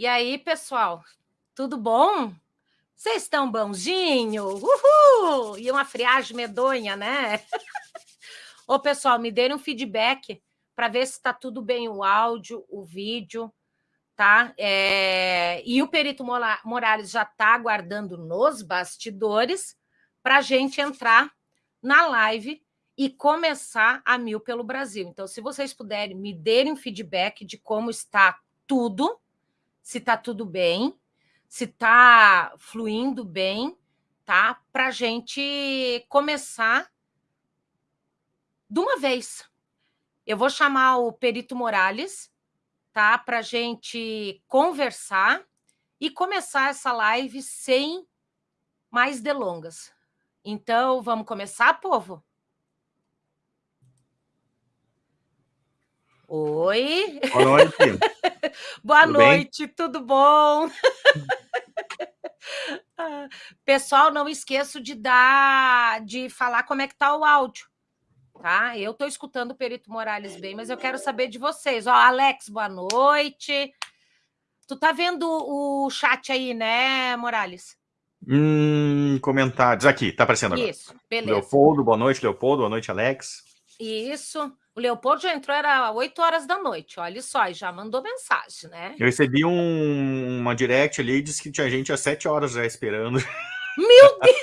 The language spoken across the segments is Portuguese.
E aí, pessoal, tudo bom? Vocês estão bonzinho? Uhul! E uma friagem medonha, né? Ô, pessoal, me deem um feedback para ver se está tudo bem o áudio, o vídeo, tá? É... E o Perito Morales já está aguardando nos bastidores para a gente entrar na live e começar a Mil pelo Brasil. Então, se vocês puderem me derem feedback de como está tudo, se está tudo bem, se está fluindo bem, tá? Para a gente começar de uma vez. Eu vou chamar o Perito Morales, tá? Para a gente conversar e começar essa live sem mais delongas. Então, vamos começar, povo? Oi. Boa noite. Boa tudo noite, bem? tudo bom? Pessoal, não esqueço de dar, de falar como é que tá o áudio, tá? Eu estou escutando o Perito Morales bem, mas eu quero saber de vocês. Ó, Alex, boa noite. Tu tá vendo o chat aí, né, Morales? Hum, comentários. Aqui, tá aparecendo agora. Isso, beleza. Leopoldo, boa noite, Leopoldo. Boa noite, Alex. Isso. O Leopoldo já entrou, era 8 horas da noite, olha só, e já mandou mensagem, né? Eu recebi um, uma direct ali e disse que tinha gente às 7 horas já esperando. Meu Deus!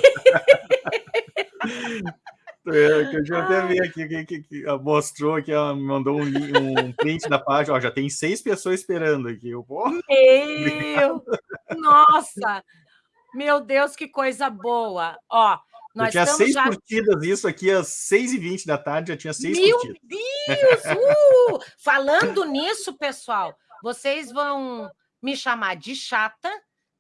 É, que eu já até vi aqui, que, que, que mostrou que ela mandou um, um print da página, ó, já tem seis pessoas esperando aqui. Eu, pô, Meu! Nossa! Meu Deus, que coisa boa! Ó, nós eu tinha seis já... curtidas, isso aqui às seis e vinte da tarde, já tinha seis Meu curtidas. Meu Deus! Uh! Falando nisso, pessoal, vocês vão me chamar de chata,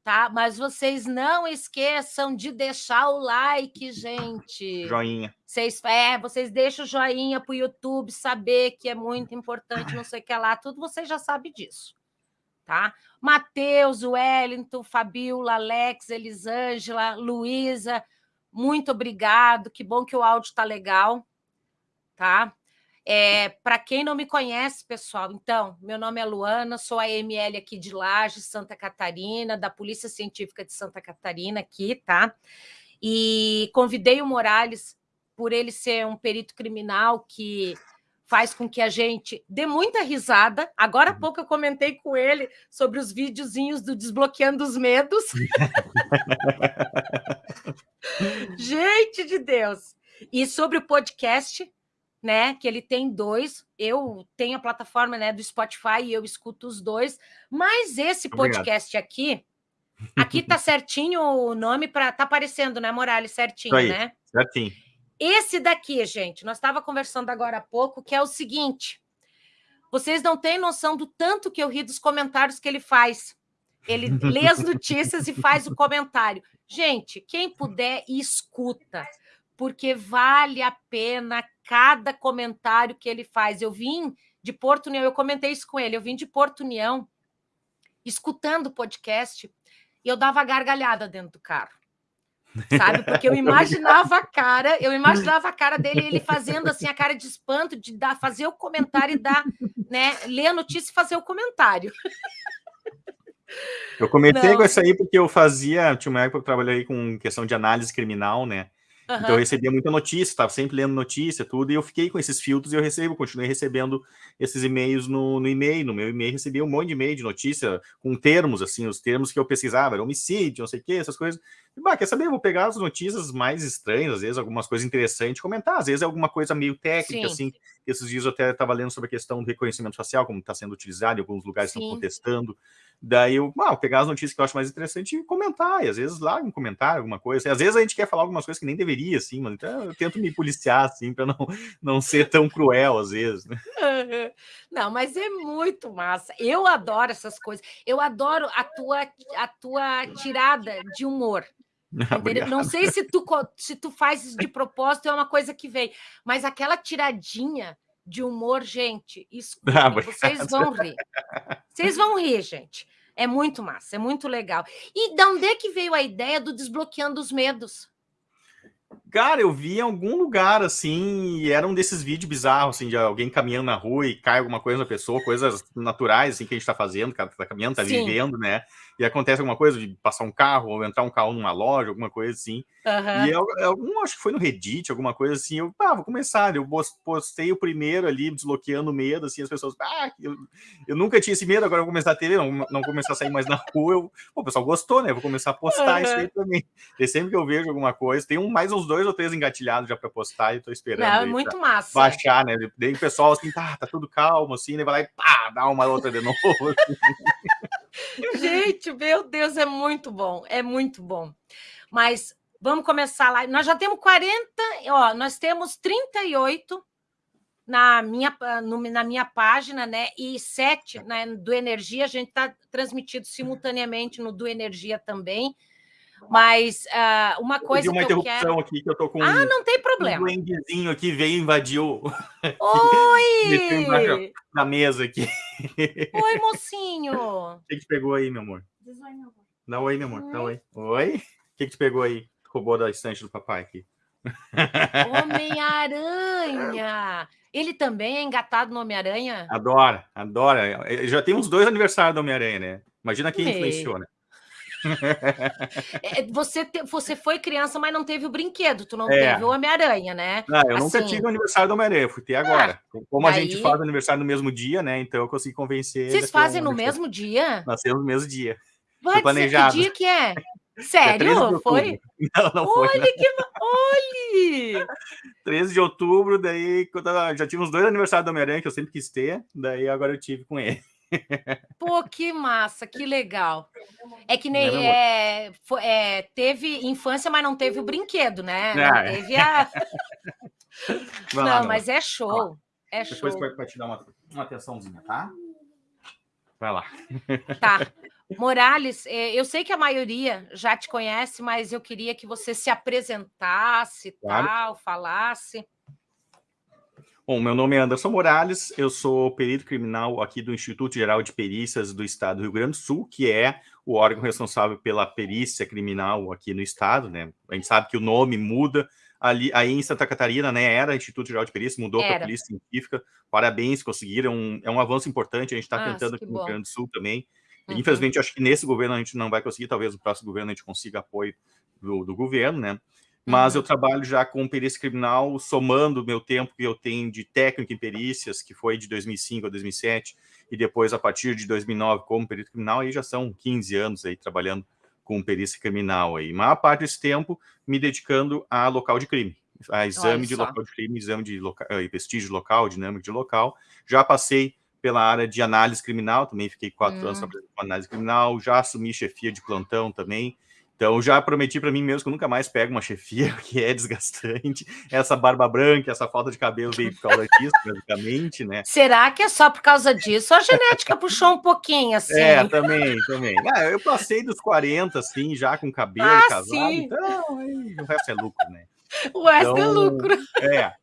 tá? Mas vocês não esqueçam de deixar o like, gente. Joinha. Vocês, é, vocês deixam o joinha para o YouTube saber que é muito importante, não sei o que lá, tudo vocês já sabem disso. Tá? Matheus, Wellington, Fabiola, Alex, Elisângela, Luísa, muito obrigado. Que bom que o áudio está legal, tá? É, Para quem não me conhece, pessoal, então, meu nome é Luana, sou a ML aqui de Laje, Santa Catarina, da Polícia Científica de Santa Catarina aqui, tá? E convidei o Morales por ele ser um perito criminal que faz com que a gente dê muita risada. Agora há uhum. pouco eu comentei com ele sobre os videozinhos do Desbloqueando os Medos. gente de Deus! E sobre o podcast, né? Que ele tem dois. Eu tenho a plataforma né, do Spotify e eu escuto os dois. Mas esse podcast Obrigado. aqui, aqui tá certinho o nome para tá aparecendo, né, Morales? Certinho, né? Certinho. Esse daqui, gente, nós estava conversando agora há pouco, que é o seguinte: vocês não têm noção do tanto que eu ri dos comentários que ele faz. Ele lê as notícias e faz o comentário. Gente, quem puder, escuta, porque vale a pena cada comentário que ele faz. Eu vim de Porto União, eu comentei isso com ele, eu vim de Porto União, escutando o podcast, e eu dava gargalhada dentro do carro sabe? Porque eu imaginava a cara, eu imaginava a cara dele, ele fazendo assim a cara de espanto, de dar, fazer o comentário e dar, né? Ler a notícia e fazer o comentário. Eu comentei Não. com isso aí porque eu fazia, tinha uma época que eu trabalhei com questão de análise criminal, né? Uhum. Então eu recebia muita notícia, estava sempre lendo notícia, tudo, e eu fiquei com esses filtros e eu recebo, continuei recebendo esses e-mails no, no e-mail. No meu e-mail recebia um monte de e-mail de notícia com termos, assim, os termos que eu pesquisava, era homicídio, não sei o que, essas coisas. E, bah, quer saber? Eu vou pegar as notícias mais estranhas, às vezes algumas coisas interessantes, comentar, às vezes é alguma coisa meio técnica, Sim. assim. Esses dias eu até estava lendo sobre a questão do reconhecimento facial, como está sendo utilizado, em alguns lugares estão contestando. Daí eu, ah, pegar as notícias que eu acho mais interessante e comentar, e às vezes lá um comentário, alguma coisa. Às vezes a gente quer falar algumas coisas que nem deveria, assim, mas então eu tento me policiar, assim, para não, não ser tão cruel às vezes, né? Não, mas é muito massa. Eu adoro essas coisas. Eu adoro a tua, a tua tirada de humor. Não sei se tu, se tu faz isso de propósito, é uma coisa que vem, mas aquela tiradinha de humor, gente, escutem, ah, vocês vão rir. Vocês vão rir, gente. É muito massa, é muito legal. E de onde é que veio a ideia do desbloqueando os medos? Cara, eu vi em algum lugar, assim, e era um desses vídeos bizarros, assim, de alguém caminhando na rua e cai alguma coisa na pessoa, coisas naturais, assim, que a gente tá fazendo, que tá caminhando, tá Sim. vivendo, né? E acontece alguma coisa de passar um carro, ou entrar um carro numa loja, alguma coisa assim. Uhum. E eu, eu, acho que foi no Reddit, alguma coisa assim, eu, ah, vou começar, eu postei o primeiro ali, desbloqueando o medo, assim, as pessoas, ah, eu, eu nunca tinha esse medo, agora eu vou começar a ter, não, não começar a sair mais na rua, eu, pô, o pessoal gostou, né? Eu vou começar a postar uhum. isso aí também. E sempre que eu vejo alguma coisa, tem um, mais uns dois ou três engatilhados já para postar e tô esperando. Não, é muito massa. Baixar, né? Daí o pessoal assim, tá, tá tudo calmo, assim, né? Vai lá e pá, dá uma outra de novo. Assim. Gente, meu Deus, é muito bom, é muito bom. Mas Vamos começar lá. Nós já temos 40, ó, nós temos 38 na minha, no, na minha página, né? E sete né, do Energia, a gente está transmitido simultaneamente no do Energia também. Mas uh, uma coisa uma que interrupção eu quero... aqui que eu tô com Ah, não tem problema. Um duendezinho aqui veio invadiu. Oi! na mesa aqui. Oi, mocinho. O que, que pegou aí, meu amor? Dá oi, meu amor. Dá oi. Oi? O que, que te pegou aí? roubou da estante do papai aqui. Homem-Aranha! Ele também é engatado no Homem-Aranha? Adora, adora. Já tem uns dois aniversários do Homem-Aranha, né? Imagina quem influenciou, né? É, você, te, você foi criança, mas não teve o brinquedo, tu não é. teve o Homem-Aranha, né? Não, eu assim, nunca tive o aniversário do Homem-Aranha, fui ter agora. É. Como a gente faz o aniversário no mesmo dia, né? Então eu consegui convencer. Vocês fazem no mesmo dia? Nascemos no mesmo dia. Vai planejado. que dia que é? Sério? Foi? Não, não foi. Olha que. Olha! 13 de outubro, daí já tive uns dois aniversários do Homem-Aranha que eu sempre quis ter, daí agora eu tive com ele. Pô, que massa, que legal. É que nem é, foi, é, teve infância, mas não teve o brinquedo, né? Não ah, teve a. não, não, mas é show. É Depois show. vai te dar uma, uma atençãozinha, tá? Vai lá. Tá. Morales, é, eu sei que a maioria já te conhece, mas eu queria que você se apresentasse, claro. tal, falasse. Bom, meu nome é Anderson Morales, eu sou perito criminal aqui do Instituto Geral de Perícias do Estado do Rio Grande do Sul, que é o órgão responsável pela perícia criminal aqui no estado, né? A gente sabe que o nome muda, ali aí em Santa Catarina, né, era Instituto Geral de Perícia, mudou para Polícia Científica. Parabéns, conseguiram, é um avanço importante, a gente está tentando aqui no Rio Grande do Sul também. Uhum. Infelizmente, acho que nesse governo a gente não vai conseguir, talvez no próximo governo a gente consiga apoio do, do governo, né? Mas uhum. eu trabalho já com perícia criminal, somando o meu tempo que eu tenho de técnico em perícias, que foi de 2005 a 2007, e depois a partir de 2009 como perito criminal, aí já são 15 anos aí trabalhando com perícia criminal aí. A maior parte desse tempo me dedicando a local de crime, a exame de local de crime, exame de loca... Eh, vestígio local, dinâmico de local. Já passei pela área de análise criminal, também fiquei quatro hum. anos trabalhando com análise criminal, já assumi chefia de plantão também, então já prometi para mim mesmo que eu nunca mais pego uma chefia, que é desgastante. Essa barba branca, essa falta de cabelo veio por causa disso, basicamente, né? Será que é só por causa disso? A genética puxou um pouquinho, assim. É, também, também. Ah, eu passei dos 40, assim, já com cabelo ah, casado, sim. então aí, o resto é lucro, né? O resto é então, é lucro. É,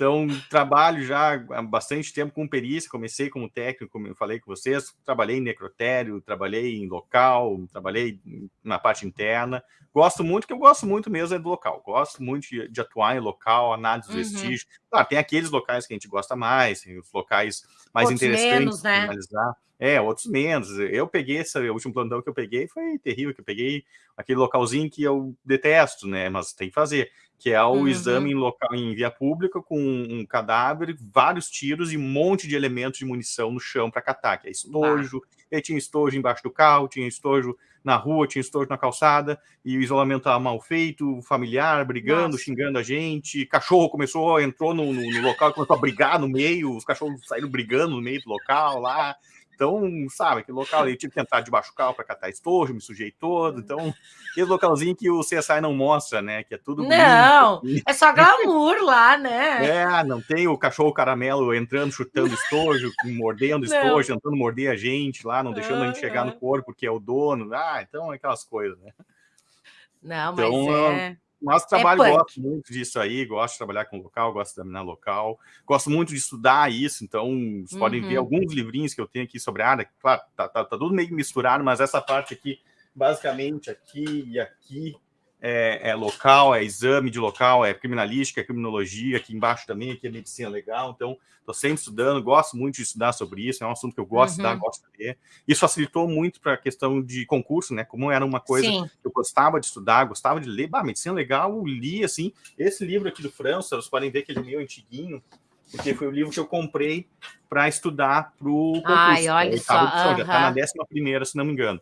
então, trabalho já há bastante tempo com perícia, comecei como técnico, como eu falei com vocês, trabalhei em necrotério, trabalhei em local, trabalhei na parte interna. Gosto muito, que eu gosto muito mesmo é do local. Gosto muito de, de atuar em local, análise dos uhum. vestígios. Claro, tem aqueles locais que a gente gosta mais, tem os locais mais outros interessantes menos, né? analisar. É, outros menos. Eu peguei esse o último plantão que eu peguei foi terrível, que eu peguei aquele localzinho que eu detesto, né? Mas tem que fazer que é o uhum. exame em local em via pública com um cadáver, vários tiros e um monte de elementos de munição no chão para catar, que é estojo, ah. tinha estojo embaixo do carro, tinha estojo na rua, tinha estojo na calçada, e o isolamento estava mal feito, familiar brigando, Nossa. xingando a gente, cachorro começou, entrou no, no, no local, começou a brigar no meio, os cachorros saíram brigando no meio do local lá, então, sabe, aquele local ali, eu tive que entrar debaixo do carro para catar estojo, me sujei todo. Então, aquele localzinho que o CSI não mostra, né? Que é tudo. Não, bonito. é só glamour lá, né? É, não tem o cachorro caramelo entrando, chutando estojo, mordendo estojo, tentando morder a gente lá, não deixando a gente chegar no corpo, que é o dono. Ah, então, aquelas coisas, né? Não, mas então, é. Mas é trabalho, é gosto muito disso aí, gosto de trabalhar com local, gosto de examinar local, gosto muito de estudar isso, então vocês uhum. podem ver uhum. alguns livrinhos que eu tenho aqui sobre a área, claro, tá, tá, tá tudo meio misturado, mas essa parte aqui, basicamente aqui e aqui, é, é, local, é exame de local, é criminalística, é criminologia, aqui embaixo também, aqui é medicina legal, então estou sempre estudando, gosto muito de estudar sobre isso, é um assunto que eu gosto uhum. de estudar, gosto de ler. Isso facilitou muito para a questão de concurso, né? Como era uma coisa Sim. que eu gostava de estudar, gostava de ler, bah, medicina legal, eu li assim, esse livro aqui do França, vocês podem ver que ele é meio antiguinho, porque foi o livro que eu comprei para estudar para o concurso. Ai, olha só. Edição, Já está na décima primeira, se não me engano.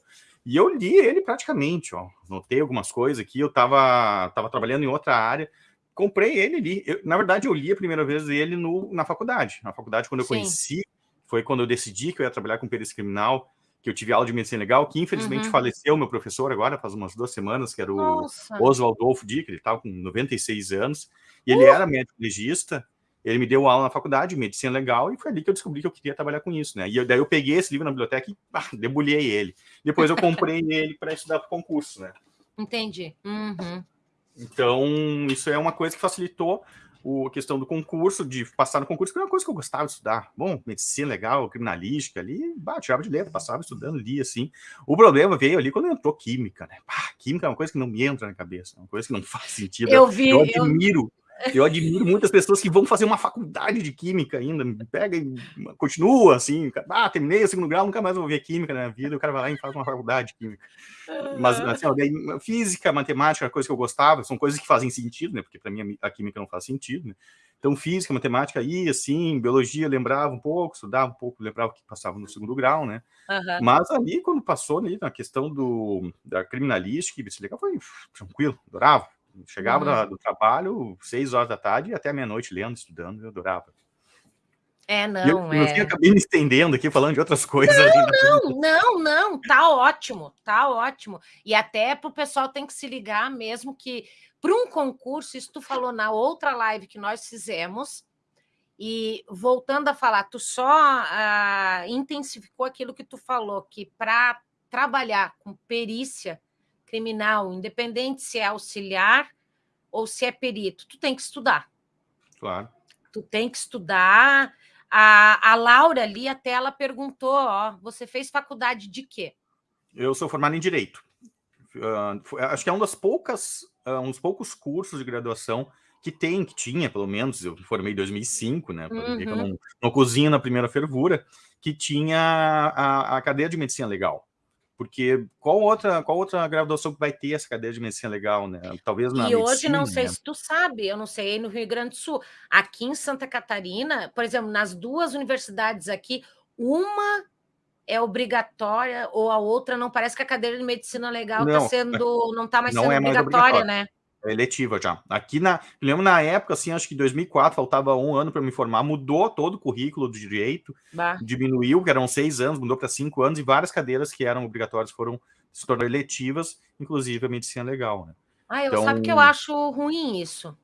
E eu li ele praticamente, ó. Notei algumas coisas aqui, eu estava tava trabalhando em outra área, comprei ele li. Eu, na verdade, eu li a primeira vez ele no, na faculdade. Na faculdade, quando eu Sim. conheci, foi quando eu decidi que eu ia trabalhar com perícia criminal, que eu tive aula de medicina legal, que infelizmente uhum. faleceu meu professor agora, faz umas duas semanas, que era o Nossa. Oswald Dolfo Dick, ele estava com 96 anos, e ele uh! era médico legista, ele me deu aula na faculdade, medicina legal, e foi ali que eu descobri que eu queria trabalhar com isso, né? E eu, daí eu peguei esse livro na biblioteca e ah, debulhei ele. Depois eu comprei ele para estudar para concurso, né? Entendi. Uhum. Então, isso é uma coisa que facilitou a questão do concurso, de passar no concurso, que era uma coisa que eu gostava de estudar. Bom, medicina legal, criminalística ali, bah, tirava de letra, passava estudando, lia assim. O problema veio ali quando entrou química, né? Bah, química é uma coisa que não me entra na cabeça, é uma coisa que não faz sentido. Eu vi. Eu admiro. Eu eu admiro muitas pessoas que vão fazer uma faculdade de química ainda, pega e continua assim, ah, terminei o segundo grau, nunca mais vou ver química na minha vida, o cara vai lá e faz uma faculdade de química. Mas, assim, ó, daí, física, matemática, coisa que eu gostava, são coisas que fazem sentido, né, porque para mim a química não faz sentido, né? Então, física, matemática, ia assim, biologia, lembrava um pouco, estudava um pouco, lembrava o que passava no segundo grau, né? Uhum. Mas ali, quando passou ali, na questão do, da criminalística, foi tranquilo, adorava Chegava uhum. do trabalho, seis horas da tarde, e até meia-noite lendo, estudando, eu adorava. É, não, eu, é. Eu acabei me estendendo aqui, falando de outras coisas. Não, não, não, não, tá ótimo, tá ótimo. E até para o pessoal tem que se ligar mesmo que para um concurso, isso tu falou na outra live que nós fizemos, e voltando a falar, tu só uh, intensificou aquilo que tu falou, que para trabalhar com perícia, criminal, independente se é auxiliar ou se é perito, tu tem que estudar. Claro. Tu tem que estudar. A, a Laura ali, até ela perguntou, ó, você fez faculdade de quê? Eu sou formado em Direito. Uh, acho que é um das poucas, uh, uns poucos cursos de graduação que tem, que tinha, pelo menos, eu formei em 2005, né, uhum. eu não, não cozinho na primeira fervura, que tinha a, a cadeia de medicina legal. Porque qual outra, qual outra graduação que vai ter essa cadeia de medicina legal, né? Talvez na E medicina, hoje, não sei né? se tu sabe, eu não sei no Rio Grande do Sul. Aqui em Santa Catarina, por exemplo, nas duas universidades aqui, uma é obrigatória ou a outra não parece que a cadeira de medicina legal está sendo não está mais não sendo é obrigatória, né? É eletiva já. Aqui na. Lembro na época, assim, acho que em 2004, faltava um ano para me formar, mudou todo o currículo do direito, bah. diminuiu, que eram seis anos, mudou para cinco anos, e várias cadeiras que eram obrigatórias foram se tornaram eletivas, inclusive a medicina legal. Né? Ah, eu então, sabe que eu acho ruim isso.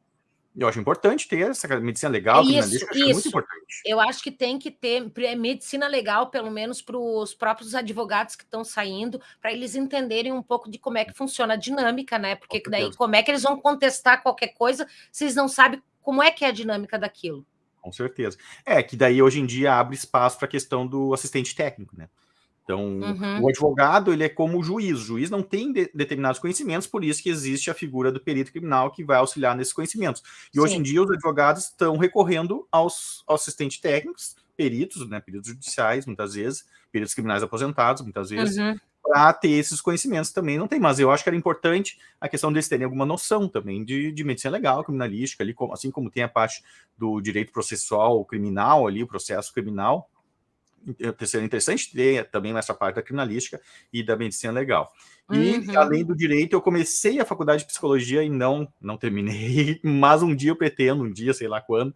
Eu acho importante ter essa medicina legal, isso, isso. É muito importante. Eu acho que tem que ter é medicina legal, pelo menos para os próprios advogados que estão saindo, para eles entenderem um pouco de como é que funciona a dinâmica, né? Porque daí como é que eles vão contestar qualquer coisa se eles não sabem como é que é a dinâmica daquilo. Com certeza. É que daí hoje em dia abre espaço para a questão do assistente técnico, né? Então, uhum. o advogado ele é como o juiz. O juiz não tem de, determinados conhecimentos, por isso que existe a figura do perito criminal que vai auxiliar nesses conhecimentos. E Sim. hoje em dia os advogados estão recorrendo aos, aos assistentes técnicos, peritos, né, peritos judiciais, muitas vezes, peritos criminais aposentados, muitas vezes, uhum. para ter esses conhecimentos também. Não tem, mas eu acho que era importante a questão deles terem alguma noção também de, de medicina legal, criminalística, ali, assim como tem a parte do direito processual criminal ali, o processo criminal, seria interessante ter também essa parte da criminalística e da medicina legal. E, uhum. além do direito, eu comecei a faculdade de psicologia e não, não terminei, mas um dia eu pretendo, um dia, sei lá quando,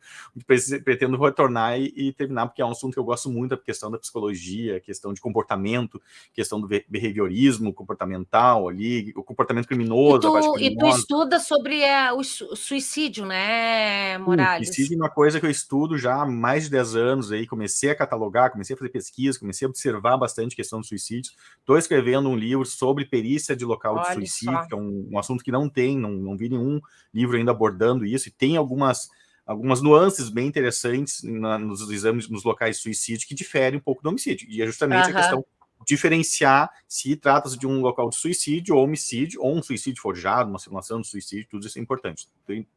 pretendo retornar e, e terminar, porque é um assunto que eu gosto muito, a questão da psicologia, questão de comportamento, questão do behaviorismo comportamental ali, o comportamento criminoso. E tu, e tu estuda sobre é, o suicídio, né, Morales? Suicídio é uma coisa que eu estudo já há mais de 10 anos, aí comecei a catalogar, comecei a fazer pesquisa, comecei a observar bastante a questão do suicídio. Estou escrevendo um livro sobre perícia de local Olha de suicídio, só. que é um, um, assunto que não tem, não, não vi nenhum livro ainda abordando isso, e tem algumas, algumas nuances bem interessantes na, nos exames, nos locais de suicídio, que diferem um pouco do homicídio, e é justamente a questão diferenciar se trata-se de um local de suicídio ou homicídio, ou um suicídio forjado, uma simulação de suicídio, tudo isso é importante.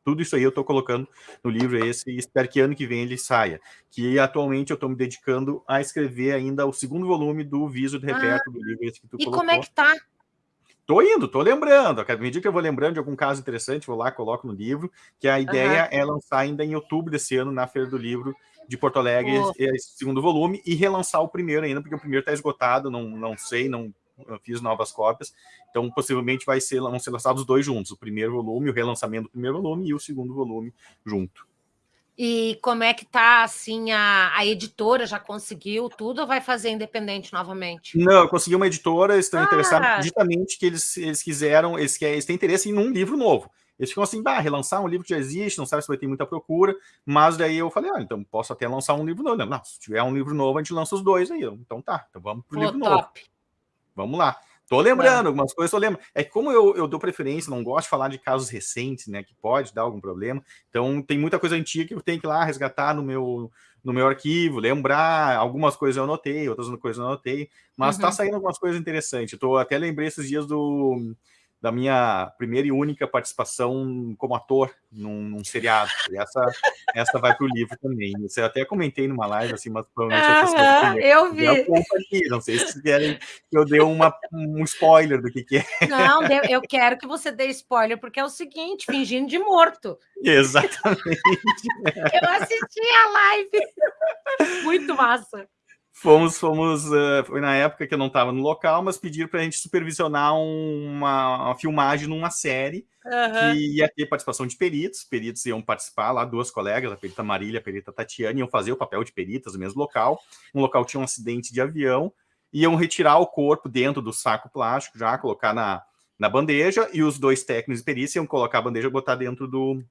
Tudo isso aí eu estou colocando no livro esse e espero que ano que vem ele saia. Que atualmente eu estou me dedicando a escrever ainda o segundo volume do Viso de Reperto ah, do livro esse que tu e colocou. E como é que tá? Tô indo, tô lembrando. A medida que eu vou lembrando de algum caso interessante, vou lá, coloco no livro, que a ideia uhum. é lançar ainda em outubro desse ano, na Feira do Livro de Porto Alegre, oh. esse segundo volume, e relançar o primeiro ainda, porque o primeiro está esgotado, não, não sei, não fiz novas cópias, então possivelmente vai ser, vão ser lançados os dois juntos, o primeiro volume, o relançamento do primeiro volume e o segundo volume junto. E como é que tá, assim, a, a editora já conseguiu tudo ou vai fazer independente novamente? Não, eu consegui uma editora, estão ah. interessados justamente que eles, eles quiseram, eles, eles têm interesse em um livro novo. Eles ficam assim, bah, relançar um livro que já existe, não sabe se vai ter muita procura, mas daí eu falei, ah, então posso até lançar um livro novo. Não, se tiver um livro novo, a gente lança os dois aí. Então tá, então vamos pro Pô, livro top. novo. Vamos lá. Tô lembrando, é. algumas coisas eu lembro. É que como eu, eu dou preferência, não gosto de falar de casos recentes, né, que pode dar algum problema. Então tem muita coisa antiga que eu tenho que ir lá resgatar no meu no meu arquivo, lembrar, algumas coisas eu anotei, outras coisas eu anotei, mas tá uhum. tá saindo algumas coisas interessantes. Eu tô até lembrei esses dias do da minha primeira e única participação como ator num, num seriado. E essa, essa vai para o livro também. Você até comentei numa live, assim, mas provavelmente ah, as Eu vi. Aqui. Não sei se querem que eu dê uma, um spoiler do que, que é. Não, eu quero que você dê spoiler, porque é o seguinte, fingindo de morto. Exatamente. eu assisti a live. Muito massa. Fomos, fomos, uh, foi na época que eu não estava no local, mas pediram para a gente supervisionar uma, uma, filmagem numa série uhum. que ia ter participação de peritos, peritos iam participar lá, duas colegas, a perita Marília, a perita Tatiana, iam fazer o papel de peritas no mesmo local, um local tinha um acidente de avião, iam retirar o corpo dentro do saco plástico, já colocar na, na bandeja, e os dois técnicos de perícia iam colocar a bandeja e botar dentro do,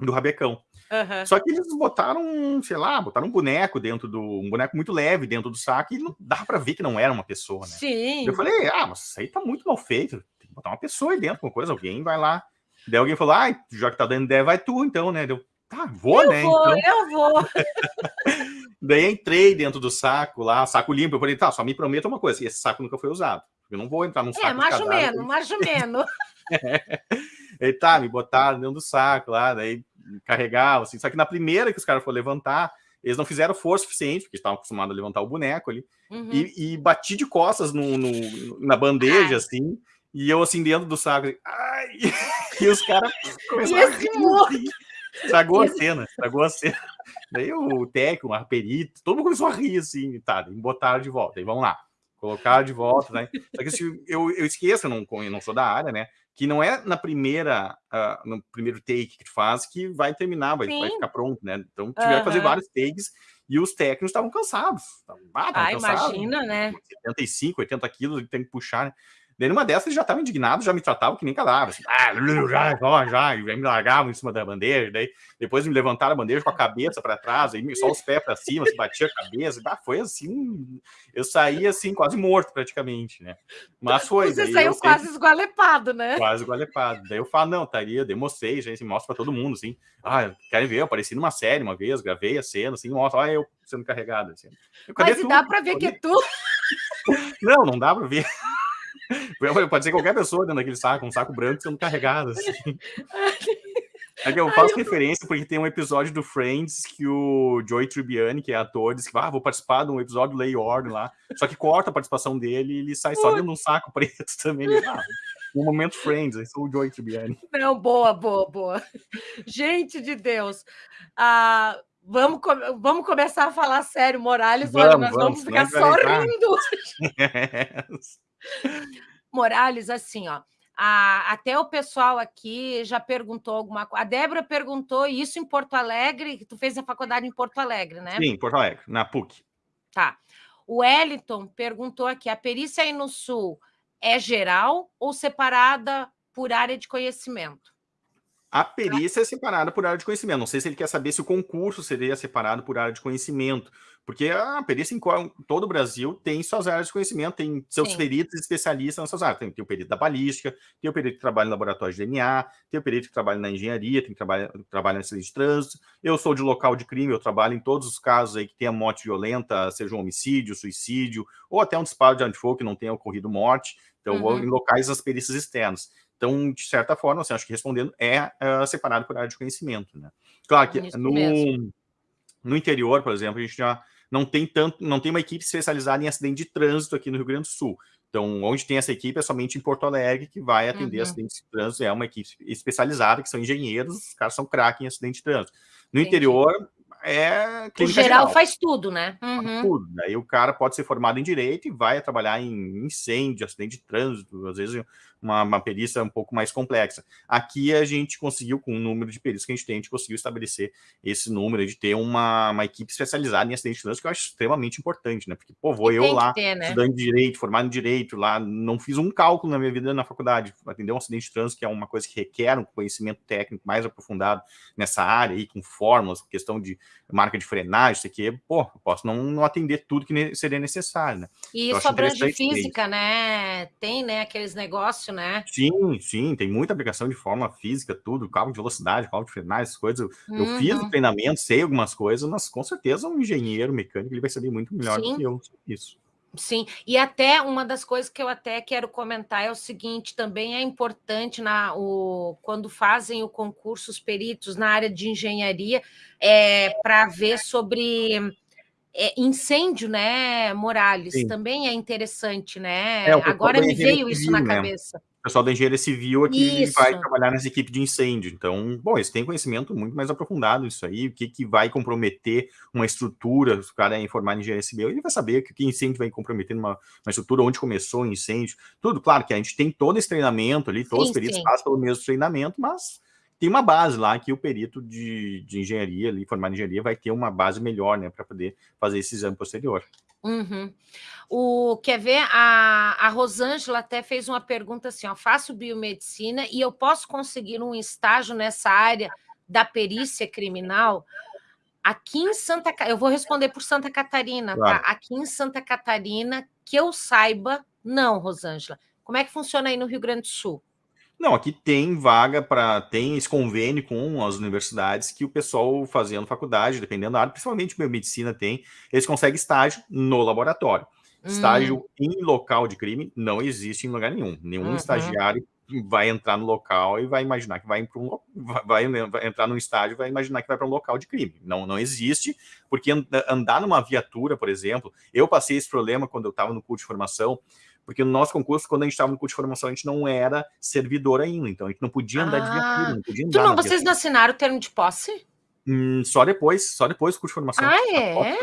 do rabecão. Uhum. Só que eles botaram, sei lá, botaram um boneco dentro do. um boneco muito leve dentro do saco e não dá para ver que não era uma pessoa, né? Sim. Eu falei, ah, mas isso aí tá muito mal feito. Tem que botar uma pessoa aí dentro, com coisa, alguém vai lá. Daí alguém falou, ah, já que tá dando ideia, vai tu então, né? Deu, tá, vou, eu né? Vou, então. Eu vou, Daí entrei dentro do saco lá, saco limpo. Eu falei, tá, só me prometa uma coisa: esse saco nunca foi usado. Eu não vou entrar num é, saco. É, mais ou menos, mais ou menos. Ele tá, me botaram dentro do saco lá, daí carregava, assim. Só que na primeira que os caras foram levantar, eles não fizeram força suficiente, porque estavam acostumados a levantar o boneco ali, uhum. e, e, bati de costas no, no na bandeja, ai. assim, e eu assim dentro do saco, ai, e os caras começaram a rir, assim. estragou a cena, estragou a cena. Daí o técnico, o perito, todo mundo começou a rir, assim, tá, e botaram de volta, aí vamos lá, colocar de volta, né? Só que assim, eu, eu esqueço, eu não, eu não sou da área, né? Que não é na primeira, uh, no primeiro take que tu faz que vai terminar, vai, vai ficar pronto, né? Então tiver uhum. que fazer vários takes e os técnicos estavam cansados. ah, ah cansados, imagina, né? 75, 80 quilos, tem que puxar, né? Daí numa dessas eles já estavam indignados, já me tratavam que nem cadáver. Assim, ah, já, já, já, e me largavam em cima da bandeja. Daí depois me levantaram a bandeja com a cabeça para trás, aí só os pés para cima, se batia a cabeça. Ah, foi assim, eu saí assim, quase morto praticamente, né? Mas foi. Você saiu quase sempre... esgualepado, né? Quase esgualepado. Daí eu falo, não, estaria, demonstrei, gente, assim, mostra para todo mundo, assim. Ah, querem ver? Eu apareci numa série uma vez, gravei a cena, assim, mostra, olha eu sendo carregado. Assim. Eu, Mas dá para ver que é tu? Não, não dá para ver. Pode ser qualquer pessoa dentro daquele saco, um saco branco sendo carregado. Assim. É que eu faço Ai, referência porque tem um episódio do Friends que o Joey Tribbiani, que é ator, diz que ah, vou participar de um episódio do Lay Order lá. Só que corta a participação dele e ele sai só dentro de um saco preto também. Ele, ah, um momento Friends, eu sou o Joey Tribbiani. Não, boa, boa, boa. Gente de Deus. Ah, vamos, vamos começar a falar sério, Morales. Vamos, olha, nós vamos, vamos ficar só rindo. Morales, assim, ó. A, até o pessoal aqui já perguntou alguma coisa. A Débora perguntou isso em Porto Alegre, que tu fez a faculdade em Porto Alegre, né? Sim, em Porto Alegre, na PUC. Tá. O Wellington perguntou aqui: a perícia aí no Sul é geral ou separada por área de conhecimento? A perícia é separada por área de conhecimento. Não sei se ele quer saber se o concurso seria separado por área de conhecimento, porque a perícia em todo o Brasil tem suas áreas de conhecimento, tem seus Sim. peritos especialistas nessas áreas. Tem, tem, o perito da balística, tem o perito que trabalha no laboratório de DNA, tem o perito que trabalha na engenharia, tem que trabalha, trabalha no acidente de trânsito. Eu sou de local de crime, eu trabalho em todos os casos aí que tenha morte violenta, seja um homicídio, suicídio, ou até um disparo de arma de fogo que não tenha ocorrido morte. Então, uhum. vou em locais das perícias externas. Então, de certa forma, assim, acho que respondendo, é uh, separado por área de conhecimento. Né? Claro que no, no interior, por exemplo, a gente já não tem tanto, não tem uma equipe especializada em acidente de trânsito aqui no Rio Grande do Sul. Então, onde tem essa equipe é somente em Porto Alegre que vai atender uhum. acidentes de trânsito. É uma equipe especializada, que são engenheiros, os caras são craques em acidente de trânsito. No Entendi. interior, é O geral, geral, faz tudo, né? Uhum. Tudo. Aí o cara pode ser formado em direito e vai trabalhar em incêndio, acidente de trânsito, às vezes uma, uma perícia um pouco mais complexa. Aqui a gente conseguiu, com o número de perícias que a gente tem, a gente conseguiu estabelecer esse número de ter uma, uma equipe especializada em acidente de trânsito, que eu acho extremamente importante, né? Porque, pô, vou e eu lá, ter, né? estudando direito, formado em direito, lá, não fiz um cálculo na minha vida na faculdade, atender um acidente de trânsito, que é uma coisa que requer um conhecimento técnico mais aprofundado nessa área, aí, com fórmulas, questão de marca de frenagem, isso aqui, pô, posso não, não atender tudo que seria necessário, né? E isso abrange física, né? Tem, né, aqueles negócios, né? Sim, sim, tem muita aplicação de forma física, tudo, cálculo de velocidade, cálculo de frenagem, essas coisas. Uhum. Eu fiz o treinamento, sei algumas coisas, mas com certeza um engenheiro mecânico ele vai saber muito melhor sim. do que eu isso. Sim, e até uma das coisas que eu até quero comentar é o seguinte: também é importante na, o, quando fazem o concurso os peritos na área de engenharia é, para ver sobre é, incêndio, né, Morales? Sim. Também é interessante, né? É, Agora me veio isso na né? cabeça. O pessoal da engenharia civil aqui isso. vai trabalhar nessa equipe de incêndio. Então, bom, eles têm conhecimento muito mais aprofundado disso aí, o que, que vai comprometer uma estrutura, se o cara é informar em engenharia civil, ele vai saber que, que incêndio vai comprometer uma, uma estrutura, onde começou o incêndio, tudo. Claro que a gente tem todo esse treinamento ali, todos sim, os peritos passam pelo mesmo treinamento, mas tem uma base lá que o perito de, de engenharia, ali, formado em engenharia, vai ter uma base melhor, né, para poder fazer esse exame posterior. Uhum. O, quer ver? A, a Rosângela até fez uma pergunta assim: ó, faço biomedicina e eu posso conseguir um estágio nessa área da perícia criminal? Aqui em Santa eu vou responder por Santa Catarina, tá? claro. tá? Aqui em Santa Catarina, que eu saiba, não, Rosângela. Como é que funciona aí no Rio Grande do Sul? Não, aqui tem vaga para. tem esse convênio com as universidades que o pessoal fazendo faculdade, dependendo da área, principalmente biomedicina, tem, eles conseguem estágio no laboratório. Hum. Estágio em local de crime não existe em lugar nenhum. Nenhum uhum. estagiário vai entrar no local e vai imaginar que vai, um, vai, vai entrar num estágio vai imaginar que vai para um local de crime. Não, não existe, porque andar numa viatura, por exemplo, eu passei esse problema quando eu estava no curso de formação, porque no nosso concurso, quando a gente estava no curso de formação, a gente não era servidor ainda, então a gente não podia andar ah, de viatura, não podia andar. Tu não, vocês não assinaram o termo de posse? Hum, só depois, só depois do curso de formação. Ah, é?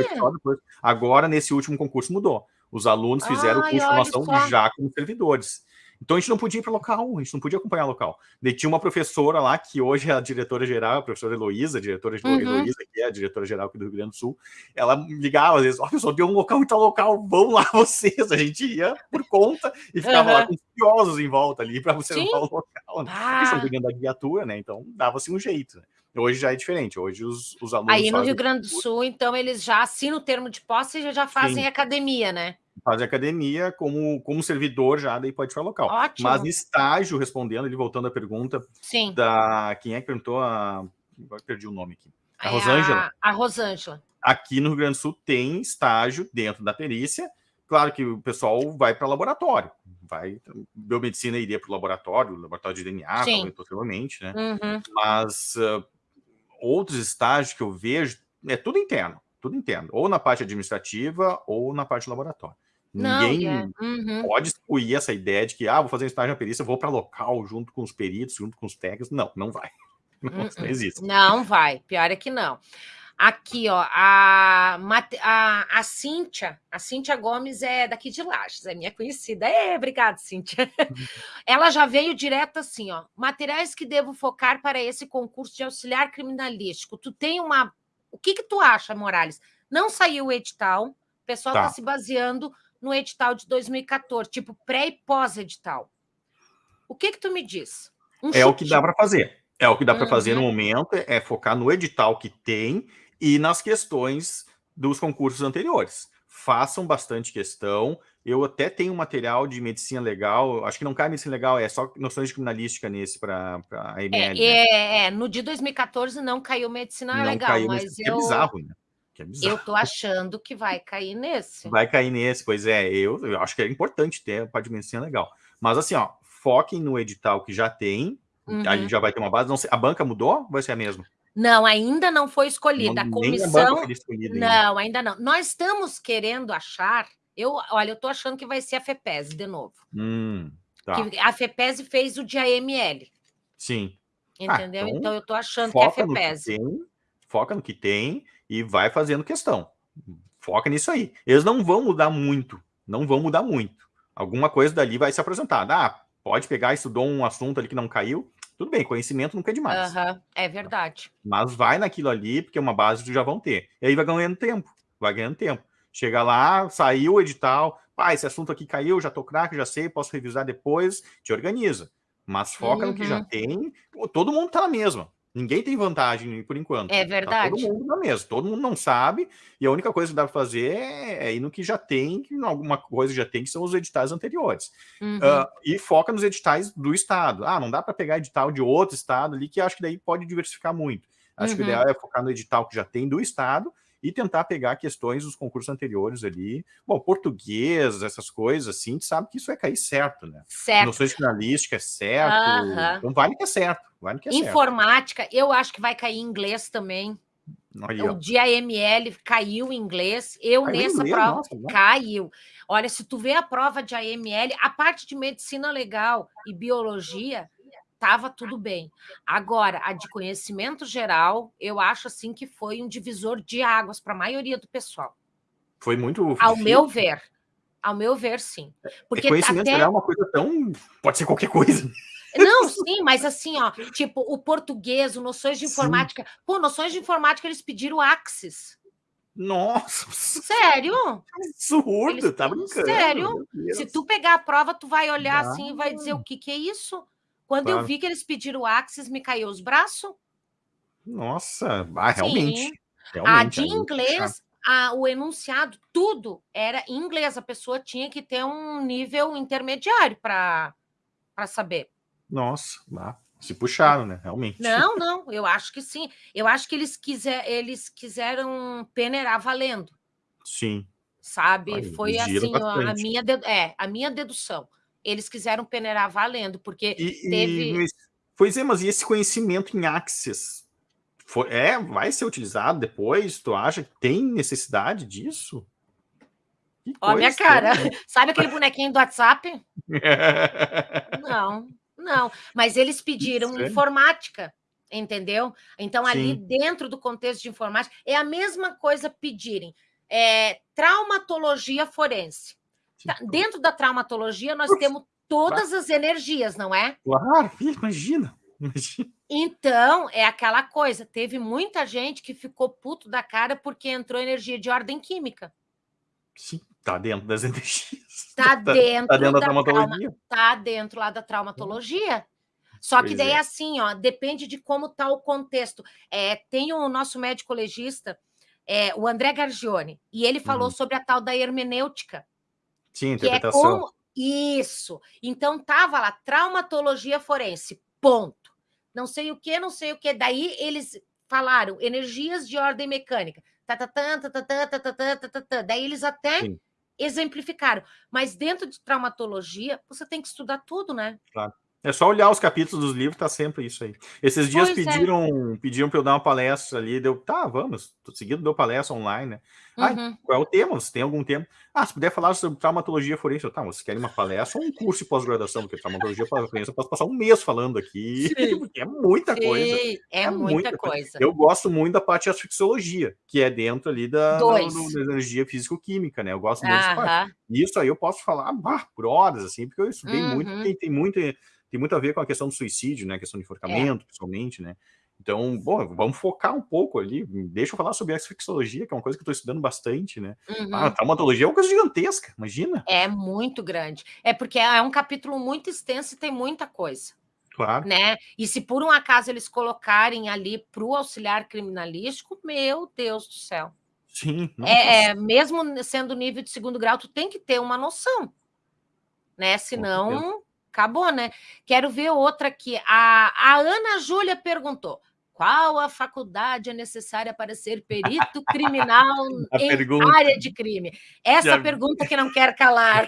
Agora, nesse último concurso, mudou. Os alunos fizeram Ai, o curso de formação já como servidores. Então a gente não podia ir para local, a gente não podia acompanhar local. Daí tinha uma professora lá, que hoje é a diretora-geral, a professora Heloísa, diretora uhum. Heloísa, que é a diretora-geral aqui do Rio Grande do Sul, ela ligava às vezes, ó, oh, pessoal, deu um local muito local, vão lá vocês. A gente ia por conta e ficava uhum. lá com curiosos em volta ali para você não o local. Né? Ah. Eles pegando a guiatura, né? Então dava-se um jeito. Né? Hoje já é diferente. Hoje os, os alunos. Aí no Rio Grande do Sul, então, eles já assinam o termo de posse e já, já fazem Sim. academia, né? Fazem academia como, como servidor já, daí pode ficar local. Ótimo. Mas estágio, respondendo, ele voltando à pergunta Sim. da. Quem é que perguntou? A... Agora perdi o nome aqui. A é Rosângela. A, a Rosângela. Aqui no Rio Grande do Sul tem estágio dentro da perícia. Claro que o pessoal vai para laboratório. Vai, biomedicina iria para o laboratório, laboratório de DNA, possivelmente, né? Uhum. Mas uh, outros estágios que eu vejo, é tudo interno, tudo interno, ou na parte administrativa ou na parte laboratório. Não, Ninguém yeah. uhum. pode excluir essa ideia de que, ah, vou fazer um estágio na perícia, vou para local junto com os peritos, junto com os técnicos. Não, não vai. Não, não uhum. existe. Não vai, pior é que não. Aqui, ó, a, a, a Cíntia, a Cíntia Gomes é daqui de Lages, é minha conhecida. É, obrigada, Cíntia. Ela já veio direto assim, ó. Materiais que devo focar para esse concurso de auxiliar criminalístico. Tu tem uma. O que, que tu acha, Morales? Não saiu o edital, o pessoal está tá se baseando no edital de 2014, tipo pré e pós-edital. O que que tu me diz? Um é chute. o que dá para fazer É o que dá para fazer no uhum. momento, é focar no edital que tem e nas questões dos concursos anteriores. Façam bastante questão. Eu até tenho material de medicina legal, acho que não cai medicina legal, é só noções de criminalística nesse para a ML. É, né? é, é, no de 2014 não caiu medicina não legal, caiu, mas, é eu... É bizarro, né? É eu tô achando que vai cair nesse. Vai cair nesse, pois é. Eu, eu acho que é importante ter a de medicina legal. Mas assim, ó, foquem no edital que já tem, Uhum. Ali já vai ter uma base. Não sei, a banca mudou? Vai ser a mesma? Não, ainda não foi escolhida. Não, a comissão. A escolhida não, ainda não. Nós estamos querendo achar. Eu, olha, eu estou achando que vai ser a FEPES de novo. Hum, tá. a FEPES fez o de AML. Sim. Entendeu? Ah, então, então, eu estou achando que é a FEPES. Tem, foca no que tem e vai fazendo questão. Foca nisso aí. Eles não vão mudar muito. Não vão mudar muito. Alguma coisa dali vai se apresentar. Ah, pode pegar, estudou um assunto ali que não caiu, tudo bem, conhecimento nunca é demais. Uhum, é verdade. Mas vai naquilo ali, porque é uma base que já vão ter. E aí vai ganhando tempo, vai ganhando tempo. Chega lá, saiu o edital, pá, esse assunto aqui caiu, já tô craque, já sei, posso revisar depois, te organiza. Mas foca uhum. no que já uhum. tem, todo mundo tá na mesma. Ninguém tem vantagem por enquanto. É verdade. Tá todo mundo na mesa, todo mundo não sabe, e a única coisa que dá para fazer é, é ir no que já tem, que alguma coisa já tem, que são os editais anteriores. Uhum. Uh, e foca nos editais do Estado. Ah, não dá para pegar edital de outro Estado ali, que acho que daí pode diversificar muito. Acho uhum. que o uhum. ideal é focar no edital que já tem do Estado e tentar pegar questões dos concursos anteriores ali. Bom, português, essas coisas assim, tu sabe que isso vai cair certo, né? Certo. Noções de finalística é certo. Uhum. Então vale que é certo. Vale que é Informática, certo. eu acho que vai cair inglês também. Olha, o dia AML caiu em inglês. Eu caiu nessa inglês? prova Nossa, caiu. Olha, se tu vê a prova de AML, a parte de medicina legal e biologia, estava tudo bem. Agora, a de conhecimento geral, eu acho assim que foi um divisor de águas para a maioria do pessoal. Foi muito. Ao difícil. meu ver. Ao meu ver, sim. É, Porque conhecimento até... geral é uma coisa tão. Pode ser qualquer coisa. Não, sim, mas assim, ó, tipo, o português, o noções de informática. Sim. Pô, noções de informática, eles pediram Axis. Nossa! Sério? Absurdo, eles... tá brincando. Sério? Se tu pegar a prova, tu vai olhar ah. assim e vai dizer o que, que é isso? Quando claro. eu vi que eles pediram o Axis, me caiu os braços. Nossa, ah, realmente. realmente. A de inglês, a, o enunciado, tudo era em inglês. A pessoa tinha que ter um nível intermediário para saber. Nossa, ah, se puxaram, né? Realmente. Não, não, eu acho que sim. Eu acho que eles, quiser, eles quiseram peneirar valendo. Sim. Sabe? Ai, Foi assim a minha, é, a minha dedução eles quiseram peneirar valendo, porque e, teve. E, pois é, mas e esse conhecimento em Axis? Foi, é, vai ser utilizado depois? Tu acha que tem necessidade disso? Ó, minha cara, sabe aquele bonequinho do WhatsApp? não, não. Mas eles pediram informática, entendeu? Então, Sim. ali dentro do contexto de informática, é a mesma coisa pedirem é, traumatologia forense. Tá, dentro da traumatologia, nós temos todas as energias, não é? Claro, imagina, imagina. Então, é aquela coisa. Teve muita gente que ficou puto da cara porque entrou energia de ordem química. Sim, tá dentro das energias. Tá, tá dentro, tá dentro da, da traumatologia. Trauma, tá dentro lá da traumatologia. Só que daí é assim, ó, depende de como tá o contexto. É, tem o nosso médico legista, é, o André Gargione, e ele falou uhum. sobre a tal da hermenêutica. Sim, interpretação. É como... Isso. Então tava lá traumatologia forense. Ponto. Não sei o que, não sei o que. Daí eles falaram energias de ordem mecânica. Daí eles até Sim. exemplificaram. Mas dentro de traumatologia, você tem que estudar tudo, né? Claro. É só olhar os capítulos dos livros, tá sempre isso aí. Esses dias pois pediram, é. pediram para eu dar uma palestra ali, deu, tá, vamos, tô seguindo, deu palestra online, né? Uhum. qual é o tema? Você tem algum tema? Ah, se puder falar sobre traumatologia forense, eu, tá, vocês querem uma palestra ou um curso de pós-graduação? Porque traumatologia forense eu posso passar um mês falando aqui, é muita Sim, coisa. É, é muita, muita coisa. coisa. Eu gosto muito da parte de asfixiologia, que é dentro ali da, da, da energia físico-química, né? Eu gosto muito dessa parte. Isso aí eu posso falar bah, por horas, assim, porque eu estudei uhum. muito, tem, tem muito tem muito a ver com a questão do suicídio, né? A questão do enforcamento, é. principalmente, né? Então, bom, vamos focar um pouco ali. Deixa eu falar sobre a asfixologia, que é uma coisa que eu estou estudando bastante, né? Uhum. Ah, a traumatologia é uma coisa gigantesca, imagina. É muito grande. É porque é um capítulo muito extenso e tem muita coisa. Claro. Né? E se por um acaso eles colocarem ali para o auxiliar criminalístico, meu Deus do céu. Sim. É, é, mesmo sendo nível de segundo grau, tu tem que ter uma noção. Né? Senão, acabou, né? Quero ver outra aqui. A, a Ana Júlia perguntou: qual a faculdade é necessária para ser perito criminal em pergunta... área de crime? Essa Já... pergunta que não quer calar.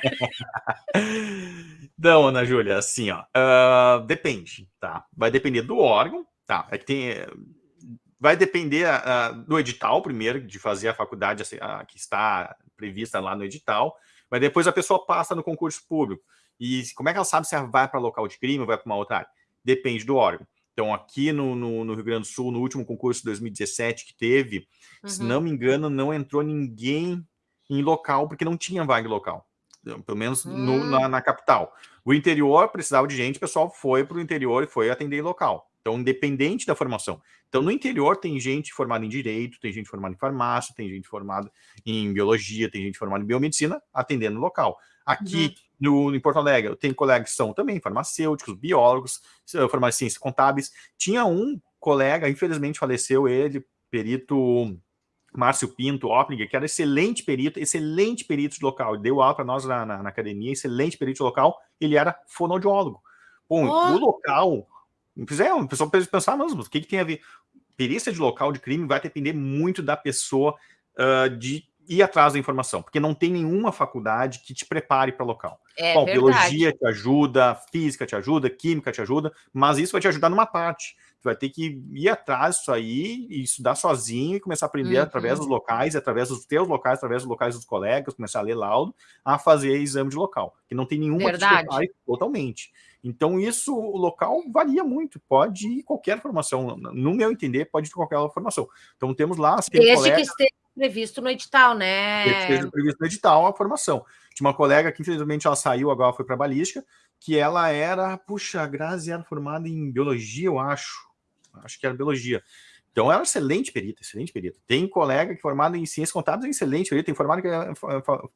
Não, Ana Júlia, assim, ó, uh, depende, tá? Vai depender do órgão, tá? É que tem, vai depender uh, do edital primeiro, de fazer a faculdade uh, que está prevista lá no edital, mas depois a pessoa passa no concurso público. E como é que ela sabe se ela vai para local de crime ou vai para uma outra área? Depende do órgão. Então, aqui no, no, no, Rio Grande do Sul, no último concurso de 2017 que teve, uhum. se não me engano, não entrou ninguém em local, porque não tinha vaga local. Pelo menos uhum. no, na, hum. na, capital. O interior precisava de gente, o pessoal foi para o interior e foi atender em local. Então, independente da formação. Então, no interior tem gente formada em direito, tem gente formada em farmácia, tem gente formada em biologia, tem gente formada em biomedicina, atendendo local. Aqui, uhum. No, em Porto Alegre, eu tenho colegas que são também farmacêuticos, biólogos, em ciências contábeis. Tinha um colega, infelizmente faleceu ele, perito Márcio Pinto, Opplinger, que era excelente perito, excelente perito de local, deu aula para nós na, na, na, academia, excelente perito de local, ele era fonoaudiólogo. Bom, oh. o local, é, o pessoal pensar, mas o que, que tem a ver? Perícia de local de crime vai depender muito da pessoa uh, de ir atrás da informação, porque não tem nenhuma faculdade que te prepare para local. É Bom, verdade. biologia te ajuda, física te ajuda, química te ajuda, mas isso vai te ajudar numa parte. Tu vai ter que ir atrás disso aí e estudar sozinho e começar a aprender uhum. através dos locais, através dos teus locais, através dos locais dos colegas, começar a ler laudo, a fazer exame de local, que não tem nenhuma verdade. que te prepare totalmente. Então, isso, o local varia muito, pode ir qualquer formação, no meu entender, pode ir qualquer formação. Então, temos lá... Desde colega... que esteja previsto no edital, né? Esteja previsto no edital a formação. Tinha uma colega que, infelizmente, ela saiu, agora foi para balística, que ela era, puxa, a Grazi era formada em biologia, eu acho. Acho que era biologia. Então, ela é excelente perita, excelente perita. Tem colega que é em ciências contábeis, é excelente perita. Tem formado, é,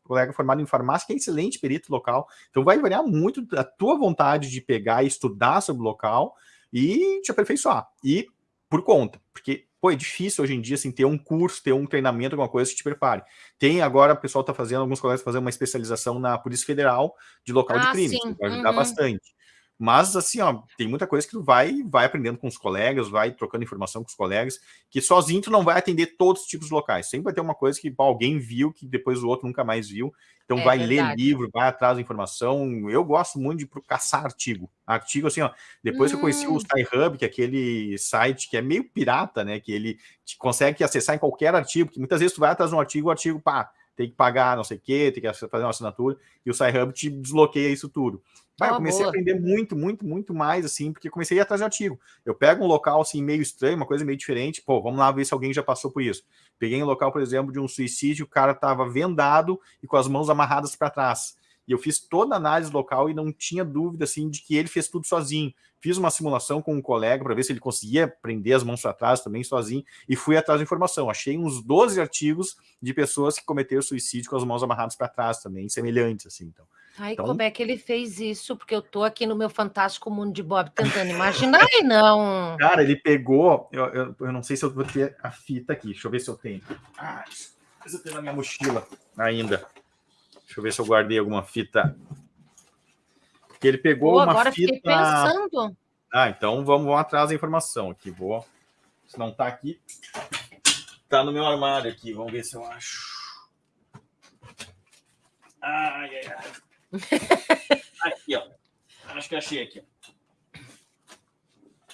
colega formado em farmácia, que é excelente perito local. Então, vai variar muito a tua vontade de pegar e estudar sobre o local e te aperfeiçoar. E por conta, porque pô, é difícil hoje em dia assim, ter um curso, ter um treinamento, alguma coisa que te prepare. Tem agora, o pessoal está fazendo, alguns colegas fazendo uma especialização na Polícia Federal de local ah, de crime, vai ajudar uhum. bastante. Mas, assim, ó, tem muita coisa que tu vai, vai aprendendo com os colegas, vai trocando informação com os colegas, que sozinho tu não vai atender todos os tipos de locais. Sempre vai ter uma coisa que pô, alguém viu, que depois o outro nunca mais viu. Então, é vai verdade. ler livro, vai atrás da informação. Eu gosto muito de caçar artigo. Artigo, assim, ó, depois hum. que eu conheci o hum. SciHub, que é aquele site que é meio pirata, né, que ele consegue acessar em qualquer artigo, que muitas vezes tu vai atrás de um artigo, o artigo, pá, tem que pagar não sei o quê, tem que fazer uma assinatura, e o SciHub te desbloqueia isso tudo. Vai, eu comecei boa. a aprender muito, muito, muito mais, assim, porque comecei a de artigo. Eu pego um local, assim, meio estranho, uma coisa meio diferente, pô, vamos lá ver se alguém já passou por isso. Peguei um local, por exemplo, de um suicídio, o cara tava vendado e com as mãos amarradas para trás. E eu fiz toda a análise local e não tinha dúvida, assim, de que ele fez tudo sozinho. Fiz uma simulação com um colega para ver se ele conseguia prender as mãos para trás também sozinho e fui atrás da informação. Achei uns 12 artigos de pessoas que cometeram suicídio com as mãos amarradas para trás também, semelhantes, assim, então. Ai, então... como é que ele fez isso? Porque eu tô aqui no meu fantástico mundo de Bob tentando imaginar e não. Cara, ele pegou. Eu, eu, eu, não sei se eu vou ter a fita aqui. Deixa eu ver se eu tenho. Ah, mas eu tenho na minha mochila ainda. Deixa eu ver se eu guardei alguma fita. Porque ele pegou Pô, uma agora fita. Fiquei pensando. Ah, então vamos, vamos atrás da informação aqui. Vou. Se não tá aqui, tá no meu armário aqui. Vamos ver se eu acho. Ai, ai, ai. Aqui, ó. Acho que achei aqui.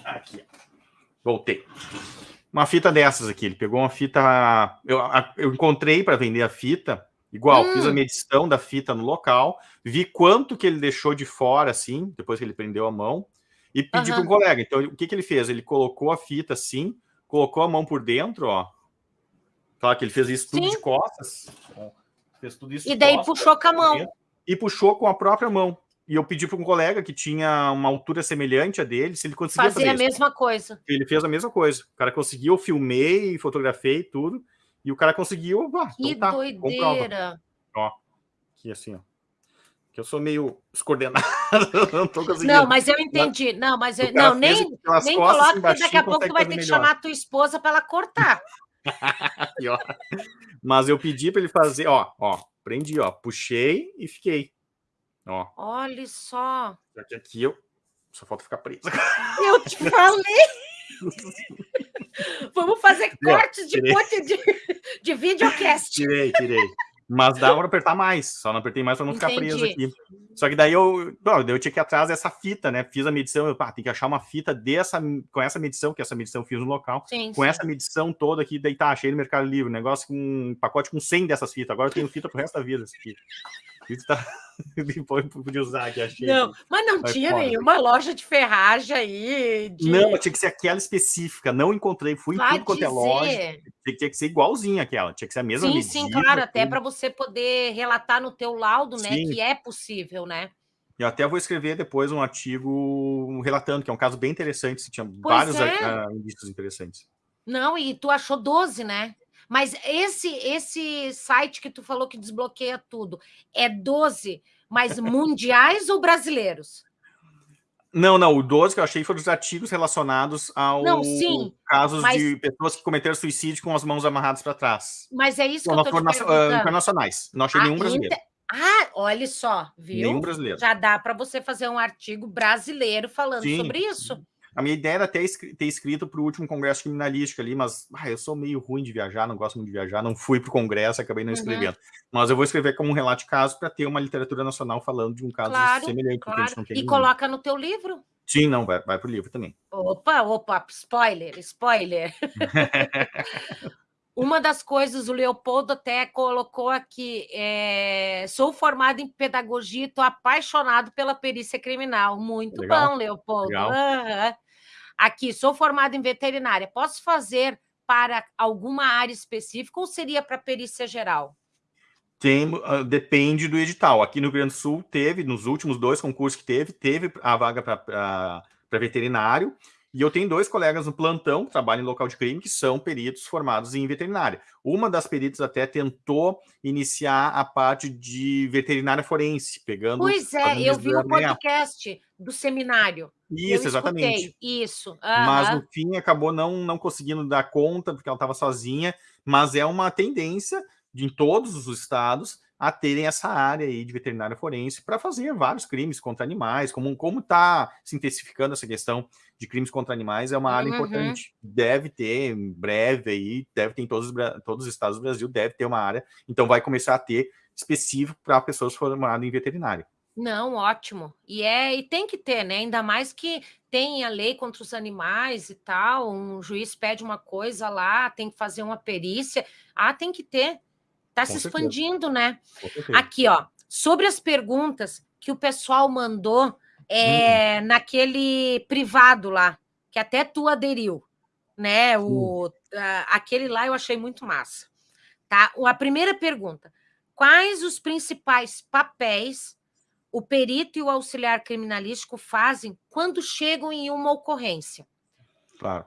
Aqui, ó. Voltei. Uma fita dessas aqui. Ele pegou uma fita. Eu, eu encontrei para vender a fita. Igual, hum. fiz a medição da fita no local, vi quanto que ele deixou de fora, assim, depois que ele prendeu a mão, e pedi uhum. para um colega. Então, o que, que ele fez? Ele colocou a fita assim, colocou a mão por dentro, ó. Claro que ele fez isso tudo Sim. de costas. Fez tudo isso E daí costas, puxou com a mão e puxou com a própria mão. E eu pedi para um colega que tinha uma altura semelhante a dele, se ele conseguia fazer a mesma coisa. Ele fez a mesma coisa. O cara conseguiu, eu filmei, fotografei tudo, e o cara conseguiu. Ah, que então tá, doideira! Ó, aqui assim, ó. Que eu sou meio descoordenado. não tô conseguindo. Não, mas eu entendi. Não, mas eu, não, nem, nem coloca, porque daqui a pouco tu vai ter que chamar a tua esposa para ela cortar. mas eu pedi para ele fazer, ó, ó, prendi, ó, puxei e fiquei. Ó. Olha só. Só que aqui eu só falta ficar preso. Eu te falei. Vamos fazer cortes de de, de videocast. Tirei, tirei. Mas dava para apertar mais, só não apertei mais para não Entendi. ficar preso aqui. Só que daí eu, bom, eu tinha que ir atrás dessa fita, né? Fiz a medição, eu, pá, tem que achar uma fita dessa, com essa medição, que essa medição eu fiz no local, sim, com sim. essa medição toda aqui, daí tá, achei no Mercado Livre, negócio com um pacote com 100 dessas fitas, agora eu tenho fita pro resto da vida, essa fita. Tá... Depois podia usar aqui, achei. Não, mas não tinha foda. nenhuma loja de ferragem aí. De... Não, tinha que ser aquela específica. Não encontrei, fui Vai em tudo quanto é loja. Tinha que ser igualzinho aquela, tinha que ser a mesma Sim, medida, sim, claro, tudo. até para você poder relatar no teu laudo, né, sim. que é possível, né? Eu até vou escrever depois um artigo relatando, que é um caso bem interessante, tinha pois vários é. indícios interessantes. Não, e tu achou 12, né? Mas esse esse site que tu falou que desbloqueia tudo, é 12, mas mundiais ou brasileiros? Não, não, o 12 que eu achei foram os artigos relacionados ao não, sim, casos mas... de pessoas que cometeram suicídio com as mãos amarradas para trás. Mas é isso que eu tô te perguntando. Internacionais. Não achei ah, nenhum brasileiro. Inter... Ah, olha só, viu? Nenhum brasileiro. Já dá para você fazer um artigo brasileiro falando sim. sobre isso. A minha ideia era ter, ter escrito para o último congresso criminalístico ali, mas ah, eu sou meio ruim de viajar, não gosto muito de viajar, não fui para o congresso, acabei não uhum. escrevendo. Mas eu vou escrever como um relato de caso para ter uma literatura nacional falando de um caso claro, semelhante. Claro. e nenhum. coloca no teu livro. Sim, não, vai, vai para o livro também. Opa, opa, spoiler, spoiler. Uma das coisas, o Leopoldo até colocou aqui, é, sou formado em pedagogia e estou apaixonado pela perícia criminal. Muito Legal. bom, Leopoldo. Uhum. Aqui, sou formado em veterinária. Posso fazer para alguma área específica ou seria para perícia geral? Tem, uh, depende do edital. Aqui no Rio Grande do Sul teve, nos últimos dois concursos que teve, teve a vaga para veterinário. E eu tenho dois colegas no plantão que trabalham em local de crime que são peritos formados em veterinária. Uma das peritas até tentou iniciar a parte de veterinária forense, pegando. Pois é, eu vi o podcast do seminário. Isso, exatamente. Isso. Uhum. Mas no fim acabou não, não conseguindo dar conta, porque ela estava sozinha. Mas é uma tendência de, em todos os estados a terem essa área aí de veterinária forense para fazer vários crimes contra animais, como como está se intensificando essa questão de crimes contra animais, é uma área uhum. importante. Deve ter em breve aí, deve ter em todos, todos os estados do Brasil, deve ter uma área, então vai começar a ter específico para pessoas formadas em veterinária. Não, ótimo. E é e tem que ter, né? Ainda mais que tem a lei contra os animais e tal, um juiz pede uma coisa lá, tem que fazer uma perícia. Ah, tem que ter. Está se expandindo, né? Aqui, ó, sobre as perguntas que o pessoal mandou é, hum. naquele privado lá, que até tu aderiu, né? O, aquele lá eu achei muito massa. Tá? A primeira pergunta: quais os principais papéis o perito e o auxiliar criminalístico fazem quando chegam em uma ocorrência. Claro.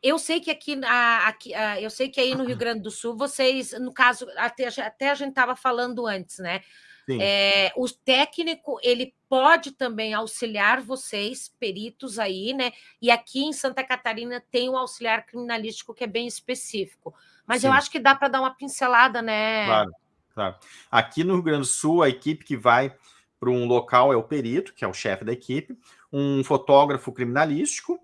Eu sei que aqui, aqui eu sei que aí no Rio Grande do Sul, vocês, no caso, até, até a gente estava falando antes, né? É, o técnico ele pode também auxiliar vocês, peritos aí, né? E aqui em Santa Catarina tem um auxiliar criminalístico que é bem específico. Mas Sim. eu acho que dá para dar uma pincelada, né? Claro, claro. Aqui no Rio Grande do Sul, a equipe que vai para um local é o perito, que é o chefe da equipe, um fotógrafo criminalístico,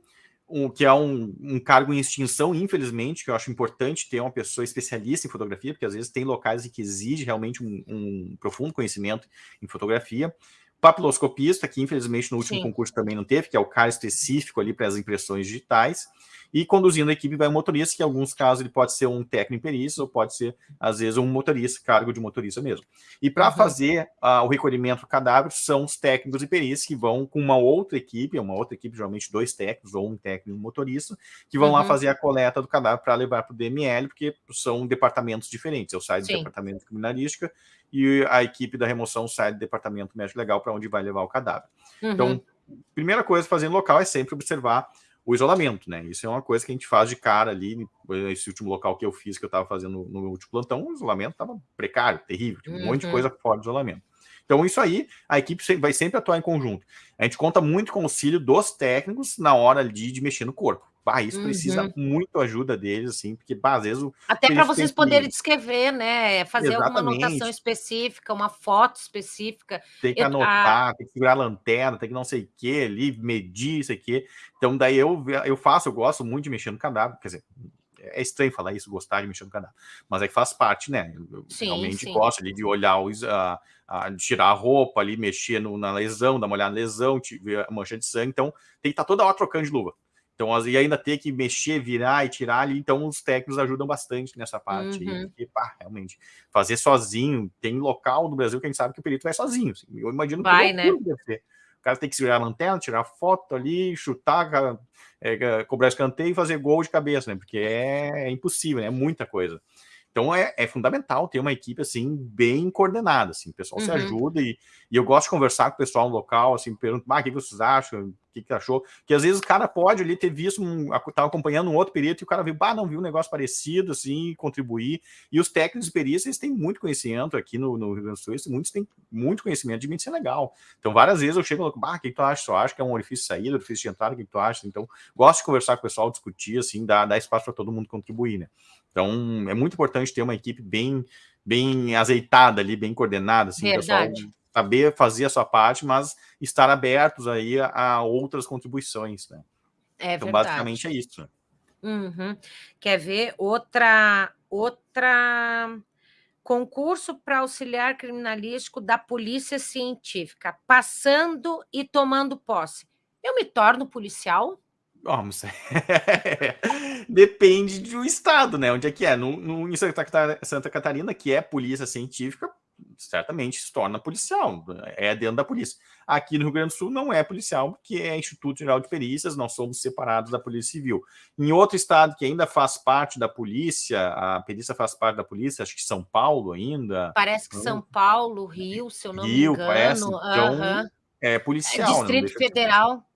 um, que é um, um, cargo em extinção, infelizmente, que eu acho importante ter uma pessoa especialista em fotografia, porque às vezes tem locais em que exige realmente um, um profundo conhecimento em fotografia. Papiloscopista, que infelizmente no último Sim. concurso também não teve, que é o cara específico ali para as impressões digitais. E conduzindo a equipe vai um motorista, que em alguns casos ele pode ser um técnico perícia ou pode ser, às vezes, um motorista, cargo de motorista mesmo. E para uhum. fazer uh, o recolhimento do cadáver, são os técnicos e perícias que vão com uma outra equipe, uma outra equipe, geralmente dois técnicos ou um técnico e um motorista, que vão uhum. lá fazer a coleta do cadáver para levar para o DML, porque são departamentos diferentes. Eu saio do Sim. departamento de criminalística e a equipe da remoção sai do departamento médico legal para onde vai levar o cadáver. Uhum. Então, primeira coisa a fazer no local é sempre observar o isolamento, né? Isso é uma coisa que a gente faz de cara ali, esse último local que eu fiz, que eu estava fazendo no meu último plantão, o isolamento estava precário, terrível, tinha um uhum. monte de uhum. coisa fora do isolamento. Então, isso aí, a equipe vai sempre atuar em conjunto. A gente conta muito com o auxílio dos técnicos na hora de, de mexer no corpo. Bah, isso uhum. precisa muito ajuda deles, assim, porque bah, às vezes... Até para vocês poderem descrever, né? Fazer Exatamente. alguma anotação específica, uma foto específica. Tem que eu, anotar, a... tem que segurar a lanterna, tem que não sei o que ali, medir isso aqui. Então, daí eu, eu faço, eu gosto muito de mexer no cadáver, quer dizer, é estranho falar isso, gostar de mexer no cadáver, mas é que faz parte, né? Eu sim, realmente sim. gosto ali de olhar, os, a, a, tirar a roupa ali, mexer no, na lesão, dar uma olhada na lesão, ver a mancha de sangue, então tem que estar tá toda hora trocando de luva. Então, e ainda ter que mexer, virar e tirar ali, então os técnicos ajudam bastante nessa parte. Uhum. Porque, pá, realmente, fazer sozinho, tem local no Brasil que a gente sabe que o perito vai sozinho. Assim, eu imagino vai, que né? deve ser. O cara tem que segurar a lanterna, tirar foto ali, chutar, é, cobrar escanteio e fazer gol de cabeça, né? Porque é, é impossível, né? É muita coisa. Então é, é, fundamental ter uma equipe assim bem coordenada, assim, o pessoal uhum. se ajuda e, e, eu gosto de conversar com o pessoal no local, assim, pergunto, ah, o que vocês acham, o que, que achou? Que às vezes o cara pode ali ter visto, um, acompanhando um outro perito e o cara viu, ah, não viu um negócio parecido, assim, contribuir. E os técnicos de perícia, eles têm muito conhecimento aqui no, no Rio Grande do Sul, muitos têm muito conhecimento de medicina legal. Então várias vezes eu chego e falo, ah, o que, que tu acha? Tu acha que é um orifício de saída, orifício de entrada, o que, que tu acha? Então gosto de conversar com o pessoal, discutir, assim, dar, dar espaço para todo mundo contribuir, né? Então, é muito importante ter uma equipe bem, bem azeitada ali, bem coordenada, assim, pessoal saber fazer a sua parte, mas estar abertos aí a, outras contribuições, né? É então, verdade. basicamente é isso. Uhum. Quer ver outra outra concurso para auxiliar criminalístico da Polícia Científica, passando e tomando posse. Eu me torno policial? Vamos. Depende do estado, né? Onde é que é? No, no, em Santa Catarina, que é polícia científica, certamente se torna policial, é dentro da polícia. Aqui no Rio Grande do Sul não é policial, porque é Instituto Geral de Perícias, nós somos separados da Polícia Civil. Em outro estado que ainda faz parte da polícia, a perícia faz parte da polícia, acho que São Paulo ainda. Parece que então São Paulo, Rio, se eu não Rio, me engano. Parece, então, é policial. É Distrito Federal.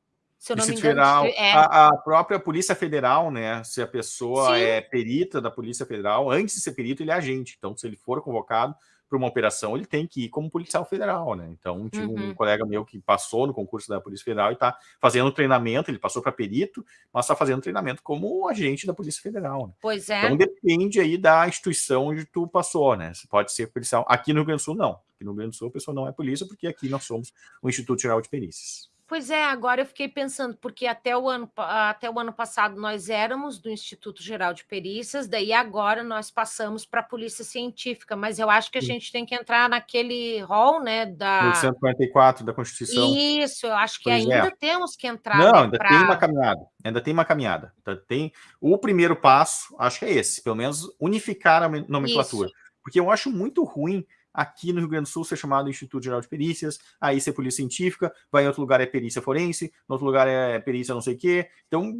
Se eu não me engano, Federal, é... a, a, própria Polícia Federal, né? Se a pessoa Sim. é perita da Polícia Federal, antes de ser perito, ele é agente. Então, se ele for convocado para uma operação, ele tem que ir como policial federal, né? Então, tinha uhum. um colega meu que passou no concurso da Polícia Federal e está fazendo treinamento, ele passou para perito, mas está fazendo treinamento como agente da Polícia Federal. Né? Pois é. Então, depende aí da instituição onde tu passou, né? Você pode ser policial. Aqui no Rio Grande do Sul, não. Aqui no Rio Grande do Sul, a pessoa não é polícia, porque aqui nós somos o Instituto Geral de Perícias. Pois é, agora eu fiquei pensando, porque até o ano, até o ano passado nós éramos do Instituto Geral de Perícias, daí agora nós passamos para a Polícia Científica, mas eu acho que a gente tem que entrar naquele rol, né, da... 144 da Constituição. Isso, eu acho que pois ainda é. temos que entrar. Não, né, ainda pra... tem uma caminhada, ainda tem uma caminhada. Tem o primeiro passo, acho que é esse, pelo menos unificar a nomenclatura. Isso. Porque eu acho muito ruim aqui no Rio Grande do Sul ser chamado Instituto Geral de Perícias, aí ser polícia científica, vai em outro lugar é perícia forense, no outro lugar é perícia não sei o quê. Então,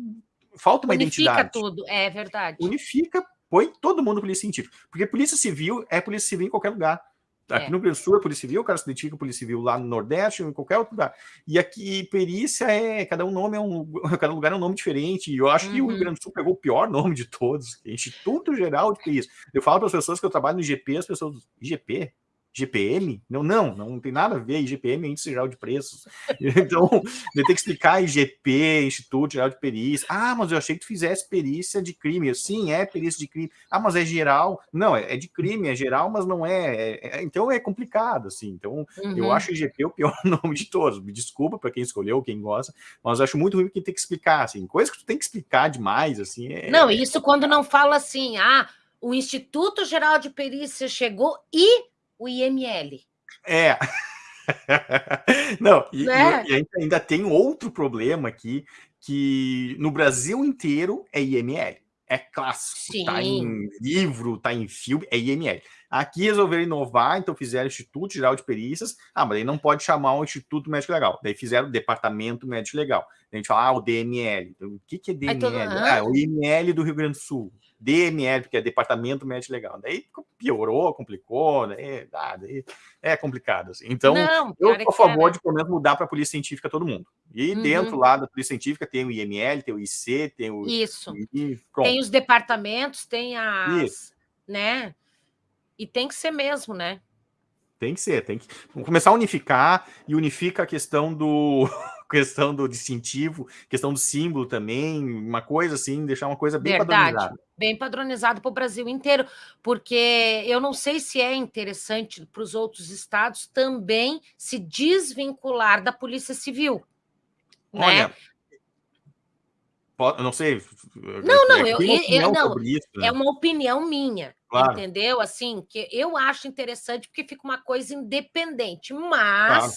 falta uma Unifica identidade. Unifica tudo, é verdade. Unifica, põe todo mundo polícia científica. Porque polícia civil é polícia civil em qualquer lugar. Aqui é. no Rio Grande do Sul é Polícia Civil, o cara se identifica com Polícia Civil lá no Nordeste ou em qualquer outro lugar. E aqui perícia é, cada um nome é um, cada lugar é um nome diferente. E eu acho uhum. que o Rio uhum. Grande do Sul pegou o pior nome de todos, Instituto Geral de Perícia. Eu falo para as pessoas que eu trabalho no IGP, as pessoas, IGP? GPM? Não, não, não tem nada a ver. IGPM Índice Geral de Preços. Então, eu tenho que explicar IGP, Instituto Geral de Perícia. Ah, mas eu achei que tu fizesse perícia de crime. Sim, é perícia de crime. Ah, mas é geral. Não, é, é de crime, é geral, mas não é. é, é então é complicado, assim. Então, uhum. eu acho IGP o pior nome de todos. Me desculpa para quem escolheu, quem gosta, mas eu acho muito ruim quem tem que explicar, assim. Coisa que tu tem que explicar demais, assim. É, não, isso quando não fala assim, ah, o Instituto Geral de Perícia chegou e o IML. É. Não, e, né? e, ainda tem outro problema aqui, que no Brasil inteiro é IML. É clássico, Sim. tá em livro, tá em filme, é IML. Aqui resolveram inovar, então fizeram Instituto Geral de Perícias. Ah, mas aí não pode chamar o Instituto Médico Legal. Daí fizeram o Departamento Médico Legal. a gente fala, ah, o DML. Então, o que, que é DML? Todo... Ah, o IML do Rio Grande do Sul. DML, que é Departamento Médico Legal. Daí piorou, complicou, né? Ah, daí é complicado. Assim. Então, Não, eu sou a favor de, pelo menos, mudar para a Polícia Científica todo mundo. E uhum. dentro lá da Polícia Científica tem o IML, tem o IC, tem o... Isso. E, tem os departamentos, tem as... Isso. Né? E tem que ser mesmo, né? Tem que ser, tem que começar a unificar e unifica a questão do questão do distintivo, questão do símbolo também, uma coisa assim, deixar uma coisa bem Verdade. padronizada. Bem padronizado para o Brasil inteiro, porque eu não sei se é interessante para os outros estados também se desvincular da Polícia Civil. Né? Olha, né? eu não sei. Não, não, eu, eu não, isso, né? é uma opinião minha, claro. entendeu? Assim, que eu acho interessante porque fica uma coisa independente, mas claro.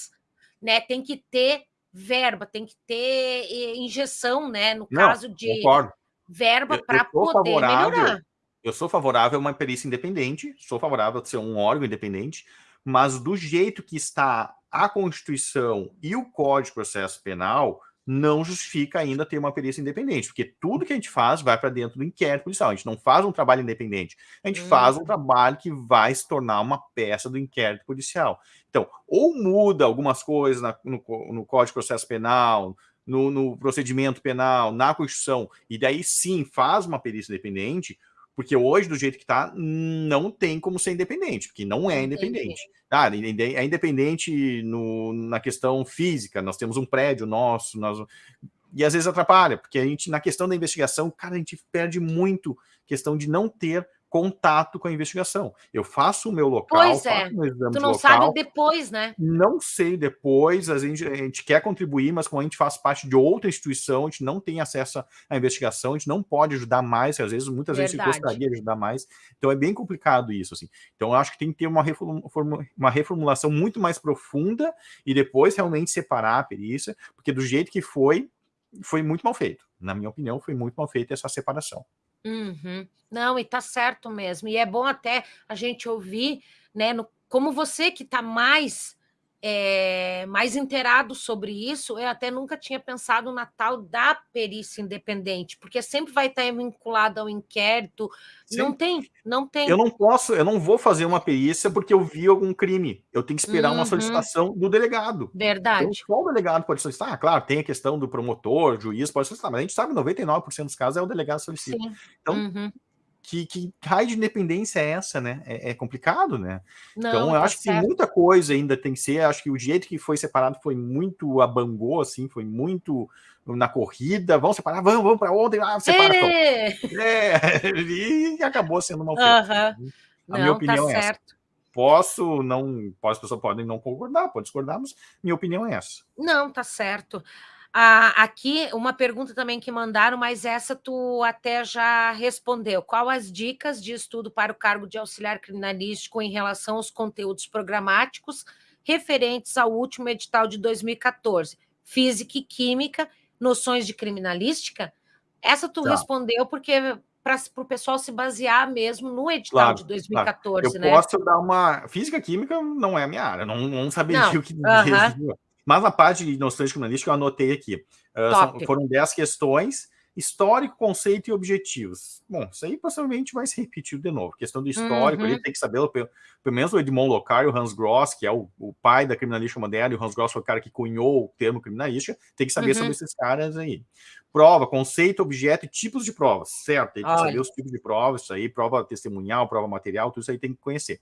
né, tem que ter verba, tem que ter eh, injeção, né? No não, caso de concordo. verba para poder melhorar. Eu sou favorável a uma perícia independente, sou favorável a ser um órgão independente, mas do jeito que está a Constituição e o Código de Processo Penal, não justifica ainda ter uma perícia independente, porque tudo que a gente faz vai para dentro do inquérito policial. A gente não faz um trabalho independente, a gente hum. faz um uhum. trabalho que vai se tornar uma peça do inquérito policial. Então, ou muda algumas coisas na, no, no Código de Processo Penal, no, no procedimento penal, na Constituição, e daí sim faz uma perícia independente, porque hoje, do jeito que está, não tem como ser independente, porque não é independente. Ah, é independente no, na questão física, nós temos um prédio nosso, nós, e às vezes atrapalha, porque a gente, na questão da investigação, cara, a gente perde muito questão de não ter contato com a investigação. Eu faço o meu local, pois é. tu não local, sabe depois, né? Não sei depois, a gente, a gente quer contribuir, mas como a gente faz parte de outra instituição, a gente não tem acesso à investigação, a gente não pode ajudar mais, às vezes, muitas Verdade. vezes gostaria de ajudar mais, então é bem complicado isso, assim. Então eu acho que tem que ter uma, uma reformulação muito mais profunda e depois realmente separar a perícia, porque do jeito que foi, foi muito mal feito. Na minha opinião, foi muito mal feita essa separação. Uhum. Não, e tá certo mesmo. E é bom até a gente ouvir, né, no, como você que está mais é, mais inteirado sobre isso, eu até nunca tinha pensado na tal da perícia independente, porque sempre vai estar vinculado ao inquérito. Sim. Não tem, não tem. Eu não posso, eu não vou fazer uma perícia porque eu vi algum crime. Eu tenho que esperar uhum. uma solicitação do delegado. Verdade. Então, o delegado pode solicitar. Ah, claro, tem a questão do promotor, juiz pode solicitar, mas a gente sabe que 99% dos casos é o delegado solicita. Sim. Então, uhum que, que raio de independência é essa, né? É, é complicado, né? Não, então, eu tá acho certo. que muita coisa ainda tem que ser. Acho que o jeito que foi separado foi muito abangô, assim, foi muito na corrida. Vamos separar, vamos, vamos para ontem, ah, separa. É. é, e acabou sendo mal feito. Uh -huh. A não, minha tá opinião tá é certo. essa. Posso não, as pessoas podem não concordar, pode discordar, mas minha opinião é essa. Não, tá certo. Ah, aqui, uma pergunta também que mandaram, mas essa tu até já respondeu. Qual as dicas de estudo para o cargo de auxiliar criminalístico em relação aos conteúdos programáticos referentes ao último edital de 2014? Física e Química, noções de criminalística? Essa tu tá. respondeu porque para o pessoal se basear mesmo no edital claro, de 2014, claro. Eu né? posso dar uma... Física química não é a minha área, não, não saberia não. o que uh -huh. Mas na parte de noções criminalísticas eu anotei aqui. Uh, são, foram 10 questões, histórico, conceito e objetivos. Bom, isso aí possivelmente vai se repetir de novo. Questão do histórico, uhum. ele tem que saber, pelo, pelo menos o Edmond Locard e o Hans Gross, que é o, o, pai da criminalística moderna, e o Hans Gross foi o cara que cunhou o termo criminalística, tem que saber uhum. sobre esses caras aí. Prova, conceito, objeto e tipos de provas, certo? Tem que Ai. saber os tipos de provas, isso aí, prova testemunhal, prova material, tudo isso aí tem que conhecer.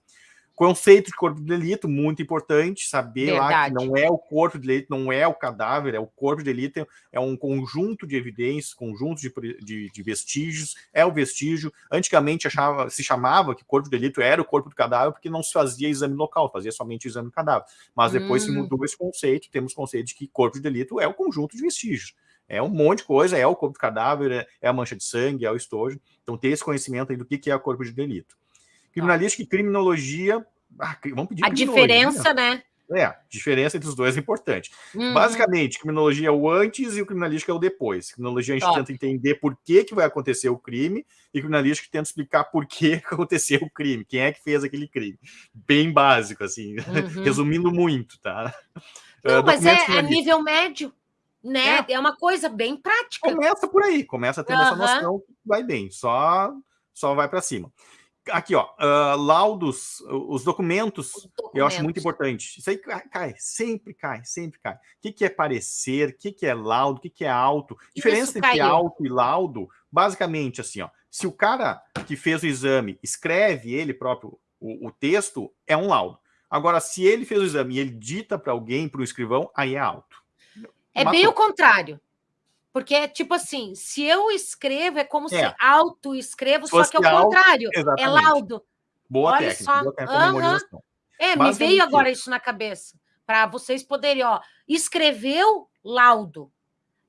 Conceito de corpo de delito, muito importante, saber Verdade. lá que não é o corpo de delito, não é o cadáver, é o corpo de delito, é um conjunto de evidências, conjunto de, de, de vestígios, é o vestígio. Antigamente achava, se chamava que corpo de delito era o corpo do cadáver porque não se fazia exame local, fazia somente exame do cadáver. Mas depois hum. se mudou esse conceito, temos conceito de que corpo de delito é o conjunto de vestígios. É um monte de coisa, é o corpo do cadáver, é, é a mancha de sangue, é o estojo. Então, ter esse conhecimento aí do que é o corpo de delito. Criminalística e criminologia. Ah, vamos pedir A diferença, né? É, a diferença entre os dois é importante. Uhum. Basicamente, criminologia é o antes e o criminalística é o depois. Criminologia a gente Top. tenta entender por que, que vai acontecer o crime e criminalística tenta explicar por que aconteceu o crime, quem é que fez aquele crime. Bem básico, assim, uhum. resumindo muito, tá? Não, uh, mas é a nível médio, né? É. é. uma coisa bem prática. Começa por aí, começa a ter uhum. essa noção, vai bem, só, só vai para cima. Aqui, ó, uh, laudos, os documentos, os documentos, eu acho muito importante. Isso aí cai, sempre cai, sempre cai. O que, que é parecer, o que, que é laudo, o que, que é auto. Diferença entre auto e laudo, basicamente assim, ó, se o cara que fez o exame escreve ele próprio o, o texto, é um laudo. Agora, se ele fez o exame e ele dita para alguém, para o escrivão, aí é alto. É Matou. bem o contrário. Porque é tipo assim, se eu escrevo, é como é. se auto-escrevo, só que é o contrário. É laudo. Boa Olha técnica, só. boa técnica. É, me veio agora isso na cabeça. Para vocês poderem, ó, escreveu laudo.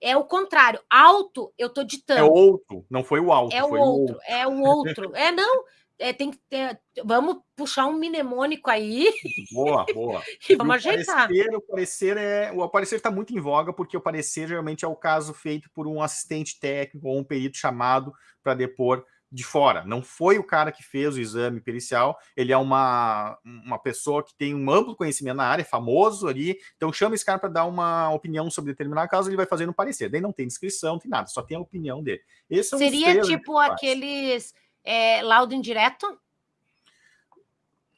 É o contrário. Alto, eu tô ditando. É outro, não foi o alto. É o outro, o outro, é o outro. É, não, é, tem que ter. Vamos puxar um mnemônico aí. Boa, boa. e vamos ajeitar. Parecer, o parecer é. O parecer está muito em voga, porque o parecer geralmente é o caso feito por um assistente técnico ou um perito chamado para depor de fora. Não foi o cara que fez o exame pericial, ele é uma, uma pessoa que tem um amplo conhecimento na área, famoso ali, então chama esse cara para dar uma opinião sobre determinado caso, ele vai fazer no parecer. Daí não tem descrição, não tem nada, só tem a opinião dele. Seria tipo aqueles é, laudo indireto?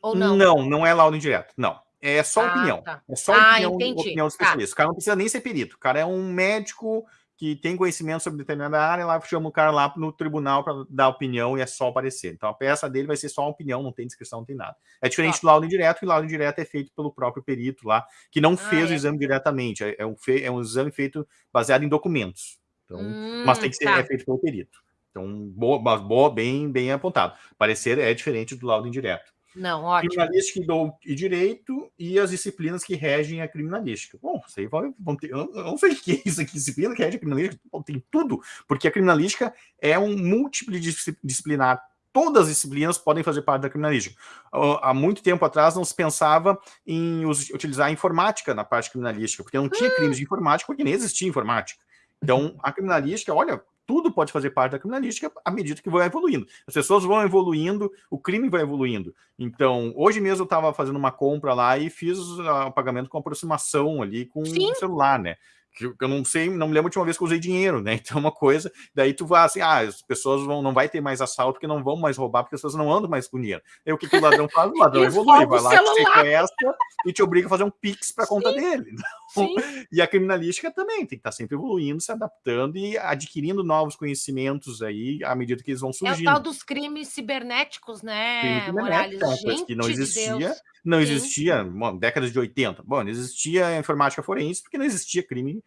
Ou não? Não, não é laudo indireto, não. É só ah, opinião. Tá. É só ah, opinião, opinião do tá. especialista. Tá. O cara não precisa nem ser perito. O cara é um médico que tem conhecimento sobre determinada área, lá chama o cara lá no tribunal para dar opinião e é só aparecer. Então a peça dele vai ser só uma opinião, não tem descrição, não tem nada. É diferente do laudo indireto, e o laudo indireto é feito pelo próprio perito lá, que não ah, fez é. o exame diretamente. É, é, um é um exame feito baseado em documentos. Então, hum, mas tem que ser tá. é feito pelo perito. Então, boa, boa, bem, bem apontado. Parecer é diferente do laudo indireto. Não, ótimo. Criminalística e direito e as disciplinas que regem a criminalística. Bom, você vai, vão ter, eu não sei o que é isso aqui, disciplina que rege a criminalística, tem tudo, porque a criminalística é um multidisciplinar. Todas as disciplinas podem fazer parte da criminalística. Há muito tempo atrás não se pensava em utilizar a informática na parte criminalística, porque não tinha crimes de informática, porque nem existia informática. Então, a criminalística, olha, tudo pode fazer parte da criminalística à medida que vai evoluindo. As pessoas vão evoluindo, o crime vai evoluindo. Então, hoje mesmo eu estava fazendo uma compra lá e fiz o pagamento com aproximação ali com o celular, né? Que eu não sei, não me lembro a última vez que eu usei dinheiro, né? Então, é uma coisa, daí tu vai assim, ah, as pessoas vão, não vai ter mais assalto, porque não vão mais roubar, porque as pessoas não andam mais com dinheiro. Aí o que, que o ladrão faz? O ladrão evolui, vai lá, te sequestra e te obriga a fazer um pix para conta dele. Então, e a criminalística também tem que estar tá sempre evoluindo, se adaptando e adquirindo novos conhecimentos aí à medida que eles vão surgindo. É o tal dos crimes cibernéticos, né, Crime Morales? Gente que não existia. De não existia, bom, décadas de 80. Bom, não existia informática forense porque não existia crime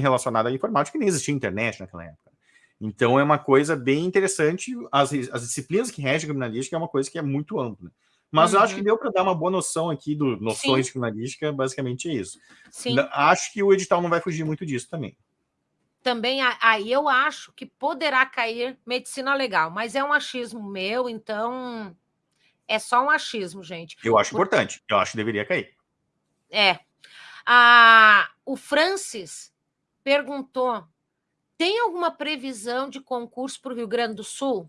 relacionado à informática, nem existia internet naquela época. Então é uma coisa bem interessante. As, as disciplinas que regem a criminalística é uma coisa que é muito ampla. Mas uhum. eu acho que uhum. deu para dar uma boa noção aqui do noções Sim. de criminalística, basicamente é isso. Sim. Acho que o edital não vai fugir muito disso também. Também aí eu acho que poderá cair medicina legal, mas é um achismo meu, então é só um achismo, gente. Eu acho Porque... importante. Eu acho que deveria cair. É. Ah, o Francis perguntou: tem alguma previsão de concurso para o Rio Grande do Sul?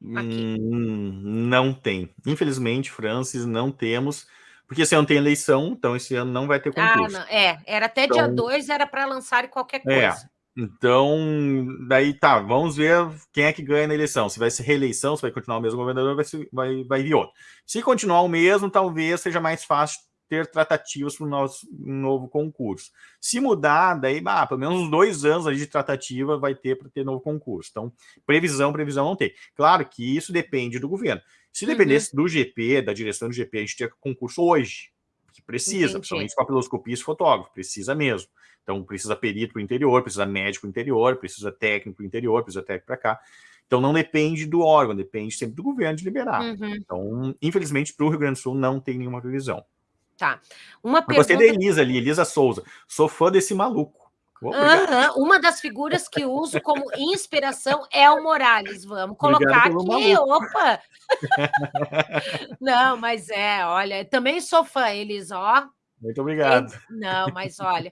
Hum, não tem. Infelizmente, Francis, não temos. Porque esse ano tem eleição, então esse ano não vai ter ah, concurso. Ah, é, era até então, dia 2, era para lançar qualquer é, coisa. É, então, daí tá, vamos ver quem é que ganha na eleição. Se vai ser reeleição, se vai continuar o mesmo governador, vai, vai, vai vir outro. Se continuar o mesmo, talvez seja mais fácil ter tratativas para o nosso novo concurso. Se mudar, daí, ah, pelo menos uns dois anos de tratativa vai ter para ter novo concurso. Então, previsão, previsão não tem. Claro que isso depende do governo. Se dependesse uhum. do GP, da direção do GP, a gente tinha concurso hoje, que precisa, Entendi. principalmente papiloscopia e fotógrafo, precisa mesmo. Então, precisa perito para o interior, precisa médico para o interior, precisa técnico para o interior, precisa técnico para cá. Então, não depende do órgão, depende sempre do governo de liberar. Uhum. Então, infelizmente, para o Rio Grande do Sul não tem nenhuma previsão. Tá. Uma pergunta... Gostei da Elisa ali, Elisa Souza. Sou fã desse maluco. Uhum. Uma das figuras que uso como inspiração é o Morales. Vamos colocar aqui. Opa! Não, mas é, olha, também sou fã, Elisa, ó. Muito obrigado. Não, mas olha,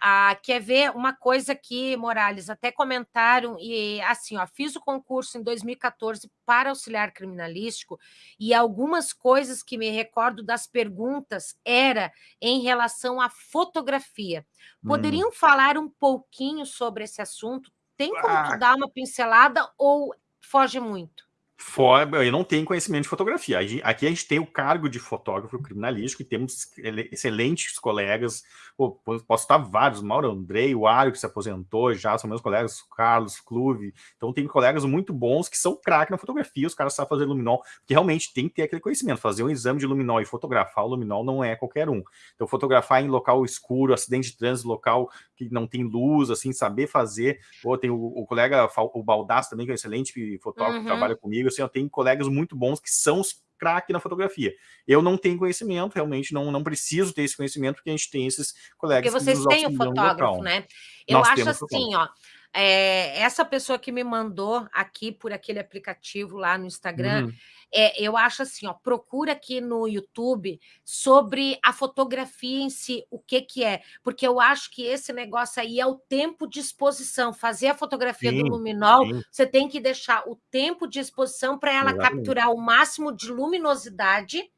ah, quer ver uma coisa aqui, Morales? Até comentaram, e assim, ó, fiz o concurso em 2014 para auxiliar criminalístico, e algumas coisas que me recordo das perguntas era em relação à fotografia. Poderiam hum. falar um pouquinho sobre esse assunto? Tem como ah. dar uma pincelada ou foge muito? Fora, eu não tenho conhecimento de fotografia. Aqui a gente tem o cargo de fotógrafo criminalístico e temos excelentes colegas. Pô, posso estar vários, Mauro Andrei, o Ario, que se aposentou já, são meus colegas, Carlos, Clube. Então, tem colegas muito bons que são craque na fotografia, os caras sabem fazer luminol, porque realmente tem que ter aquele conhecimento. Fazer um exame de luminol e fotografar o luminol não é qualquer um. Então, fotografar em local escuro, acidente de trânsito, local que não tem luz, assim, saber fazer. Pô, tem o, o colega, o Baldasso também, que é um excelente fotógrafo, uhum. que trabalha comigo assim, eu tenho colegas muito bons que são os craque na fotografia. Eu não tenho conhecimento, realmente não, não preciso ter esse conhecimento, porque a gente tem esses colegas Porque vocês têm o fotógrafo, né? Eu Nós acho assim, ó, é, essa pessoa que me mandou aqui por aquele aplicativo lá no Instagram, uhum. é, eu acho assim, ó, procura aqui no YouTube sobre a fotografia em si, o que que é, porque eu acho que esse negócio aí é o tempo de exposição. Fazer a fotografia sim, do luminol, sim. você tem que deixar o tempo de exposição para ela capturar o máximo de luminosidade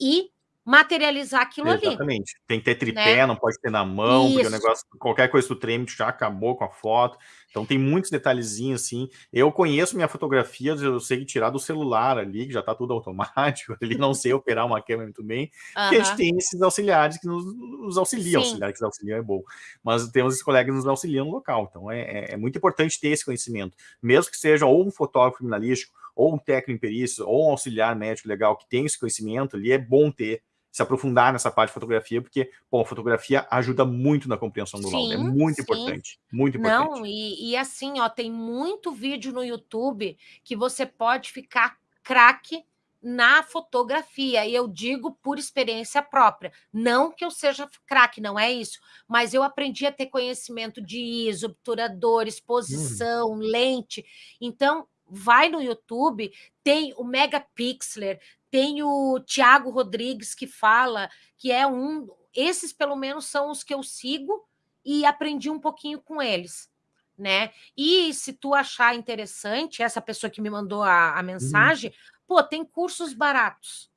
e materializar aquilo Exatamente. ali. Exatamente. Tem que ter tripé, né? não pode ter na mão, Isso. porque o negócio, qualquer coisa do treme já acabou com a foto. Então tem muitos detalhezinhos assim. Eu conheço minha fotografia, eu sei tirar do celular ali, que já está tudo automático, ali não sei operar uma câmera muito bem. Uhum. a gente tem esses auxiliares que nos, nos auxiliam, Sim. auxiliar que nos auxiliam é bom. Mas temos esses colegas que nos auxiliam no local. Então é, é, é muito importante ter esse conhecimento. Mesmo que seja ou um fotógrafo criminalístico, ou um técnico em perícia, ou um auxiliar médico legal que tem esse conhecimento ali, é bom ter se aprofundar nessa parte de fotografia, porque, bom, fotografia ajuda muito na compreensão do sim, laudo, é muito sim. importante, muito importante. Não, e, e, assim, ó, tem muito vídeo no YouTube que você pode ficar craque na fotografia, e eu digo por experiência própria, não que eu seja craque, não é isso, mas eu aprendi a ter conhecimento de ISO, obturador, exposição, uhum. lente, então vai no YouTube, tem o Megapixeler, tem o Tiago Rodrigues que fala que é um. Esses, pelo menos, são os que eu sigo e aprendi um pouquinho com eles. Né? E se tu achar interessante, essa pessoa que me mandou a, a uhum. mensagem, uhum. pô, tem cursos baratos,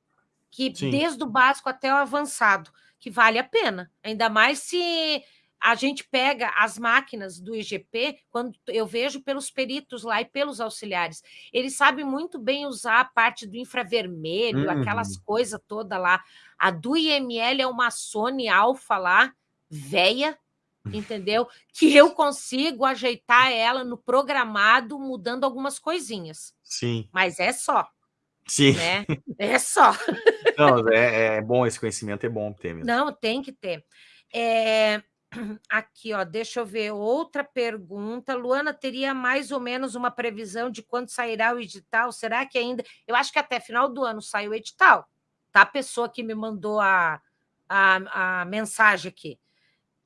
que Sim. desde o básico até o avançado, que vale a pena. Ainda mais se a gente pega as máquinas do IGP, quando eu vejo pelos peritos lá e pelos auxiliares, eles sabem muito bem usar a parte do infravermelho, uhum. aquelas coisas toda lá. A do IML é uma Sony Alpha lá, velha, entendeu? Que eu consigo ajeitar ela no programado, mudando algumas coisinhas. Sim. Mas é só. Sim. Né? É só. Não, é, é bom esse conhecimento, é bom ter mesmo. Não, tem que ter. É, Aqui, ó, deixa eu ver outra pergunta. Luana, teria mais ou menos uma previsão de quando sairá o edital? Será que ainda. Eu acho que até final do ano sai o edital, tá? A pessoa que me mandou a, a, a mensagem aqui.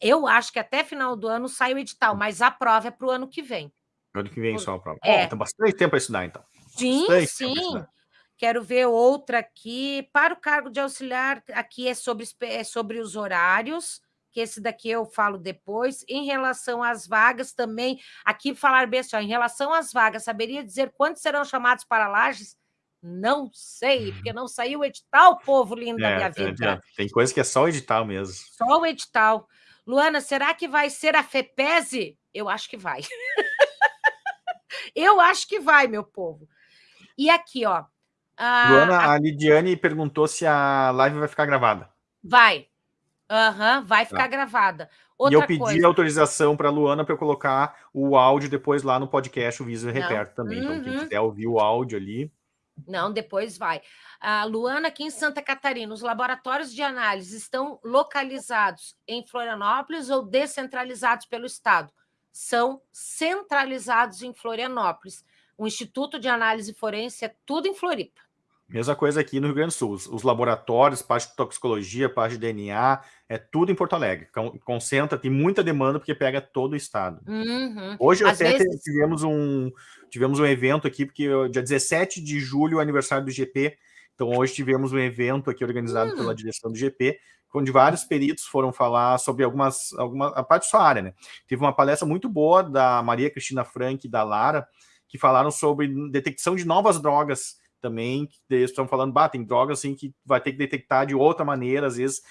Eu acho que até final do ano sai o edital, mas a prova é para o ano que vem. Ano que vem só a prova. É. Oh, tem bastante tempo para estudar, então. Sim, bastante sim. Quero ver outra aqui. Para o cargo de auxiliar, aqui é sobre, é sobre os horários que esse daqui eu falo depois. Em relação às vagas também, aqui falar bem assim, ó, em relação às vagas, saberia dizer quantos serão chamados para lajes? Não sei, porque não saiu o edital, povo lindo é, da minha vida. É, tem coisa que é só o edital mesmo. Só o edital. Luana, será que vai ser a FEPESE? Eu acho que vai. eu acho que vai, meu povo. E aqui, ó. A, Luana, a... a Lidiane perguntou se a live vai ficar gravada. Vai. Aham, vai ficar tá. gravada. Outra e eu pedi coisa. autorização para a Luana para eu colocar o áudio depois lá no podcast, o Visa Reperto também. Uhum. Então, quem uhum. quiser ouvir o áudio ali. Não, depois vai. A Luana, aqui em Santa Catarina, os laboratórios de análise estão localizados em Florianópolis ou descentralizados pelo Estado? São centralizados em Florianópolis. O Instituto de Análise Forense é tudo em Floripa. Mesma coisa aqui no Rio Grande do Sul. Os laboratórios, parte de toxicologia, parte de DNA, é tudo em Porto Alegre. Concentra, tem muita demanda porque pega todo o estado. Uhum. Hoje Às até vezes... tivemos, um, tivemos um evento aqui, porque dia 17 de julho é aniversário do GP. Então hoje tivemos um evento aqui organizado uhum. pela hum. direção do GP, onde vários peritos foram falar sobre algumas, alguma, a parte da sua área. Né? Teve uma palestra muito boa da Maria Cristina Frank e da Lara, que falaram sobre detecção de novas drogas também, eles estão falando, bah, tem drogas assim que vai ter que detectar de outra maneira, às vezes,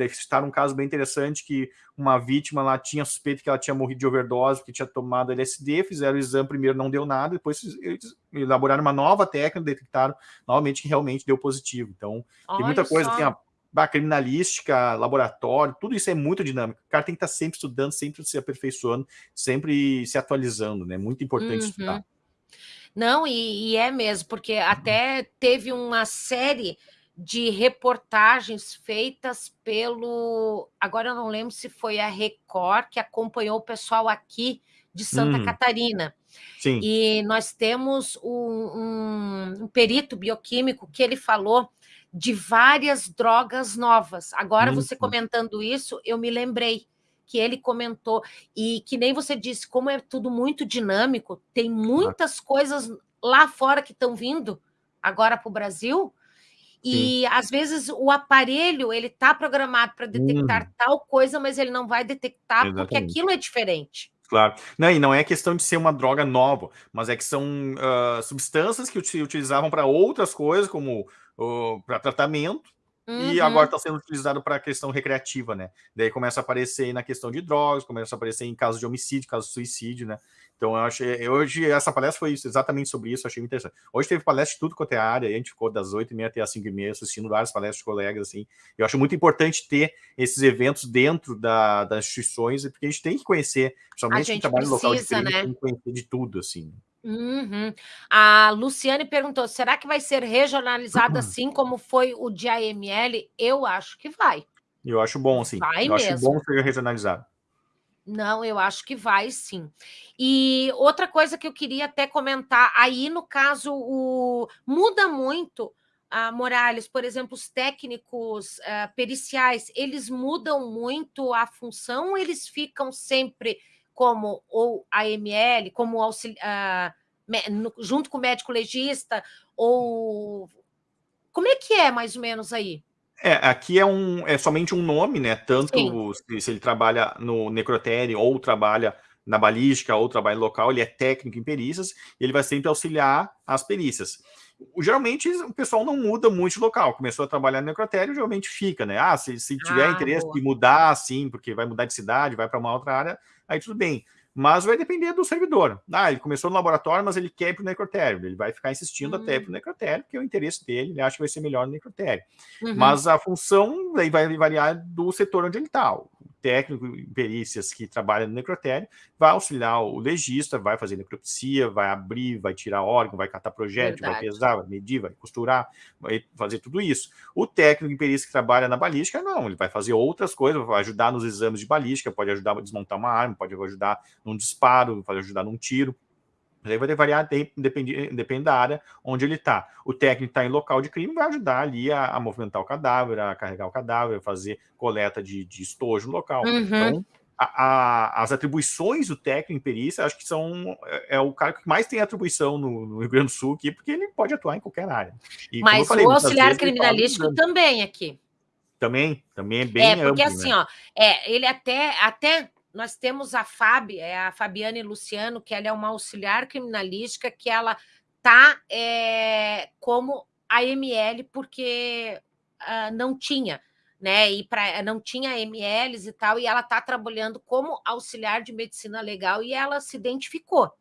estar um caso bem interessante que uma vítima lá tinha suspeito que ela tinha morrido de overdose, porque tinha tomado LSD, fizeram o exame primeiro, não deu nada, depois eles elaboraram uma nova técnica, detectaram novamente que realmente deu positivo. Então, Olha tem muita coisa, assim, a criminalística, laboratório, tudo isso é muito dinâmico. O cara tem que estar sempre estudando, sempre se aperfeiçoando, sempre se atualizando, né? Muito importante uhum. estudar. Não, e, e é mesmo, porque até teve uma série de reportagens feitas pelo. Agora eu não lembro se foi a Record que acompanhou o pessoal aqui de Santa hum. Catarina. Sim. E nós temos um, um, um, perito bioquímico que ele falou de várias drogas novas. Agora, hum. você comentando isso, eu me lembrei que ele comentou, e que nem você disse, como é tudo muito dinâmico, tem muitas ah. coisas lá fora que estão vindo agora para o Brasil, e Sim. às vezes o aparelho ele está programado para detectar hum. tal coisa, mas ele não vai detectar Exatamente. porque aquilo é diferente. Claro. Não, e não é questão de ser uma droga nova, mas é que são uh, substâncias que utilizavam para outras coisas, como uh, para tratamento, Uhum. E agora está sendo utilizado para a questão recreativa, né? Daí começa a aparecer na questão de drogas, começa a aparecer em casos de homicídio, casos de suicídio, né? Então eu achei. Hoje essa palestra foi isso, exatamente sobre isso, achei muito interessante. Hoje teve palestra de tudo quanto é área, a gente ficou das 8h30 até as 5h30 assistindo várias palestras de colegas, assim. Eu acho muito importante ter esses eventos dentro da, das instituições, porque a gente tem que conhecer, principalmente quem trabalha no local de né? tem que conhecer de tudo, assim. Uhum. A Luciane perguntou: será que vai ser regionalizado assim como foi o de AML? Eu acho que vai. Eu acho bom, sim. Vai eu mesmo. acho bom ser regionalizado. Não, eu acho que vai sim. E outra coisa que eu queria até comentar, aí no caso, o... muda muito, a Morales, por exemplo, os técnicos uh, periciais, eles mudam muito a função, eles ficam sempre como ou AML, como auxiliar, uh, junto com o médico legista, ou como é que é mais ou menos aí? É, aqui é, um, é somente um nome, né? Tanto se, se, ele trabalha no necrotério ou trabalha na balística ou trabalha local, ele é técnico em perícias, ele vai sempre auxiliar as perícias. Geralmente o pessoal não muda muito de local. Começou a trabalhar no necrotério, geralmente fica, né? Ah, se, se tiver ah, interesse boa. de mudar, sim, porque vai mudar de cidade, vai para uma outra área, aí tudo bem. Mas vai depender do servidor. Ah, ele começou no laboratório, mas ele quer ir para o necrotério. Ele vai ficar insistindo uhum. até para o necrotério, porque é o interesse dele, ele acha que vai ser melhor no necrotério. Uhum. Mas a função aí vai variar do setor onde ele está técnico em perícias que trabalha no necrotério vai auxiliar o legista, vai fazer necropsia, vai abrir, vai tirar órgão, vai catar projétil, Verdade. vai pesar, vai medir, vai costurar, vai fazer tudo isso. O técnico em perícia que trabalha na balística, não, ele vai fazer outras coisas, vai ajudar nos exames de balística, pode ajudar a desmontar uma arma, pode ajudar num disparo, pode ajudar num tiro. Mas aí vai variar, depende, depende da área onde ele está. O técnico está em local de crime, vai ajudar ali a, a, movimentar o cadáver, a carregar o cadáver, a fazer coleta de, de estojo no local. Uhum. Então, a, a, as atribuições do técnico em perícia, acho que são é, é, o cara que mais tem atribuição no, no, Rio Grande do Sul aqui, porque ele pode atuar em qualquer área. E, Mas falei, o auxiliar criminalístico também aqui. Também, também é bem É, porque amplo, assim, né? ó, é, ele até, até nós temos a Fábio, é a Fabiane Luciano, que ela é uma auxiliar criminalística, que ela está é, como AML, porque uh, não tinha, né? E pra, não tinha AMLs e tal, e ela está trabalhando como auxiliar de medicina legal e ela se identificou.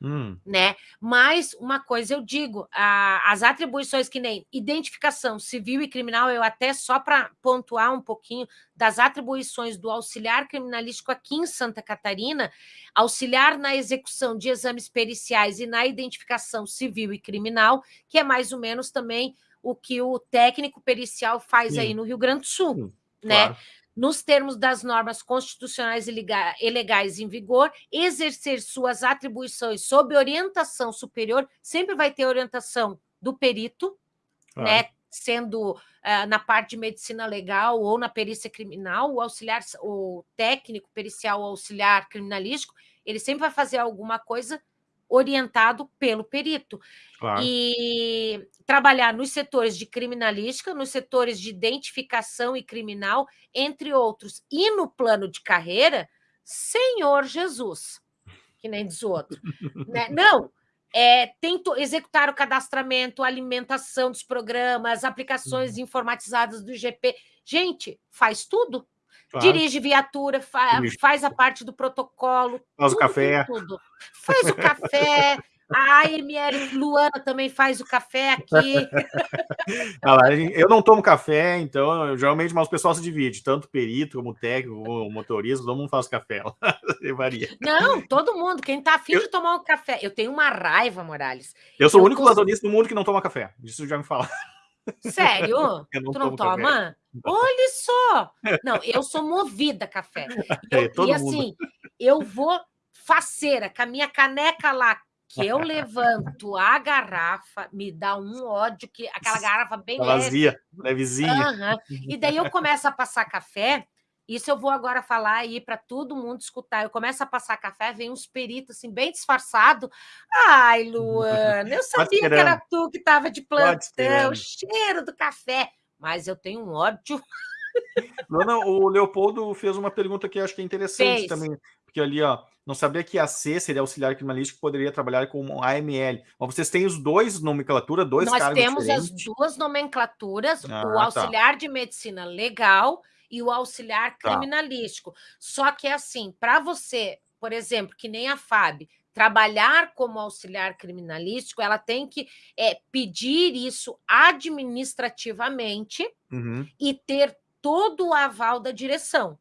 Hum. Né? Mas uma coisa eu digo: a, as atribuições que nem identificação civil e criminal, eu até só para pontuar um pouquinho das atribuições do auxiliar criminalístico aqui em Santa Catarina, auxiliar na execução de exames periciais e na identificação civil e criminal, que é mais ou menos também o que o técnico pericial faz Sim. aí no Rio Grande do Sul. Sim, né? Claro nos termos das normas constitucionais e legais em vigor, exercer suas atribuições sob orientação superior, sempre vai ter orientação do perito, claro. né? Sendo uh, na parte de medicina legal ou na perícia criminal, o auxiliar, o técnico pericial ou auxiliar criminalístico, ele sempre vai fazer alguma coisa orientado pelo perito. Claro. E trabalhar nos setores de criminalística, nos setores de identificação e criminal, entre outros. E no plano de carreira, Senhor Jesus, que nem diz o outro. né? Não, é, tem executar o cadastramento, alimentação dos programas, aplicações uhum. informatizadas do IGP. Gente, faz tudo. Claro. Dirige viatura, fa faz a parte do protocolo. Faz tudo, o café. Tudo. Faz o café. A AML Luana também faz o café aqui. eu não tomo café, então eu, geralmente mas o pessoal se divide, tanto perito como técnico, como motorista, todo mundo faz café. Varia. Não, todo mundo. Quem tá afim eu... de tomar um café. Eu tenho uma raiva, Morales. Eu sou eu o único consigo... do mundo que não toma café. Isso já me fala. Sério? Não tu não toma? Café. Olha só! Não, eu sou movida a café. É, eu, é, e assim, eu vou faceira, com a minha caneca lá, que eu levanto a garrafa, me dá um ódio, que aquela garrafa bem leve. Vazia, levezinha. Uhum. E daí eu começo a passar café, isso eu vou agora falar aí para todo mundo escutar. Eu começo a passar café, vem uns peritos assim, bem disfarçado. Ai, Luana, eu sabia que era tu que estava de plantão, o cheiro do café. Mas eu tenho um ódio. Luana, o Leopoldo fez uma pergunta que eu acho que é interessante fez. também. Porque ali, ó, não sabia que a C seria auxiliar criminalístico, poderia trabalhar com AML. Mas vocês têm os dois nomenclatura, dois Nós cargos temos as duas nomenclaturas, ah, o tá. auxiliar tá. de medicina legal e o auxiliar tá. criminalístico. Tá. Só que é assim, para você, por exemplo, que nem a FAB, trabalhar como auxiliar criminalístico, ela tem que é, pedir isso administrativamente uhum. e ter todo o aval da direção.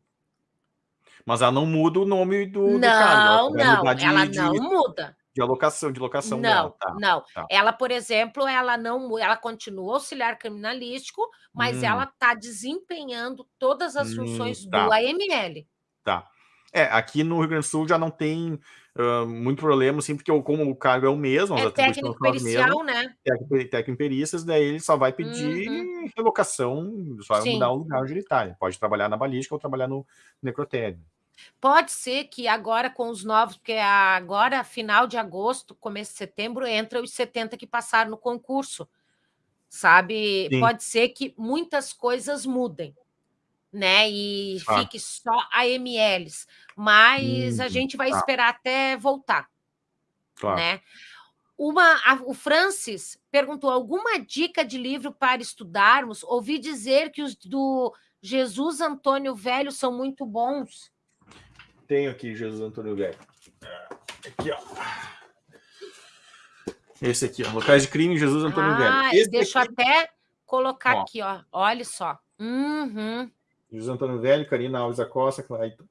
Mas ela não muda o nome do, não, do cargo. Ela não, de, ela não muda. De alocação, de locação não, dela. Tá, não. Tá. Ela, por exemplo, ela não, ela continua auxiliar criminalístico, mas hum. ela está desempenhando todas as hum, funções tá. do AML. Tá. É, aqui no Rio Grande do Sul já não tem uh, muito problema, assim, porque como o cargo é o mesmo, é técnico pericial, né? Técnico, técnico perícias, daí ele só vai pedir uhum. relocação, só vai mudar o lugar onde ele está. Ele pode trabalhar na balística ou trabalhar no necrotério. Pode ser que agora com os novos, porque agora, final de agosto, começo de setembro, entra os 70 que passaram no concurso, sabe? Sim. Pode ser que muitas coisas mudem, né? E ah. fique só AMLs, mas hum, a gente vai tá. esperar até voltar, claro. né? Uma, a, o Francis perguntou alguma dica de livro para estudarmos? Ouvi dizer que os do Jesus Antônio Velho são muito bons. Tenho aqui Jesus Antônio Velho. Aqui, ó. Esse aqui, ó. Locais de crime, Jesus Antônio ah, Velho. Esse deixa aqui... eu até colocar ó. aqui, ó. Olha só. Uhum. Jesus Antônio Velho, Karina Alves da Costa, Clayton.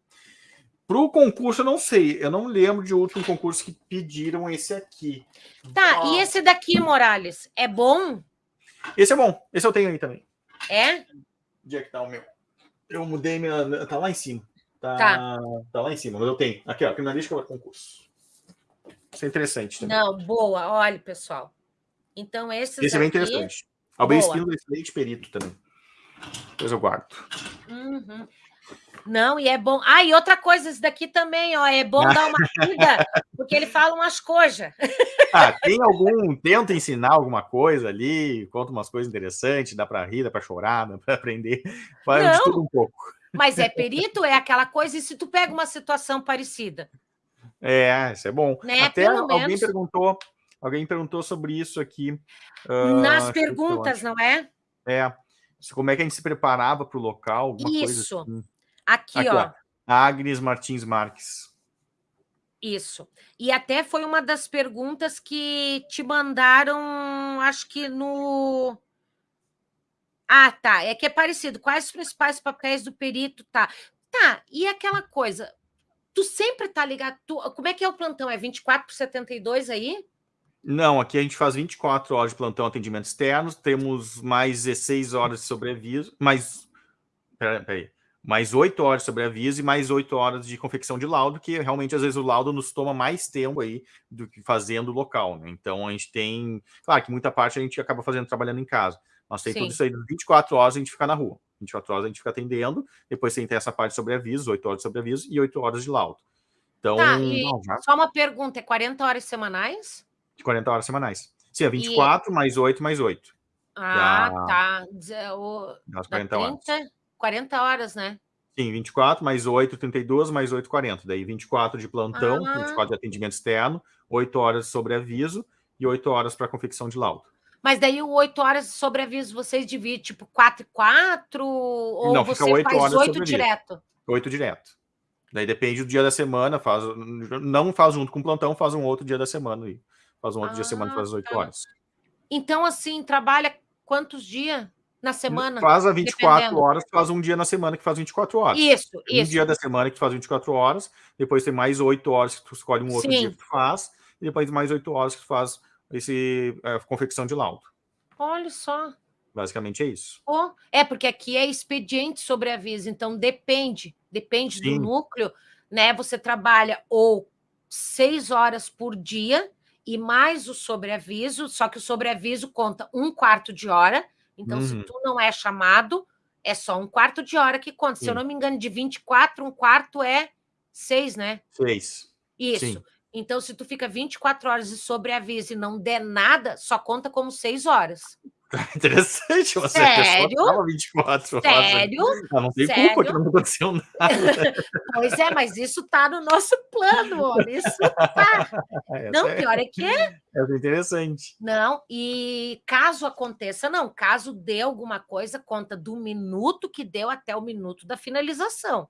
Para o concurso, eu não sei. Eu não lembro de último concurso que pediram esse aqui. Tá, e esse daqui, Morales, é bom? Esse é bom. Esse eu tenho aí também. É? Onde é que tá o meu? Eu mudei minha. Tá lá em cima. Tá, tá. tá lá em cima, mas eu tenho. Aqui, ó, criminalística para concurso. Isso é interessante também. Não, boa. Olha, pessoal. Então, esses Esse é bem interessante. Albem Espino é excelente perito também. Depois eu guardo. Uhum. Não, e é bom. Ah, e outra coisa, esse daqui também, ó, é bom dar uma rida, porque ele fala umas coisas. Ah, tem algum, tenta ensinar alguma coisa ali, conta umas coisas interessantes, dá para rir, dá para chorar, dá para aprender, faz Não, de tudo um pouco. Mas é perito, é aquela coisa, e se tu pega uma situação parecida? É, isso é bom. Né? Até Pelo alguém menos... perguntou, alguém perguntou sobre isso aqui. Uh, Nas perguntas, não é? É. Como é que a gente se preparava para o local? Isso. Assim. Aqui, Aqui, ó. ó. Agnes Martins Marques. Isso. E até foi uma das perguntas que te mandaram, acho que no. Ah, tá. É que é parecido. Quais os principais papéis do perito? Tá. Tá. E aquela coisa. Tu sempre tá ligado. Tu... Como é que é o plantão? É 24 por 72 aí? Não, aqui a gente faz 24 horas de plantão atendimento externo, temos mais 16 horas de sobreaviso, mais. Peraí, peraí mais oito horas sobre aviso e mais oito horas de confecção de laudo, que realmente às vezes o laudo nos toma mais tempo aí do que fazendo local, né? Então a gente tem, claro que muita parte a gente acaba fazendo trabalhando em casa, mas tem Sim. tudo isso aí, 24 horas a gente fica na rua, 24 horas a gente fica atendendo, depois tem essa parte sobre aviso, oito horas sobre aviso e oito horas de laudo. Então, tá, não, já... só uma pergunta, é 40 horas semanais? De 40 horas semanais. Sim, é 24 e... mais 8 mais 8. Ah, já... tá. O... 40 30... horas. 40 horas, né? Sim, 24, mais 8, 32, mais 8, 40. Daí 24 de plantão, Ah. 24 de atendimento externo, 8 horas de sobreaviso e 8 horas para confecção de laudo. Mas daí o 8 horas de sobreaviso vocês dividem, tipo, 4 e 4? Ou Não, fica você oito faz horas de 8 sobreaviso. direto? 8 direto. Daí depende do dia da semana, faz, não faz junto com o plantão, faz um outro dia da semana. aí. Faz um outro dia da semana, Ah, faz as 8 tá. horas. Então, assim, trabalha quantos dias na semana? Faz a 24 dependendo. horas, faz um dia na semana que faz 24 horas. Isso, Um isso. dia da semana que faz 24 horas, depois tem mais 8 horas que tu escolhe um outro Sim. dia que tu faz, e depois mais 8 horas que tu faz esse, é, confecção de laudo. Olha só. Basicamente é isso. Pô, É, porque aqui é expediente sobre aviso, então depende, depende do Sim. núcleo, né? Você trabalha ou seis horas por dia e mais o sobreaviso, só que o sobreaviso conta um quarto de hora, então se Uhum. tu não é chamado, é só um quarto de hora que conta. Se eu Sim. não me engano, de 24, um quarto é seis, né? Fez. Isso. Sim. Então, se tu fica 24 horas de sobreaviso e não der nada, só conta como seis horas. Interessante. Você Sério? tava 24 horas. Sério? Ah, não tem Sério? culpa que não aconteceu nada. Pois é, mas isso tá no nosso plano, olha. Isso tá. Essa Não, é, pior é que é interessante. Não, e caso aconteça, não, caso dê alguma coisa, conta do minuto que deu até o minuto da finalização.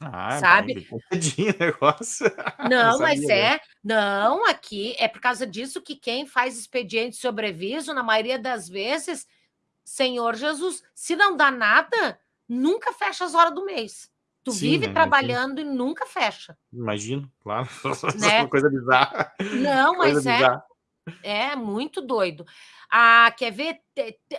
Ah, Sabe? o negócio. Não, mas é. Não, aqui é por causa disso que quem faz expediente de sobreviso, na maioria das vezes, Senhor Jesus, se não dá nada, nunca fecha as horas do mês. Tu Sim, vive né, trabalhando e nunca fecha. Imagino, claro. Né? Uma coisa bizarra. Não, Coisa mas é. bizarra. É muito doido. Ah, quer ver?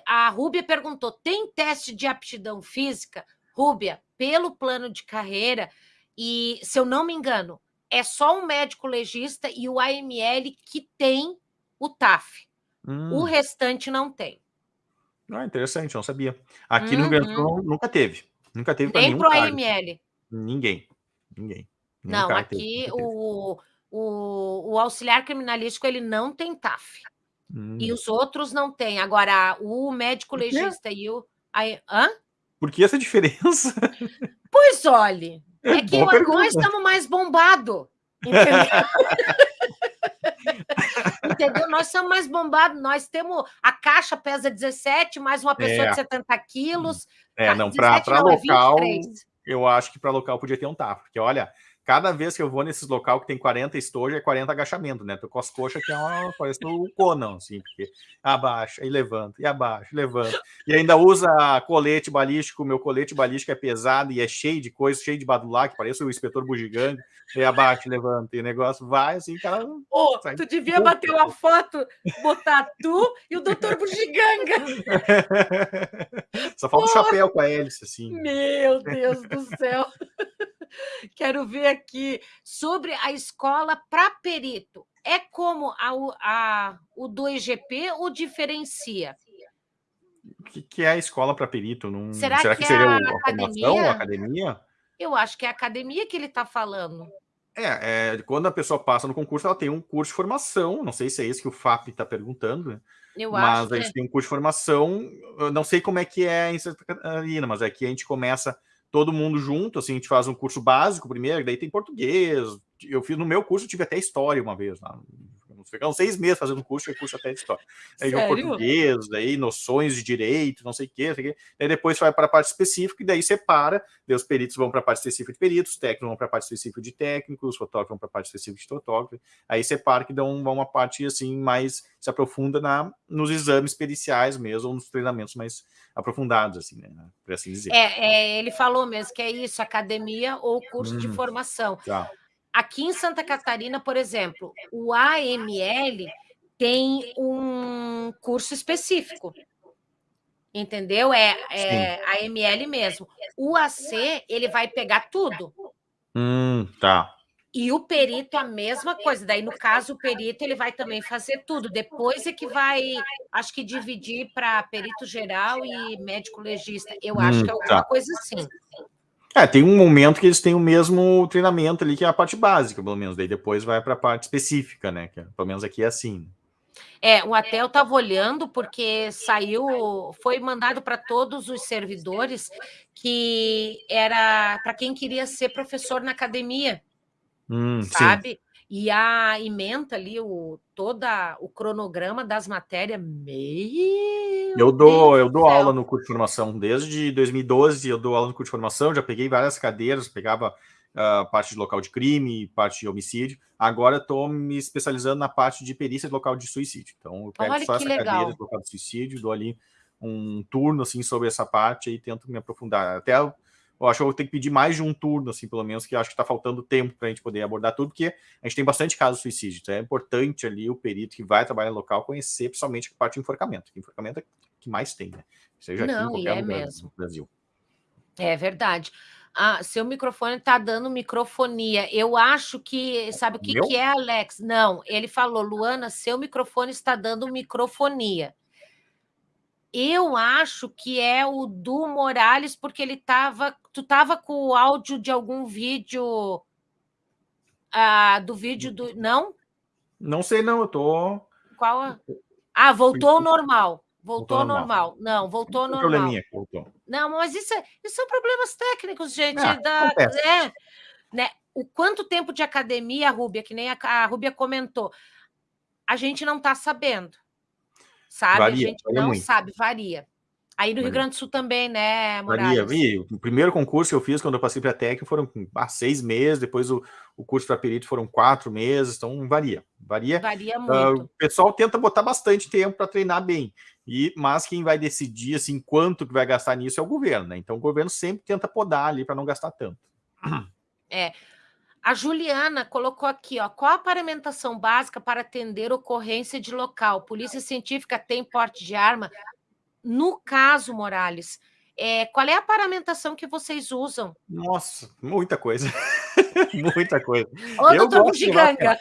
A Rúbia perguntou: tem teste de aptidão física? Rúbia, pelo plano de carreira, e se eu não me engano, é só o médico legista e o AML que tem o TAF. O Hum, restante não tem. ah, interessante, não sabia. Aqui no Rio Grande do Sul nunca teve. Nunca teve para Nem nenhum pro cargo. AML. Ninguém. Ninguém. Nenhum Não, aqui teve. o, o, o auxiliar criminalístico ele não tem TAF. Hum. E os outros não têm. Agora, o médico legista e o. aí- Hã? Por que essa diferença? Pois olhe, é que Boa nós estamos mais bombados. Entendeu? Entendeu? Nós somos mais bombados. Nós temos. A caixa pesa 17, mais uma pessoa É. de 70 quilos. É, Ah, não, para 17 não, é local, 23. eu acho que para local podia ter um TAF. Porque, olha, cada vez que eu vou nesses local que tem 40 estojo, é 40 agachamento, né? Tô com as coxas que é uma, parece o Conan, assim, porque abaixa, e levanta, e abaixa, e levanta. E ainda usa colete balístico, meu colete balístico é pesado e é cheio de coisa, cheio de badulac, parece o inspetor bugiganga, e abaixa, e levanta, e o negócio vai assim, cara. Ô, Sai tu devia pouco. bater uma foto, botar tu e o doutor Bugiganga. Só falta o Pô. chapéu com a hélice, assim. Meu Deus do céu. Quero ver aqui sobre a escola para perito. É como a, a- o do IGP ou diferencia? O que, que é a escola para perito? Não... Será Será que que, é seria a o- a formação, academia? a academia? Eu acho que é a academia que ele está falando. É, é, quando a pessoa passa no concurso, ela tem um curso de formação. Não sei se é isso que o FAP está perguntando, né? Eu mas acho a que gente tem um curso de formação. Eu não sei como é que é em Santa Catarina, mas aqui a gente começa todo mundo junto. Assim, a gente faz um curso básico primeiro, daí tem português. Eu fiz no meu curso, tive até história uma vez. Lá. Ficamos seis meses fazendo curso, e curso até de história. Aí Sério? português, daí noções de direito, não sei o quê, não sei o quê. Daí depois vai para a parte específica e daí separa. Daí os peritos vão para a parte específica de peritos, os técnicos vão para a parte específica de técnicos, os fotógrafos vão para a parte específica de fotógrafo. Aí separa que dão uma parte assim mais se aprofunda na, nos exames periciais mesmo, ou nos treinamentos mais aprofundados, assim, né? Por assim dizer. é, é, ele falou mesmo que é isso, academia ou curso de Hum. formação. Tá. Aqui em Santa Catarina, por exemplo, o AML tem um curso específico. Entendeu? É, é AML mesmo. O AC, ele vai pegar tudo. Hum, tá. E o perito, a mesma coisa. Daí, no caso, o perito ele vai também fazer tudo. Depois é que vai, acho que dividir para perito geral e médico legista. Eu acho Hum, que é alguma tá. coisa assim. É, tem um momento que eles têm o mesmo treinamento ali, que é a parte básica, pelo menos. Daí depois vai para a parte específica, né? Que é- pelo menos aqui é assim. É, o Atel estava olhando porque saiu, foi mandado para todos os servidores que era para quem queria ser professor na academia, hum, sabe? Sim. E a ementa ali o toda o cronograma das matérias, meio Eu dou, eu dou aula no curso de formação desde 2012, eu dou aula no curso de formação, já peguei várias cadeiras, pegava uh, parte de local de crime, parte de homicídio. Agora estou me especializando na parte de perícia de local de suicídio. Então, eu pego Olha só essa legal. cadeira de local de suicídio, dou ali um turno assim sobre essa parte e tento me aprofundar. Até eu, acho que eu vou ter que pedir mais de um turno, assim, pelo menos, que acho que está faltando tempo para a gente poder abordar tudo, porque a gente tem bastante casos de suicídio. Então é importante ali o perito que vai trabalhar no local conhecer, principalmente a parte de enforcamento. Que enforcamento é que mais tem, né? Seja Não, aqui em qualquer é lugar mesmo. do Brasil. É verdade. Ah, seu microfone está dando microfonia. Eu acho que. Sabe o que, que é, Alex? Não, ele falou, Luana, seu microfone está dando microfonia. Eu acho que é o do Morales, porque ele estava. Tu estava com o áudio de algum vídeo. Ah, do vídeo do. Não? Não sei, não, eu tô. Qual? Ah, voltou ao normal. Voltou, ao normal. normal. Não, voltou ao normal. Probleminha voltou. Não, mas isso, é, isso são problemas técnicos, gente. Ah, da, é, né? O quanto tempo de academia, a Rúbia, que nem a, a Rúbia comentou, a gente não está sabendo. Sabe? Varia, a gente não muito. sabe, varia. Aí no Rio Grande do Sul também, né, Morales? Varia, O primeiro concurso que eu fiz quando eu passei para técnico foram ah, seis meses, depois o, o curso para perito foram quatro meses, então varia. Varia, varia muito. Uh, o pessoal tenta botar bastante tempo para treinar bem, e mas quem vai decidir assim, quanto que vai gastar nisso é o governo, né? Então o governo sempre tenta podar ali para não gastar tanto. É. A Juliana colocou aqui, ó, qual a paramentação básica para atender ocorrência de local? Polícia científica tem porte de arma? No caso, Morales, é, qual é a paramentação que vocês usam? Nossa, muita coisa. muita coisa. Ô, eu doutor Giganga.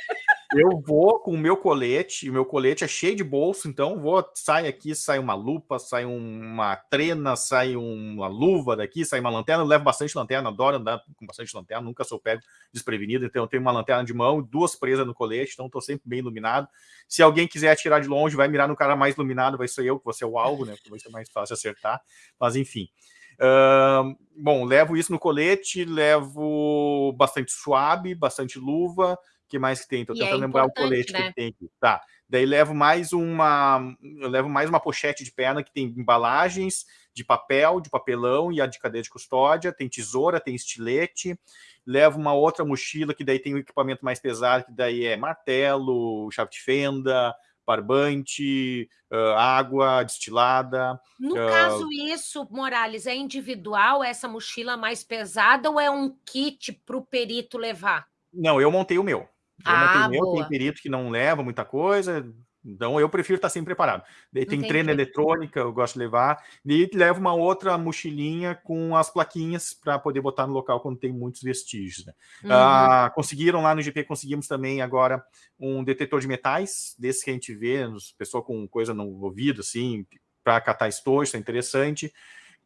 Eu vou com o meu colete, o meu colete é cheio de bolso, então vou, sai aqui, sai uma lupa, sai uma trena, sai uma luva daqui, sai uma lanterna, eu levo bastante lanterna, adoro andar com bastante lanterna, nunca sou pego desprevenido, então eu tenho uma lanterna de mão, duas presas no colete, então estou sempre bem iluminado. Se alguém quiser atirar de longe, vai mirar no cara mais iluminado, vai ser eu, que vou ser o alvo, né, vai ser mais fácil acertar, mas enfim. Uh, bom, levo isso no colete, levo bastante suave, bastante luva, que mais que tem? Tô tentando é lembrar o colete né? que tem aqui. Tá. Daí levo mais uma, eu levo mais uma pochete de perna que tem embalagens de papel, de papelão e a de cadeia de custódia, tem tesoura, tem estilete. Levo uma outra mochila que daí tem um equipamento mais pesado, que daí é martelo, chave de fenda, barbante, uh, água destilada. No uh... caso, isso, Morales, é individual, essa mochila mais pesada, ou é um kit para o perito levar? Não, eu montei o meu. Eu ah, tem perito que não leva muita coisa, então eu prefiro estar sempre preparado. Daí tem treino eletrônica, eu gosto de levar, e levo uma outra mochilinha com as plaquinhas para poder botar no local quando tem muitos vestígios. Né? Uhum. Ah, conseguiram lá no GP, conseguimos também agora um detetor de metais, desse que a gente vê, pessoa com coisa no ouvido, assim, para catar estojo, isso é interessante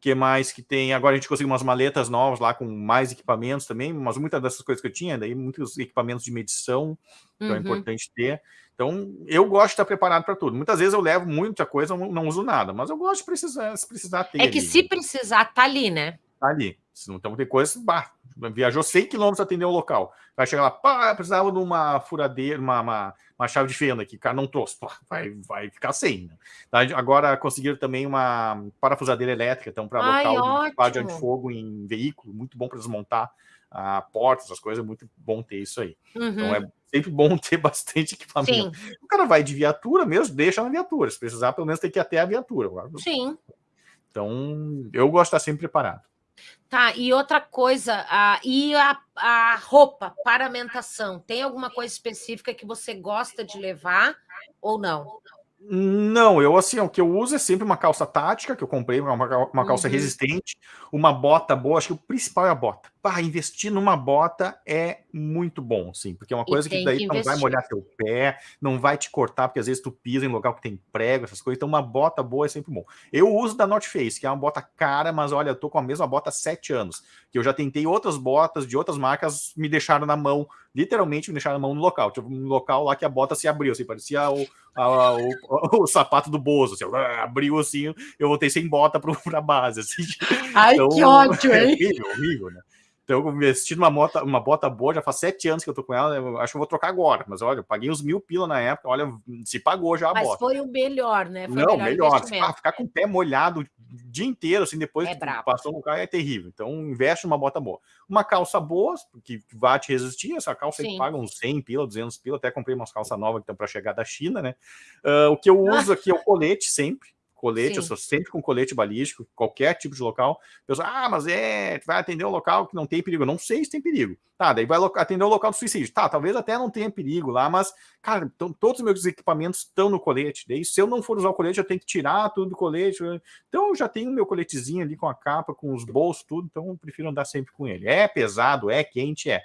que mais que tem? Agora a gente conseguiu umas maletas novas lá com mais equipamentos também, mas muitas dessas coisas que eu tinha, daí muitos equipamentos de medição, então é uhum. é importante ter. Então, eu gosto de estar preparado para tudo. Muitas vezes eu levo muita coisa, não, uso nada, mas eu gosto de precisar, se precisar ter. É que ali, se né? precisar, tá ali, né? Tá ali. Se não tem coisa, bah, viajou 100 quilômetros atender o local. Vai chegar lá, pá, precisava de uma furadeira, uma, uma, uma chave de fenda aqui, cara não trouxe, pá, vai, vai ficar sem. Né? Tá, agora conseguiram também uma parafusadeira elétrica, então, para local de antifogo em veículo, muito bom para desmontar a porta, essas coisas, é muito bom ter isso aí. Então, uhum. Então é sempre bom ter bastante equipamento. Sim. O cara vai de viatura mesmo, deixa na viatura. Se precisar, pelo menos tem que ir até a viatura. Sim. Então, eu gosto de estar sempre preparado. Tá, e outra coisa, a, e a, a roupa, paramentação, tem alguma coisa específica que você gosta de levar ou não? Não, eu assim, o que eu uso é sempre uma calça tática, que eu comprei, uma, uma calça uhum. resistente, uma bota boa, acho que o principal é a bota. Pá, investir numa bota é muito bom, sim, porque é uma coisa que daí que não vai molhar teu pé, não vai te cortar, porque às vezes tu pisa em local que tem prego, essas coisas, então uma bota boa é sempre bom. Eu uso da North Face, que é uma bota cara, mas olha, eu tô com a mesma bota há sete anos, que eu já tentei outras botas de outras marcas, me deixaram na mão, literalmente me deixaram na mão no local, tipo um local lá que a bota se abriu, assim, parecia o, a, o, o, o, sapato do Bozo, assim, abriu assim, eu voltei sem bota pro, pra base, assim. Ai, então, que ódio, hein? É horrível, horrível, né? Então, eu investi numa bota, uma bota boa, já faz sete anos que eu tô com ela, eu acho que eu vou trocar agora. Mas olha, eu paguei uns mil pila na época, olha, se pagou já a mas bota. Mas foi o melhor, né? Foi Não, melhor. melhor. ficar com o pé molhado o dia inteiro, assim, depois é que passou no carro, é terrível. Então, investe numa bota boa. Uma calça boa, que vai te resistir, essa calça aí paga uns 100 pila, 200 pila, até comprei umas calças novas que estão para chegar da China, né? Uh, o que eu uso aqui é o colete sempre, colete, Sim. eu sou sempre com colete balístico, qualquer tipo de local. Pessoal, ah, mas é, vai atender um local que não tem perigo. Eu não sei se tem perigo. Tá, daí vai atender o local do suicídio. Tá, talvez até não tenha perigo lá, mas, cara, então, todos os meus equipamentos estão no colete. Daí, se eu não for usar o colete, eu tenho que tirar tudo do colete. Então, eu já tenho o meu coletezinho ali com a capa, com os bolsos, tudo. Então, eu prefiro andar sempre com ele. É pesado, é quente, é.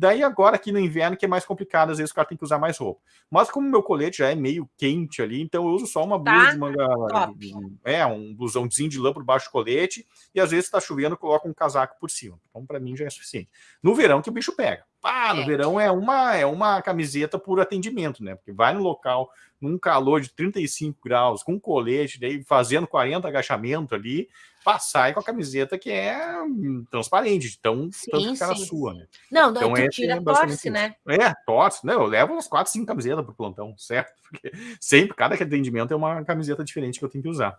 Daí agora aqui no inverno que é mais complicado, às vezes o cara tem que usar mais roupa. Mas como meu colete já é meio quente ali, então eu uso só uma blusa tá. de manga, Top. é, um blusãozinho de lã por baixo do colete, e às vezes está chovendo, eu coloco um casaco por cima. Então para mim já é suficiente. No verão que o bicho pega. Pá, no é. verão é uma é uma camiseta por atendimento, né? Porque vai no local num calor de 35 graus, com colete, daí fazendo 40 agachamento ali, passar com a camiseta que é hum, transparente, tão sim, tanto que era sua, né? Não, então, tu tira, é torce, né? É, torce, né? Eu levo umas quatro, cinco camisetas pro plantão, certo? Porque sempre, cada atendimento é uma camiseta diferente que eu tenho que usar.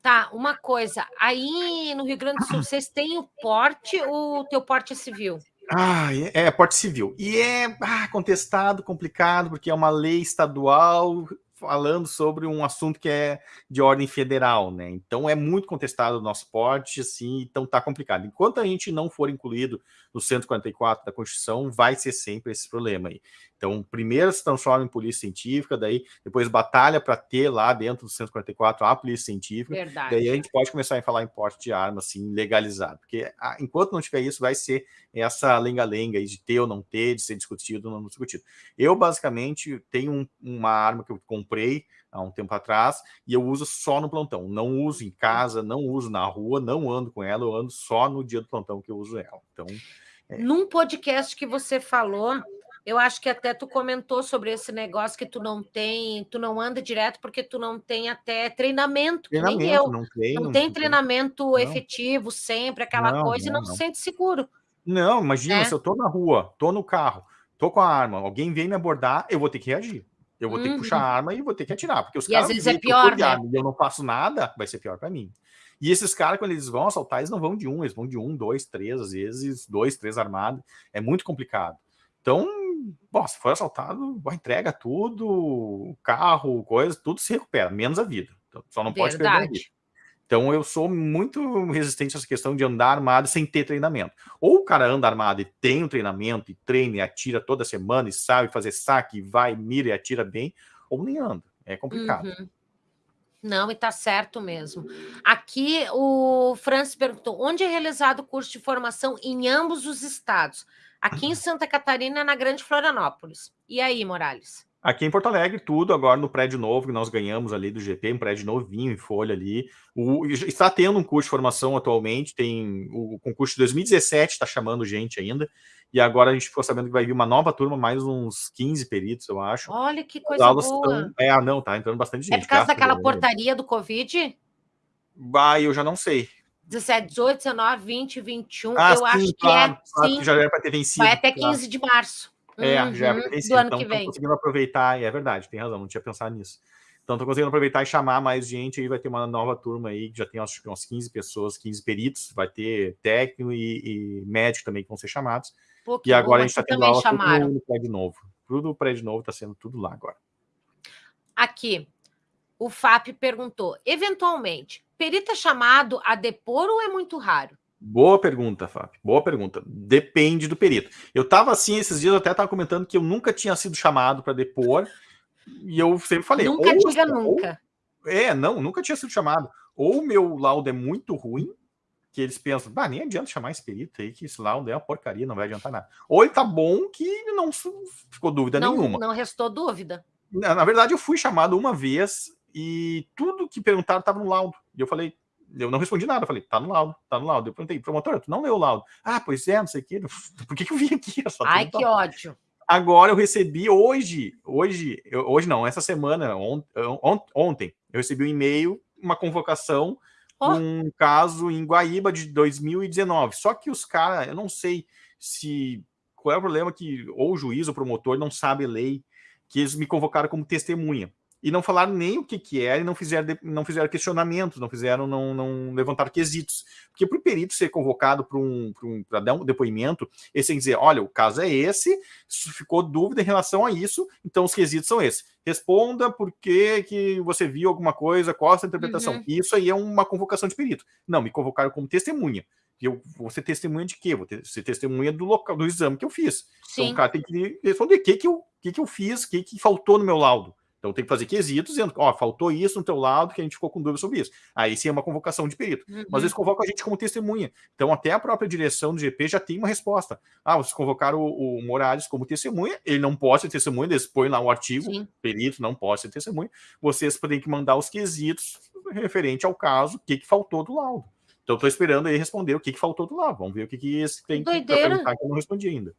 Tá, uma coisa, aí no Rio Grande do Sul, vocês têm o porte ou o teu porte é civil? Ah, é, é porte civil. E é ah, contestado, complicado, porque é uma lei estadual falando sobre um assunto que é de ordem federal, né? Então é muito contestado o nosso porte, assim, então tá complicado. Enquanto a gente não for incluído no 144 da Constituição, vai ser sempre esse problema aí. Então, primeiro se transforma em polícia científica, daí depois batalha para ter lá dentro do 144 a polícia científica. Verdade. Daí a gente pode começar a falar em porte de arma, assim, legalizado. Porque a, enquanto não tiver isso, vai ser essa lenga-lenga de ter ou não ter, de ser discutido ou não discutido. Eu, basicamente, tenho um, uma arma que eu comprei há um tempo atrás e eu uso só no plantão. Não uso em casa, não uso na rua, não ando com ela, eu ando só no dia do plantão que eu uso ela. Então. É... Num podcast que você falou, eu acho que até tu comentou sobre esse negócio que tu não tem, tu não anda direto porque tu não tem até treinamento, treinamento nem eu. Não, não tem treinamento não. efetivo sempre, aquela não, coisa, não, e não, se sente seguro. Não, imagina, é. se eu tô na rua, tô no carro, tô com a arma, alguém vem me abordar, eu vou ter que reagir. Eu vou uhum. ter que puxar a uhum. arma e vou ter que atirar, porque os e caras às vezes é pior, né? e eu não faço nada, vai ser pior para mim. E esses caras, quando eles vão assaltar, eles não vão de um, eles vão de um, dois, três, às vezes, dois, três armados. É muito complicado. Então, bom, se for assaltado, entrega tudo, carro, coisa, tudo se recupera, menos a vida. Então, só não pode Verdade. perder a vida. Então eu sou muito resistente a essa questão de andar armado sem ter treinamento. Ou o cara anda armado e tem um treinamento, e treina e atira toda semana, e sabe fazer saque, vai, mira e atira bem, ou nem anda. É complicado. Uhum. Não, e tá certo mesmo. Aqui o Francis perguntou: onde é realizado o curso de formação em ambos os estados? Aqui em Santa Catarina, na Grande Florianópolis. E aí, Morales? Aqui em Porto Alegre, tudo agora no prédio novo que nós ganhamos ali do GP, um prédio novinho em folha ali. O, está tendo um curso de formação atualmente, tem o concurso de 2017 está chamando gente ainda, e agora a gente ficou sabendo que vai vir uma nova turma, mais uns 15 peritos, eu acho. Olha que coisa boa. Estão, é, ah, não, tá entrando bastante gente. É por causa daquela portaria do Covid? Bah, eu já não sei. 17, 18, 19, 20, 21. Ah, eu sim, acho que claro, é. Claro, sim, que já era para ter vencido. Vai até 15 de março. É, uhum, já é vencido. Então, estou conseguindo aproveitar, e é verdade, tem razão, não tinha pensado nisso. Então, estou conseguindo aproveitar e chamar mais gente. Aí vai ter uma nova turma aí, que já tem acho que umas 15 pessoas, 15 peritos. Vai ter técnico e, e médico também que vão ser chamados. Pô, e agora a gente está tendo aula chamaram. tudo no prédio novo. Tudo o prédio novo está sendo tudo lá agora. Aqui, o FAP perguntou: eventualmente, perito é chamado a depor ou é muito raro? Boa pergunta, Fábio. Boa pergunta. Depende do perito. Eu estava assim esses dias, eu até estava comentando que eu nunca tinha sido chamado para depor, e eu sempre falei. Nunca diga nunca. É, não, nunca tinha sido chamado. Ou o meu laudo é muito ruim, que eles pensam, bah, nem adianta chamar esse perito aí, que esse laudo é uma porcaria, não vai adiantar nada. Ou ele tá bom que não ficou dúvida não, nenhuma. Não restou dúvida. Na, na, verdade, eu fui chamado uma vez e tudo que perguntaram estava no laudo. E eu falei, eu não respondi nada, eu falei, tá no laudo, tá no laudo. Eu perguntei, promotor, tu não leu o laudo? Ah, pois é, não sei o quê. Por que, que eu vim aqui? Ai, que ódio. Agora eu recebi hoje, hoje, hoje não, essa semana, on, on, ontem, eu recebi um e-mail, uma convocação oh. um caso em Guaíba de 2019. Só que os caras, eu não sei se qual é o problema que ou o juiz ou o promotor não sabe lei, que eles me convocaram como testemunha e não falaram nem o que que era e não fizeram, não fizeram questionamentos, não fizeram, não, não levantaram quesitos. Porque para o perito ser convocado para um, um, dar um depoimento, ele tem que dizer, olha, o caso é esse, ficou dúvida em relação a isso, então os quesitos são esses. Responda por que, que você viu alguma coisa, qual a sua interpretação. Uhum. Isso aí é uma convocação de perito. Não, me convocaram como testemunha. Eu vou ser testemunha de quê? Vou ter, ser testemunha do local do exame que eu fiz. Sim. Então o cara tem que responder o que, que, eu, que, que eu fiz, o que, que faltou no meu laudo. Então tem que fazer quesitos dizendo, ó, faltou isso no teu lado que a gente ficou com dúvida sobre isso. Aí sim é uma convocação de perito. Uhum. Mas eles convocam a gente como testemunha. Então até a própria direção do GP já tem uma resposta. Ah, vocês convocaram o, o Morales como testemunha, ele não pode ser testemunha, eles põem lá o artigo, sim. perito não pode ser testemunha. Vocês têm que mandar os quesitos referente ao caso, o que, que faltou do laudo. Então estou esperando aí responder o que, que faltou do laudo. Vamos ver o que, que esse tem que perguntar que eu não respondi ainda.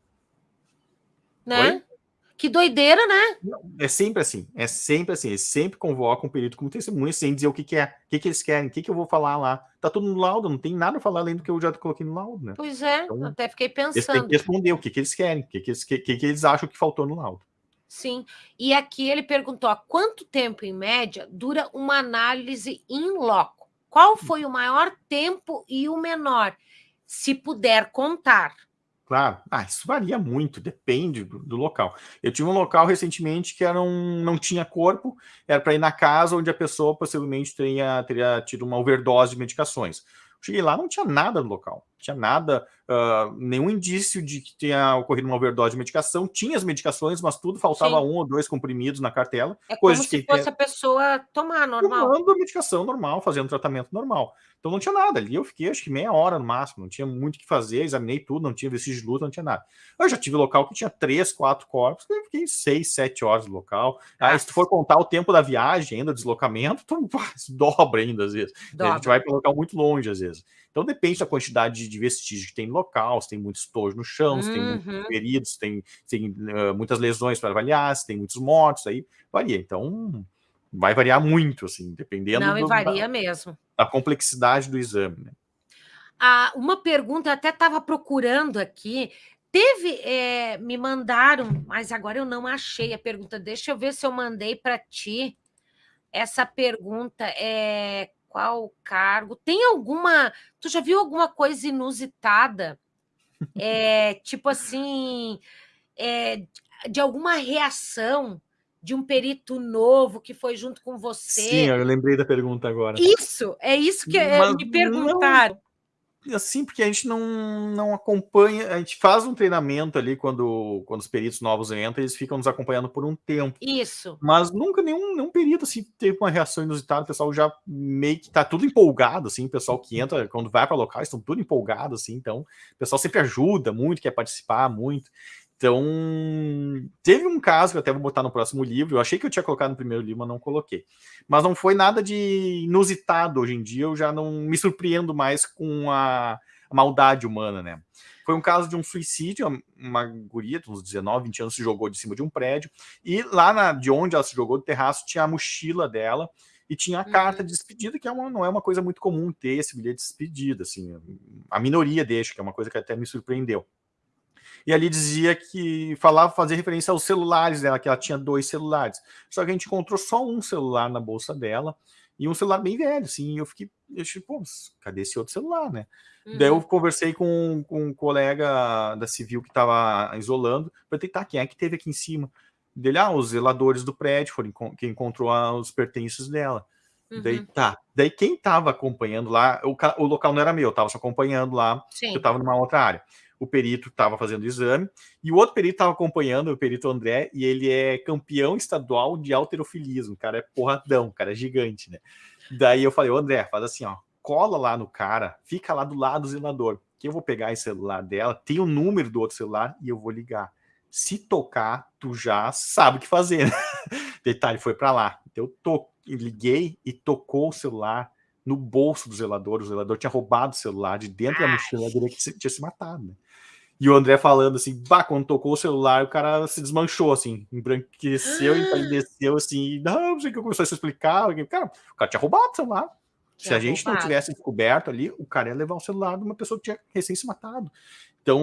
Né? Oi? Que doideira, né? É sempre assim, é sempre assim. Eles sempre convocam um perito como testemunha sem dizer o que, que é, o que, que eles querem, o que, que eu vou falar lá. Tá tudo no laudo, não tem nada a falar além do que eu já coloquei no laudo, né? Pois é, então, até fiquei pensando. Eles têm que responder o que, que eles querem, o que, que, eles, que, que, que eles acham que faltou no laudo. Sim, e aqui ele perguntou: há quanto tempo, em média, dura uma análise em loco? Qual foi o maior tempo e o menor? Se puder contar. Claro. Ah, isso varia muito, depende do, do, local. Eu tive um local recentemente que era um, não tinha corpo, era para ir na casa onde a pessoa possivelmente teria, teria tido uma overdose de medicações. Cheguei lá, não tinha nada no local, tinha nada, uh, nenhum indício de que tenha ocorrido uma overdose de medicação. Tinha as medicações, mas tudo faltava Sim. um ou dois comprimidos na cartela. É como se fosse tem... a pessoa tomar normal. Tomando a medicação normal, fazendo tratamento normal. Então não tinha nada ali. Eu fiquei acho que meia hora no máximo, não tinha muito o que fazer, examinei tudo, não tinha vestígio de luta, não tinha nada. Eu já tive local que tinha três, quatro corpos, eu fiquei seis, sete horas no local. Aí, se tu for contar o tempo da viagem, ainda, deslocamento, tu dobra ainda às vezes. Dobra. A gente vai para um local muito longe às vezes. Então depende da quantidade de vestígio que tem no local, se tem muito estojo no chão, se tem muitos uhum. feridos, se tem, se tem uh, muitas lesões para avaliar, se tem muitos mortos, aí varia. Então vai variar muito, assim, dependendo. Não, do, varia da, mesmo. Da complexidade do exame. Né? Ah, uma pergunta, eu até estava procurando aqui. Teve, é, me mandaram, mas agora eu não achei a pergunta. Deixa eu ver se eu mandei para ti. Essa pergunta é qual cargo? Tem alguma. Tu já viu alguma coisa inusitada? É, tipo assim, é, de alguma reação de um perito novo que foi junto com você. Sim, eu lembrei da pergunta agora. Isso, é isso que é, me perguntaram. Não, assim, porque a gente não, não acompanha, a gente faz um treinamento ali quando, quando os peritos novos entram, eles ficam nos acompanhando por um tempo. Isso. Mas nunca nenhum, nenhum perito assim, teve uma reação inusitada, o pessoal já meio que tá tudo empolgado, assim, o pessoal que entra, quando vai para locais, estão tudo empolgados, assim, então o pessoal sempre ajuda muito, quer participar muito. Então, teve um caso que eu até vou botar no próximo livro. Eu achei que eu tinha colocado no primeiro livro, mas não coloquei. Mas não foi nada de inusitado. Hoje em dia eu já não me surpreendo mais com a, a maldade humana, né? Foi um caso de um suicídio. Uma guria, uns 19, 20 anos, se jogou de cima de um prédio. E lá na, de onde ela se jogou, do terraço, tinha a mochila dela e tinha a carta uhum. de despedida, que é uma, não é uma coisa muito comum ter esse bilhete de despedida. Assim, a minoria deixa, que é uma coisa que até me surpreendeu e ali dizia que falava, fazer referência aos celulares dela, que ela tinha dois celulares. Só que a gente encontrou só um celular na bolsa dela, e um celular bem velho, assim, e eu fiquei, eu achei, pô, cadê esse outro celular, né? Uhum. Daí eu conversei com, com um colega da civil que estava isolando, perguntei, tá, quem é que teve aqui em cima? Dele, ah, os zeladores do prédio foram quem encontrou os pertences dela. Uhum. Daí tá. Daí quem estava acompanhando lá, o, o, local não era meu, eu estava só acompanhando lá, eu estava numa outra área o perito estava fazendo o exame, e o outro perito estava acompanhando, o perito André, e ele é campeão estadual de alterofilismo, o cara é porradão, o cara é gigante, né? Daí eu falei, André, faz assim, ó, cola lá no cara, fica lá do lado do zelador, que eu vou pegar esse celular dela, tem o número do outro celular e eu vou ligar. Se tocar, tu já sabe o que fazer. Né? Detalhe, foi para lá. Eu to liguei e tocou o celular no bolso do zelador. O zelador tinha roubado o celular de dentro da mochila dele que tinha se matado. Né? E o André falando assim, bah, quando tocou o celular, o cara se desmanchou, assim, embranqueceu, empalideceu, assim, não, não sei o que começou a se explicar. Cara, o cara tinha roubado o celular. Se a gente roubado. não tivesse descoberto ali, o cara ia levar o celular de uma pessoa que tinha recém se matado. Então,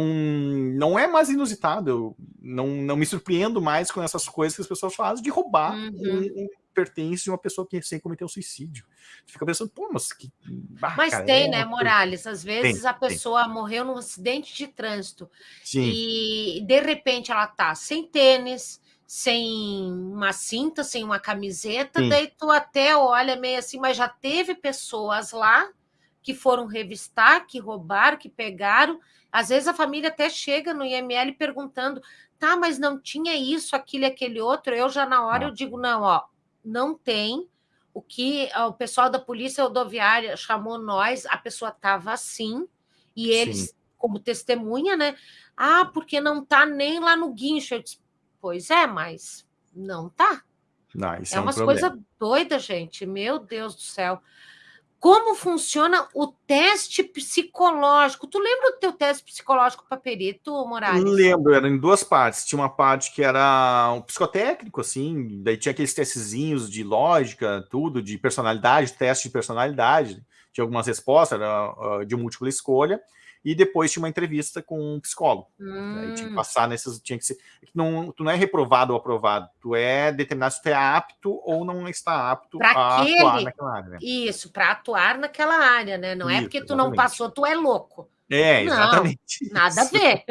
não é mais inusitado. Eu não, não me surpreendo mais com essas coisas que as pessoas fazem de roubar uhum. um, um, pertence de uma pessoa que recém cometeu suicídio. Você fica pensando, pô, mas que. Ah, mas cara, tem, é né, Morales? Às vezes tem, a pessoa tem. morreu num acidente de trânsito Sim. e de repente ela tá sem tênis, sem uma cinta, sem uma camiseta, Sim. daí tu até olha meio assim, mas já teve pessoas lá que foram revistar, que roubaram, que pegaram. Às vezes a família até chega no IML perguntando, tá, mas não tinha isso, aquilo e aquele outro. Eu já na hora eu digo, não, ó, não tem. O que o pessoal da polícia rodoviária chamou nós, a pessoa estava assim, e eles, Sim. como testemunha, né? Ah, porque não tá nem lá no guincho. Eu disse, pois é, mas não tá. Não, é, é umas um coisas doidas, gente. Meu Deus do céu como funciona o teste psicológico. Tu lembra do teu teste psicológico para perito, Morales? Lembro, era em duas partes. Tinha uma parte que era um psicotécnico, assim, daí tinha aqueles testezinhos de lógica, tudo, de personalidade, teste de personalidade. Tinha algumas respostas, era ah, de múltipla escolha e depois tinha uma entrevista com um psicólogo. Hum. Aí tinha que hum. passar nesses. Tinha que ser. Não, tu não é reprovado ou aprovado, tu é determinado se tu é apto ou não está apto pra a aquele, atuar naquela área. Né? Isso, para atuar naquela área, né? Não é Isso, é porque tu exatamente. não passou, tu é louco. É, exatamente. Não, nada a ver,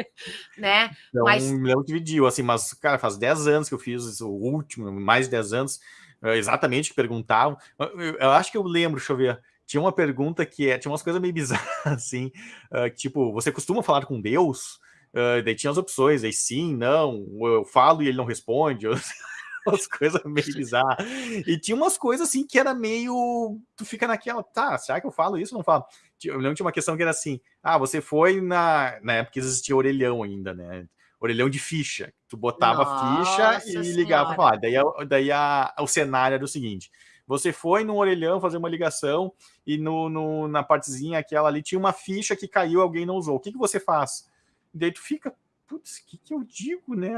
né? Então, mas... não dividiu, assim, mas, cara, faz 10 anos que eu fiz isso, o último, mais de 10 anos, exatamente que perguntavam. Eu, eu acho que eu lembro, deixa eu ver, tinha uma pergunta que é, tinha umas coisas meio bizarras, assim, uh, tipo, você costuma falar com Deus? Uh, daí tinha as opções, aí sim, não, eu falo e ele não responde, umas coisas meio bizarras. E tinha umas coisas assim que era meio. Tu fica naquela, tá, será que eu falo isso? Não falo. Eu lembro tinha uma questão que era assim: ah, você foi na. Na época existia orelhão ainda, né? Orelhão de ficha. Tu botava Nossa ficha e ligava para falar. Daí, daí a, o cenário era o seguinte: você foi no orelhão fazer uma ligação e no, no, na partezinha aquela ali tinha uma ficha que caiu, alguém não usou. O que, que você faz? E daí tu fica, putz, o que, que eu digo, né?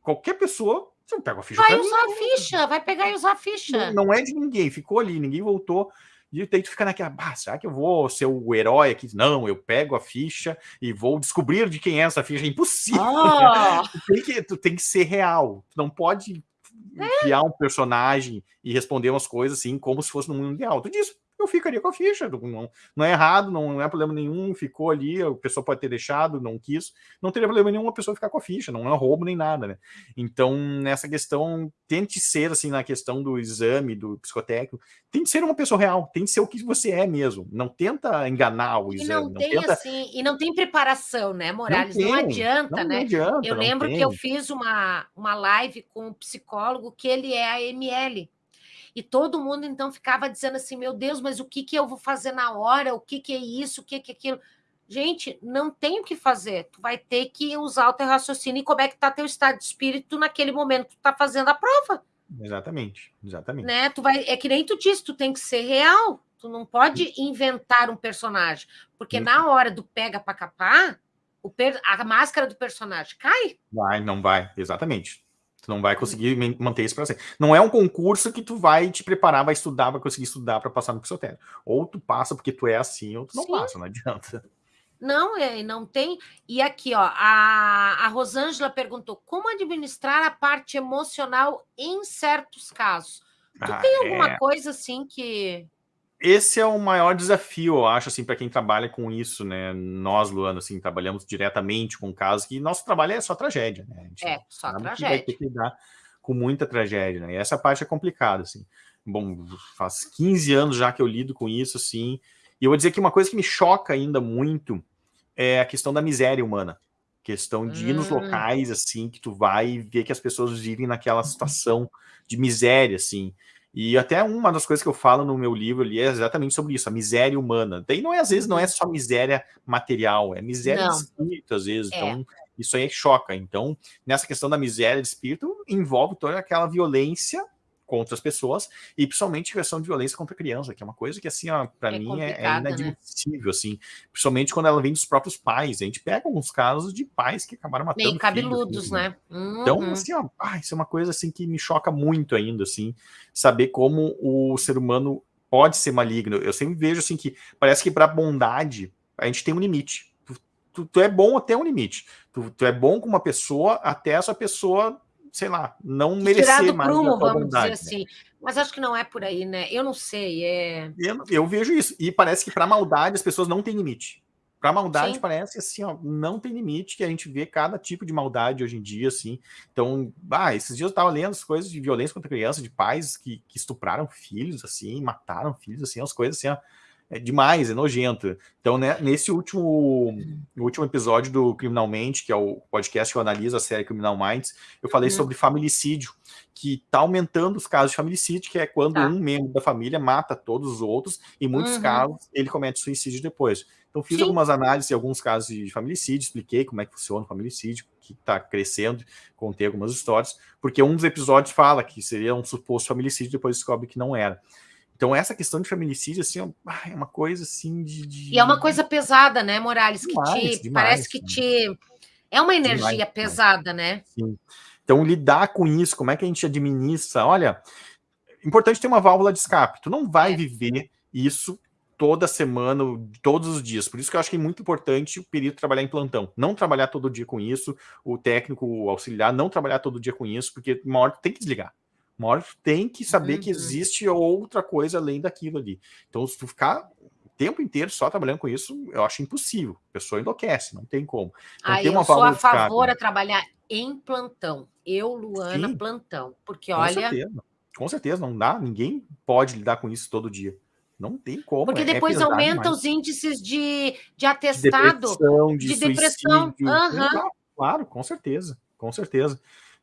Qualquer pessoa, você pega a ficha. Vai usar a ficha, vai pegar e usar a ficha. Não, não, é de ninguém, ficou ali, ninguém voltou. E daí tu fica naquela, ah, será que eu vou ser o herói aqui? Não, eu pego a ficha e vou descobrir de quem é essa ficha. É impossível. Oh. tu, tem que, tu tem que ser real. Tu não pode. Criar um personagem e responder umas coisas assim, como se fosse no mundo real. Tu diz, eu ficaria com a ficha. Não, não é errado, não é problema nenhum, ficou ali, a pessoa pode ter deixado, não quis, não teria problema nenhum a pessoa ficar com a ficha, não é roubo nem nada, né? Então, nessa questão, tente ser, assim, na questão do exame, do psicotécnico, tem que ser uma pessoa real, tem que ser o que você é mesmo, não tenta enganar o exame. E não, tem, tenta... assim, e não tem preparação, né, Morales? Não, tem, não adianta, não, né? Não adianta, eu lembro que eu fiz uma, uma live com um psicólogo que ele é a ML, e todo mundo então ficava dizendo assim: meu Deus, mas o que, que eu vou fazer na hora? O que, que é isso? O que, que é aquilo? Gente, não tem o que fazer. Tu vai ter que usar o teu raciocínio e como é que está teu estado de espírito naquele momento que tu está fazendo a prova. Exatamente, exatamente. Né? Tu vai, é que nem tu disse, tu tem que ser real. Tu não pode inventar um personagem, porque na hora do pega para capar, o per, a máscara do personagem cai. Vai, não vai, exatamente. Tu não vai conseguir manter isso para sempre. Não é um concurso que tu vai te preparar, vai estudar, vai conseguir estudar para passar no psicotério. Ou tu passa porque tu é assim, ou tu não Sim. passa, não adianta. Não, é, não tem. E aqui, ó, a, a Rosângela perguntou: como administrar a parte emocional em certos casos? Tu ah, tem alguma é... coisa assim que esse é o maior desafio, eu acho, assim, para quem trabalha com isso, né? Nós, Luana, assim, trabalhamos diretamente com casos que nosso trabalho é só tragédia, né? é, só tragédia. vai ter que lidar com muita tragédia, né? E essa parte é complicada, assim. Bom, faz 15 anos já que eu lido com isso, assim. E eu vou dizer que uma coisa que me choca ainda muito é a questão da miséria humana. Questão de ir nos hum. locais, assim, que tu vai ver que as pessoas vivem naquela situação de miséria, assim. E até uma das coisas que eu falo no meu livro ali é exatamente sobre isso, a miséria humana. Daí não é, às vezes, não é só miséria material, é miséria não. de espírito, às vezes. É. Então, isso aí choca. Então, nessa questão da miséria de espírito, envolve toda aquela violência contra as pessoas e principalmente questão de violência contra a criança, que é uma coisa que assim, para é mim é, é né? inadmissível, né? assim, principalmente quando ela vem dos próprios pais. A gente pega alguns casos de pais que acabaram matando Meio cabeludos, filhos, né? Uhum. Então, assim, ó, ah, isso é uma coisa assim que me choca muito ainda, assim, saber como o ser humano pode ser maligno. Eu sempre vejo assim que parece que para bondade a gente tem um limite. Tu, tu, tu, é bom até um limite. Tu, tu é bom com uma pessoa até essa pessoa sei lá, não merecer mais prumo, vamos dizer né? assim. Mas acho que não é por aí, né? Eu não sei. É... Eu, eu vejo isso. E parece que para maldade as pessoas não têm limite. Para maldade Sim. parece assim, ó, não tem limite, que a gente vê cada tipo de maldade hoje em dia, assim. Então, ah, esses dias eu estava lendo as coisas de violência contra criança, de pais que, que estupraram filhos, assim, mataram filhos, assim, as coisas assim, ó, é demais, é nojento. Então, né, nesse último, último episódio do Criminalmente, que é o podcast que eu analiso a série Criminal Minds, eu falei uhum. sobre familicídio, que está aumentando os casos de familicídio, que é quando tá. um membro da família mata todos os outros, e em muitos uhum. casos ele comete suicídio depois. Então, fiz Sim. algumas análises em alguns casos de familicídio, expliquei como é que funciona o familicídio, que está crescendo, contei algumas histórias, porque um dos episódios fala que seria um suposto familicídio, depois descobre que não era. Então, essa questão de feminicídio, assim, é uma coisa assim de. de... E é uma coisa pesada, né, Morales? Que demais, te. Demais, parece que te. É uma energia demais, pesada, né? Sim. Então, lidar com isso, como é que a gente administra? Olha, importante ter uma válvula de escape. Tu não vai é. viver isso toda semana, todos os dias. Por isso que eu acho que é muito importante o perito trabalhar em plantão. Não trabalhar todo dia com isso, o técnico, o auxiliar, não trabalhar todo dia com isso, porque uma hora tem que desligar. Tu tem que saber uhum. que existe outra coisa além daquilo ali. Então, se tu ficar o tempo inteiro só trabalhando com isso, eu acho impossível. A pessoa enlouquece, não tem como. Então, Aí, eu sou a favor a trabalhar em plantão. Eu, Luana, Sim, plantão. Porque, com olha... Certeza. Com certeza, não dá. Ninguém pode lidar com isso todo dia. Não tem como. Porque é depois é aumenta demais. os índices de, de atestado. De depressão, de, de depressão. Uhum. Claro, com certeza. Com certeza.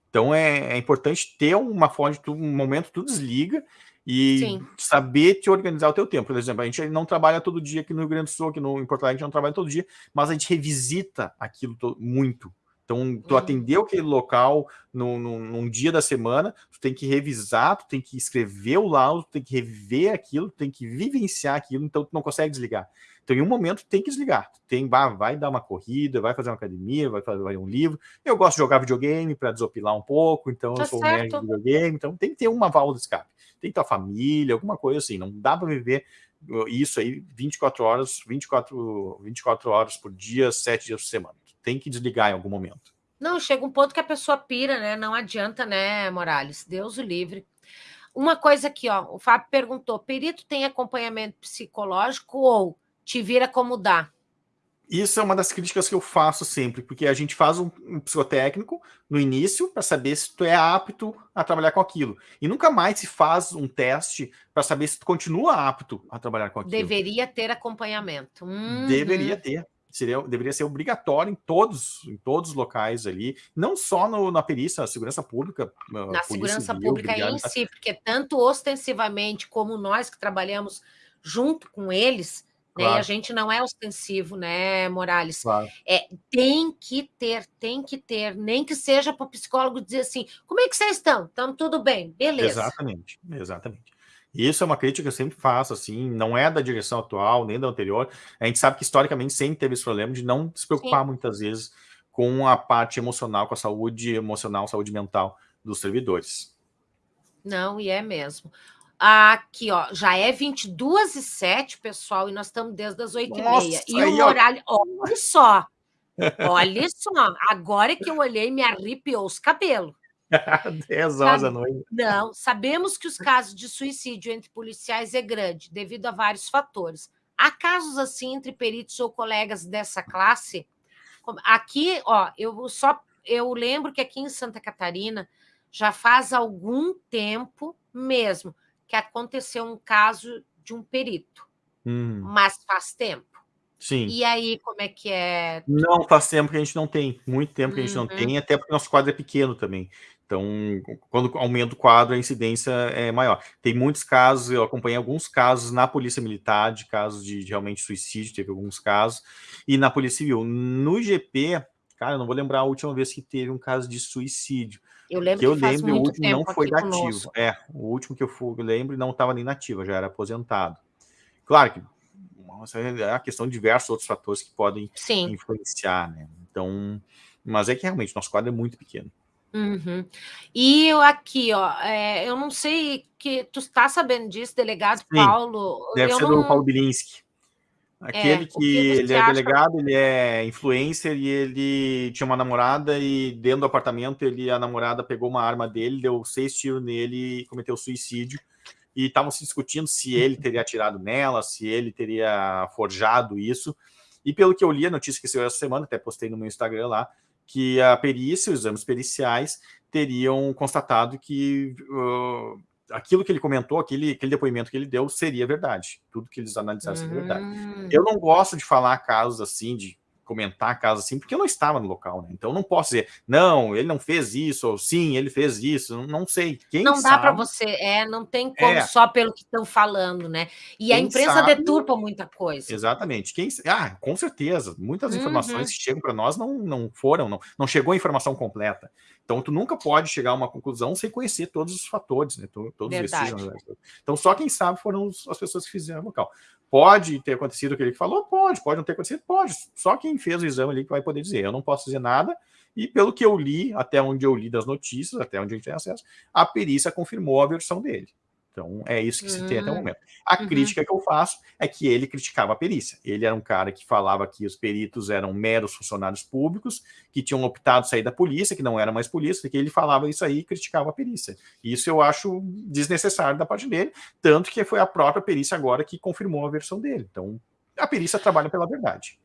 Então é, é importante ter uma fonte, um momento tu desliga e Sim. saber te organizar o teu tempo. Por exemplo, a gente não trabalha todo dia aqui no Rio Grande do Sul, aqui no, em Porto Alegre a gente não trabalha todo dia, mas a gente revisita aquilo muito. Então, tu uhum. atendeu aquele local no, no, num dia da semana, tu tem que revisar, tu tem que escrever o laudo, tu tem que rever aquilo, tu tem que vivenciar aquilo, então tu não consegue desligar. Então, em um momento, tem que desligar. Tem, vai dar uma corrida, vai fazer uma academia, vai fazer um livro. Eu gosto de jogar videogame para desopilar um pouco, então tá eu sou certo. um nerd de videogame. Então, tem que ter uma válvula de escape. Tem que ter a família, alguma coisa assim. Não dá para viver uh, isso aí 24 horas, 24, 24 horas por dia, 7 dias por semana. Tem que desligar em algum momento. Não, chega um ponto que a pessoa pira, né? Não adianta, né, Morales? Deus o livre. Uma coisa aqui, ó, o Fábio perguntou: perito tem acompanhamento psicológico ou te vira como dá. Isso é uma das críticas que eu faço sempre, porque a gente faz um, um psicotécnico no início para saber se tu é apto a trabalhar com aquilo. E nunca mais se faz um teste para saber se tu continua apto a trabalhar com aquilo. Deveria ter acompanhamento. Uhum. Deveria ter. Seria, deveria ser obrigatório em todos, em todos os locais ali, não só no, na perícia, na segurança pública. Na segurança civil, pública em si, porque tanto ostensivamente como nós que trabalhamos junto com eles, Claro. Né? E a gente não é ostensivo, né, Morales? Claro. É, tem que ter, tem que ter, nem que seja para o psicólogo dizer assim: como é que vocês estão? Estamos tudo bem, beleza. Exatamente, exatamente. Isso é uma crítica que eu sempre faço, assim, não é da direção atual, nem da anterior. A gente sabe que historicamente sempre teve esse problema de não se preocupar Sim. muitas vezes com a parte emocional, com a saúde emocional, saúde mental dos servidores. Não, e é mesmo. Aqui, ó, já é 22 e 7, pessoal, e nós estamos desde as 8 Nossa, e meia. E o horário, olha só, olha só, agora que eu olhei, me arrepiou os cabelos. 10 horas da noite. Não, sabemos que os casos de suicídio entre policiais é grande, devido a vários fatores. Há casos assim entre peritos ou colegas dessa classe? Aqui, ó, eu só eu lembro que aqui em Santa Catarina já faz algum tempo mesmo que aconteceu um caso de um perito, hum. mas faz tempo. Sim. E aí, como é que é? Não, faz tempo que a gente não tem, muito tempo que a gente uhum. não tem, até porque nosso quadro é pequeno também. Então, quando aumenta o quadro, a incidência é maior. Tem muitos casos, eu acompanhei alguns casos na Polícia Militar, de casos de, de realmente suicídio, teve alguns casos, e na Polícia Civil. No GP, cara, eu não vou lembrar a última vez que teve um caso de suicídio. Eu lembro que eu que lembro, o último não foi nativo. É, o último que eu, fui, eu lembro não estava nem nativo, já era aposentado. Claro que é a questão de diversos outros fatores que podem Sim. influenciar, né? Então, mas é que realmente nosso quadro é muito pequeno. Uhum. E eu aqui, ó, é, eu não sei que tu está sabendo disso, delegado Sim, Paulo. Deve ser não... do Paulo Bilinski. Aquele é, que, que ele é delegado, ele é influencer e ele tinha uma namorada e dentro do apartamento ele a namorada pegou uma arma dele, deu seis tiros nele e cometeu suicídio. E estavam se discutindo se ele teria atirado nela, se ele teria forjado isso. E pelo que eu li, a notícia que saiu essa semana, até postei no meu Instagram lá, que a perícia, os exames periciais, teriam constatado que uh, aquilo que ele comentou, aquele, aquele depoimento que ele deu, seria verdade. Tudo que eles analisaram seria verdade. Hum. Eu não gosto de falar casos assim, de comentar casos assim, porque eu não estava no local, né? Então não posso dizer, não, ele não fez isso, ou sim, ele fez isso, não sei. Quem não dá para você, é, não tem como é. só pelo que estão falando, né? E Quem a imprensa sabe, deturpa muita coisa. Exatamente. Quem, ah, com certeza, muitas uhum. informações que chegam para nós não, não foram, não, não chegou a informação completa. Então, tu nunca pode chegar a uma conclusão sem conhecer todos os fatores, né? Todos os vestígios. Então, só quem sabe foram as pessoas que fizeram o local. Pode ter acontecido o que ele falou? Pode. Pode não ter acontecido? Pode. Só quem fez o exame ali que vai poder dizer. Eu não posso dizer nada. E pelo que eu li, até onde eu li das notícias, até onde a gente tem acesso, a perícia confirmou a versão dele. Então, é isso que se tem até o hum, momento. A uhum. crítica que eu faço é que ele criticava a perícia. Ele era um cara que falava que os peritos eram meros funcionários públicos, que tinham optado sair da polícia, que não era mais polícia, que ele falava isso aí e criticava a perícia. Isso eu acho desnecessário da parte dele, tanto que foi a própria perícia agora que confirmou a versão dele. Então, a perícia trabalha pela verdade.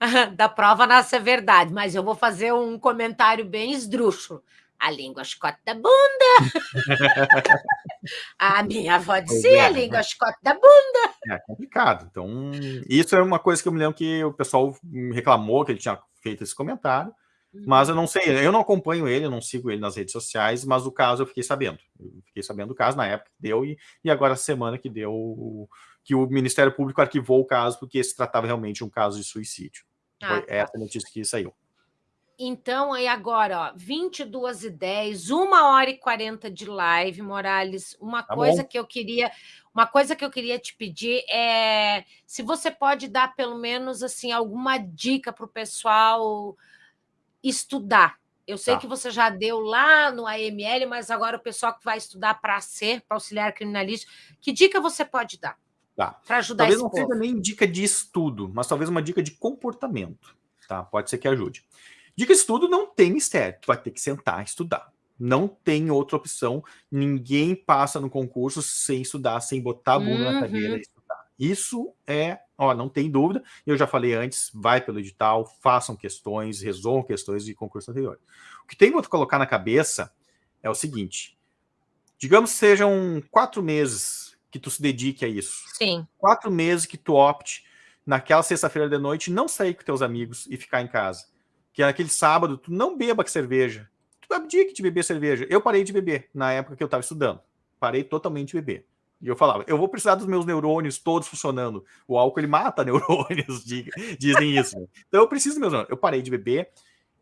da prova nasce a verdade, mas eu vou fazer um comentário bem esdrúxulo a língua chicote da bunda. a minha avó dizia, a é, língua chicote da bunda. É complicado. Então, isso é uma coisa que eu me lembro que o pessoal reclamou que ele tinha feito esse comentário. Mas eu não sei, eu não acompanho ele, eu não sigo ele nas redes sociais, mas o caso eu fiquei sabendo. Eu fiquei sabendo do caso na época que deu e, e agora semana que deu que o Ministério Público arquivou o caso porque se tratava realmente de um caso de suicídio. Ah, Foi tá. essa notícia que saiu. Então, aí agora, ó, 22 e 10, uma hora e 40 de live, Morales. Uma tá coisa bom. que eu queria, uma coisa que eu queria te pedir é se você pode dar pelo menos assim alguma dica para o pessoal estudar. Eu sei tá. que você já deu lá no AML, mas agora o pessoal que vai estudar para ser, para auxiliar criminalista, que dica você pode dar? Tá. Para ajudar Talvez não povo? seja nem dica de estudo, mas talvez uma dica de comportamento. Tá? Pode ser que ajude. Dica de estudo não tem mistério, tu vai ter que sentar e estudar. Não tem outra opção. Ninguém passa no concurso sem estudar, sem botar a bunda uhum. na cadeira e estudar. Isso é, ó, não tem dúvida. Eu já falei antes, vai pelo edital, façam questões, resolvam questões de concurso anterior. O que tem que colocar na cabeça é o seguinte: digamos que sejam quatro meses que tu se dedique a isso. Sim. Quatro meses que tu opte naquela sexta-feira de noite não sair com teus amigos e ficar em casa que é aquele sábado, tu não beba cerveja. Tu abdique de beber cerveja. Eu parei de beber na época que eu estava estudando. Parei totalmente de beber. E eu falava, eu vou precisar dos meus neurônios todos funcionando. O álcool ele mata neurônios, dizem isso. Então eu preciso dos meus neurônios. Eu parei de beber,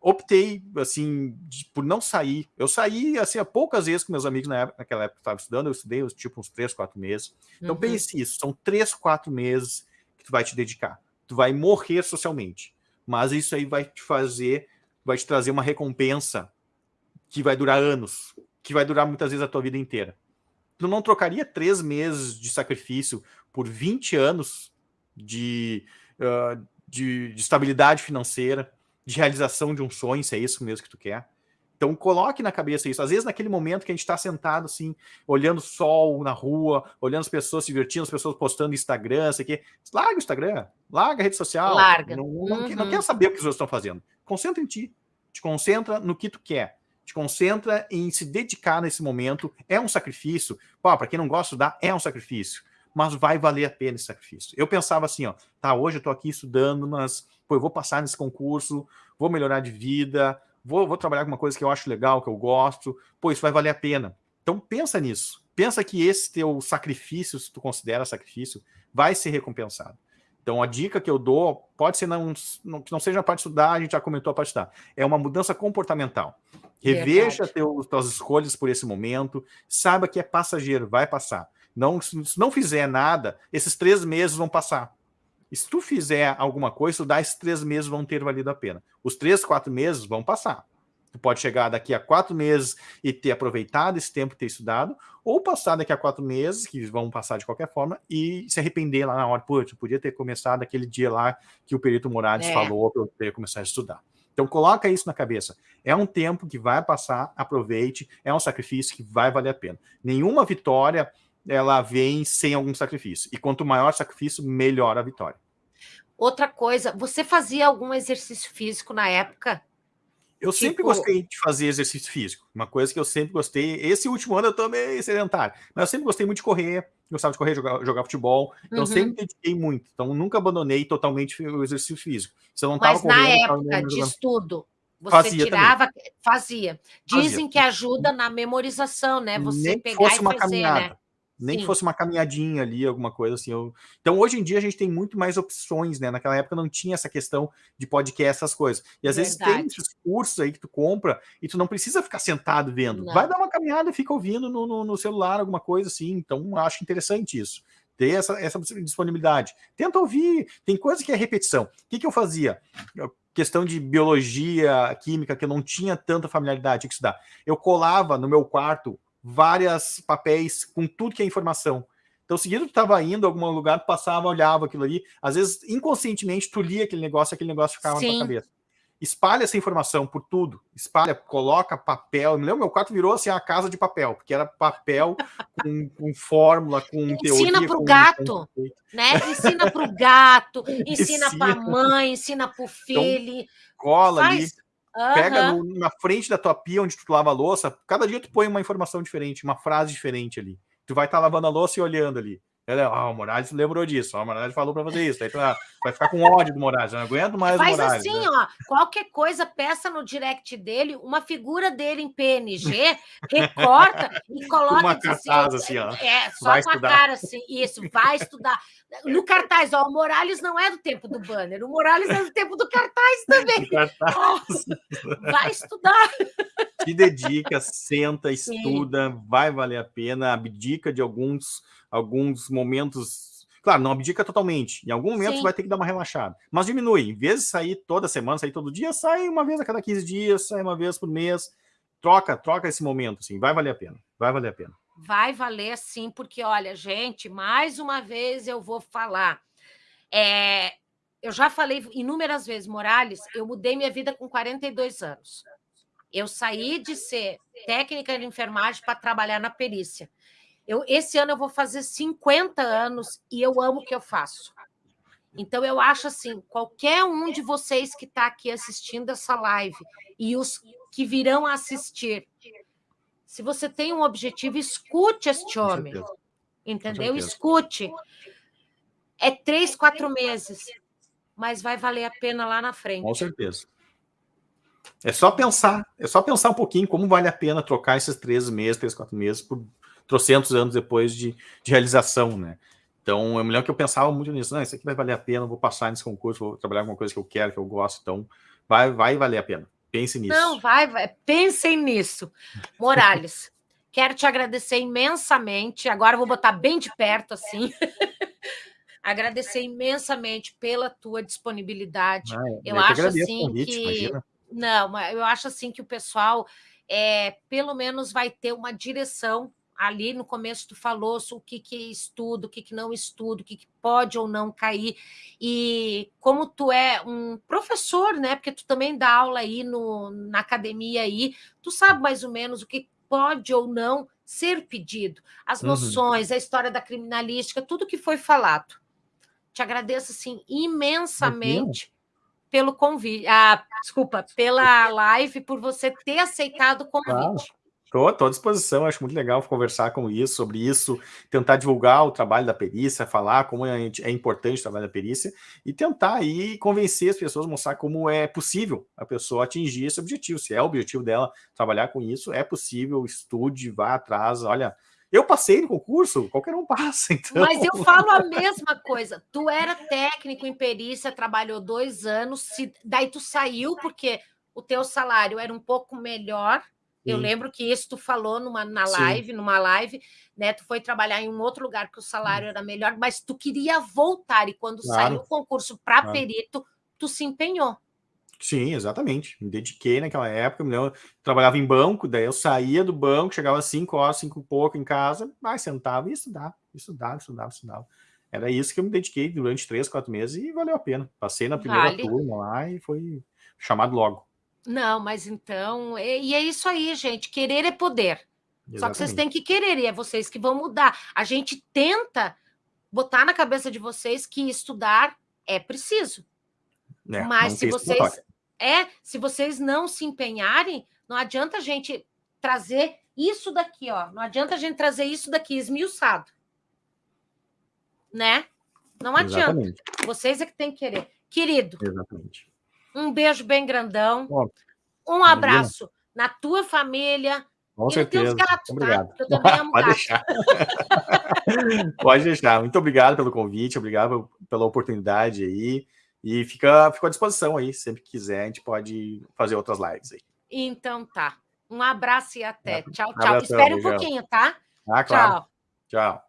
optei assim de, por não sair. Eu saí assim há poucas vezes com meus amigos na época, naquela época que estava estudando. Eu estudei tipo uns três, quatro meses. Então uhum. pense isso, são três, quatro meses que tu vai te dedicar. Tu vai morrer socialmente mas isso aí vai te fazer, vai te trazer uma recompensa que vai durar anos, que vai durar muitas vezes a tua vida inteira. Tu não trocaria três meses de sacrifício por 20 anos de, uh, de, de estabilidade financeira, de realização de um sonho, se é isso mesmo que tu quer? Então coloque na cabeça isso. Às vezes, naquele momento que a gente está sentado assim, olhando o sol na rua, olhando as pessoas se divertindo, as pessoas postando Instagram, sei que, larga o Instagram, larga a rede social. Larga. Não, não, uhum. não quer saber o que os outros estão fazendo. Concentra em ti. Te concentra no que tu quer. Te concentra em se dedicar nesse momento. É um sacrifício. Para quem não gosta de estudar, é um sacrifício. Mas vai valer a pena esse sacrifício. Eu pensava assim, ó, tá, hoje eu tô aqui estudando, mas pô, eu vou passar nesse concurso, vou melhorar de vida, vou, vou trabalhar com uma coisa que eu acho legal, que eu gosto, pô, isso vai valer a pena. Então pensa nisso. Pensa que esse teu sacrifício, se tu considera sacrifício, vai ser recompensado. Então, a dica que eu dou pode ser não, não, que não seja a parte de estudar, a gente já comentou a parte de estudar. É uma mudança comportamental. Reveja teus, tuas escolhas por esse momento, saiba que é passageiro, vai passar. Não, se não fizer nada, esses três meses vão passar. Se tu fizer alguma coisa, estudar esses três meses vão ter valido a pena. Os três, quatro meses vão passar. Tu pode chegar daqui a quatro meses e ter aproveitado esse tempo ter estudado, ou passar daqui a quatro meses, que vão passar de qualquer forma, e se arrepender lá na hora. Pô, eu podia ter começado aquele dia lá que o Perito Morales é. falou para eu ter começado a estudar. Então coloca isso na cabeça. É um tempo que vai passar, aproveite, é um sacrifício que vai valer a pena. Nenhuma vitória ela vem sem algum sacrifício. E quanto maior o sacrifício, melhor a vitória. Outra coisa, você fazia algum exercício físico na época? Eu tipo... sempre gostei de fazer exercício físico. Uma coisa que eu sempre gostei. Esse último ano eu tô meio sedentário, mas eu sempre gostei muito de correr. Gostava de correr, jogar, jogar futebol. Então, uhum. sempre dediquei muito. Então, nunca abandonei totalmente o exercício físico. Se eu não mas na época de estudo, você fazia tirava, também. fazia. Dizem fazia. que ajuda na memorização, né? Você Nem pegar e fazer, né? Nem Sim. que fosse uma caminhadinha ali, alguma coisa assim. Eu... Então, hoje em dia, a gente tem muito mais opções, né? Naquela época não tinha essa questão de podcast, essas coisas. E às Verdade. vezes tem esses cursos aí que tu compra e tu não precisa ficar sentado vendo. Não. Vai dar uma caminhada e fica ouvindo no, no, no, celular, alguma coisa assim. Então, acho interessante isso. Ter essa, essa disponibilidade. Tenta ouvir. Tem coisa que é repetição. O que, que eu fazia? Eu, questão de biologia, química, que eu não tinha tanta familiaridade, que estudar. Eu colava no meu quarto várias papéis com tudo que é informação. Então, seguido tu estava indo a algum lugar, tu passava, olhava aquilo ali, às vezes, inconscientemente, tu lia aquele negócio, aquele negócio ficava Sim. na tua cabeça. Espalha essa informação por tudo, espalha, coloca papel. Eu me lembro, meu quarto virou assim a casa de papel, porque era papel com, com fórmula, com ensina teoria. Ensina para o gato, né? Ensina para o gato, ensina, ensina. para a mãe, ensina para o então, filho. Então, cola Faz... ali Uhum. Pega no, na frente da tua pia onde tu lava a louça, cada dia tu põe uma informação diferente, uma frase diferente ali. Tu vai estar tá lavando a louça e olhando ali. Ela, ah, o Moraes lembrou disso, ó, o Moraes falou para fazer isso. Aí tu vai ficar com ódio do Moraes, eu não aguento mais Faz o Moraes. assim, né? ó, qualquer coisa, peça no direct dele uma figura dele em PNG, recorta e coloca. Uma cartaz assim, ó. É, só vai com estudar. a cara assim, isso, vai estudar. No cartaz, ó, o Morales não é do tempo do banner, o Morales é do tempo do cartaz também. Cartaz. vai estudar. Se dedica, senta, estuda, Sim. vai valer a pena, abdica de alguns alguns momentos. Claro, não abdica totalmente. Em algum momento Sim. vai ter que dar uma relaxada. Mas diminui. Em vez de sair toda semana, sair todo dia, sai uma vez a cada 15 dias, sai uma vez por mês. Troca, troca esse momento, assim. Vai valer a pena. Vai valer a pena. Vai valer sim, porque, olha, gente, mais uma vez eu vou falar. É, eu já falei inúmeras vezes, Morales, eu mudei minha vida com 42 anos. Eu saí de ser técnica de enfermagem para trabalhar na perícia. Eu, esse ano eu vou fazer 50 anos e eu amo o que eu faço. Então, eu acho assim: qualquer um de vocês que está aqui assistindo essa live e os que virão assistir, se você tem um objetivo, escute este homem. Entendeu? Escute. É três, quatro meses, mas vai valer a pena lá na frente. Com certeza. É só pensar, é só pensar um pouquinho como vale a pena trocar esses três meses, três, quatro meses por trocentos anos depois de, de realização, né? Então, eu me lembro que eu pensava muito nisso. Não, isso aqui vai valer a pena, vou passar nesse concurso, vou trabalhar com uma coisa que eu quero, que eu gosto. Então, vai, vai valer a pena. Pense nisso. Não, vai, vai. Pensem nisso. Morales, quero te agradecer imensamente. Agora eu vou botar bem de perto, assim. agradecer imensamente pela tua disponibilidade. Ah, eu, eu acho assim convite, que... Imagina. Não, eu acho assim que o pessoal é, pelo menos vai ter uma direção ali no começo tu falou o que, que estudo, o que, que não estudo, o que, que pode ou não cair. E como tu é um professor, né? Porque tu também dá aula aí no, na academia aí, tu sabe mais ou menos o que pode ou não ser pedido, as uhum. noções, a história da criminalística, tudo que foi falado. Te agradeço assim imensamente pelo convite, ah, desculpa, pela live, por você ter aceitado o convite. Claro. Estou à disposição, acho muito legal conversar com isso, sobre isso, tentar divulgar o trabalho da perícia, falar como é, é importante o trabalho da perícia e tentar aí convencer as pessoas, mostrar como é possível a pessoa atingir esse objetivo. Se é o objetivo dela trabalhar com isso, é possível, estude, vá atrás, olha, eu passei no concurso, qualquer um passa, então... Mas eu falo a mesma coisa. Tu era técnico em perícia, trabalhou dois anos, se... daí tu saiu porque o teu salário era um pouco melhor. Eu lembro que isso tu falou numa na live, Sim. numa live, né? Tu foi trabalhar em um outro lugar que o salário era melhor, mas tu queria voltar e quando claro. saiu o concurso para claro. perito, tu se empenhou. Sim, exatamente. Me dediquei naquela época, lembro, trabalhava em banco, daí eu saía do banco, chegava às 5 horas, 5 e pouco em casa, mas sentava e estudava, estudava, estudava, estudava. Era isso que eu me dediquei durante 3, 4 meses e valeu a pena. Passei na primeira vale. turma lá e foi chamado logo. Não, mas então, e é isso aí, gente, querer é poder. Exatamente. Só que vocês têm que querer, e é vocês que vão mudar. A gente tenta botar na cabeça de vocês que estudar é preciso. É, mas se vocês é, se vocês não se empenharem, não adianta a gente trazer isso daqui, ó. Não adianta a gente trazer isso daqui esmiuçado. Né? Não adianta. Exatamente. Vocês é que tem que querer. Querido, Exatamente. Um beijo bem grandão. um abraço na tua família. Com e certeza. Gatos, tá? obrigado. Tá? Eu também amo Pode deixar. Pode deixar. Muito obrigado pelo convite, obrigado pela oportunidade aí. E fica, fica à disposição aí, sempre que quiser, a gente pode fazer outras lives aí. Então tá. Um abraço e até. Tchau, tchau. Espere um pouquinho, tá? Ah, claro. Tchau. Tchau.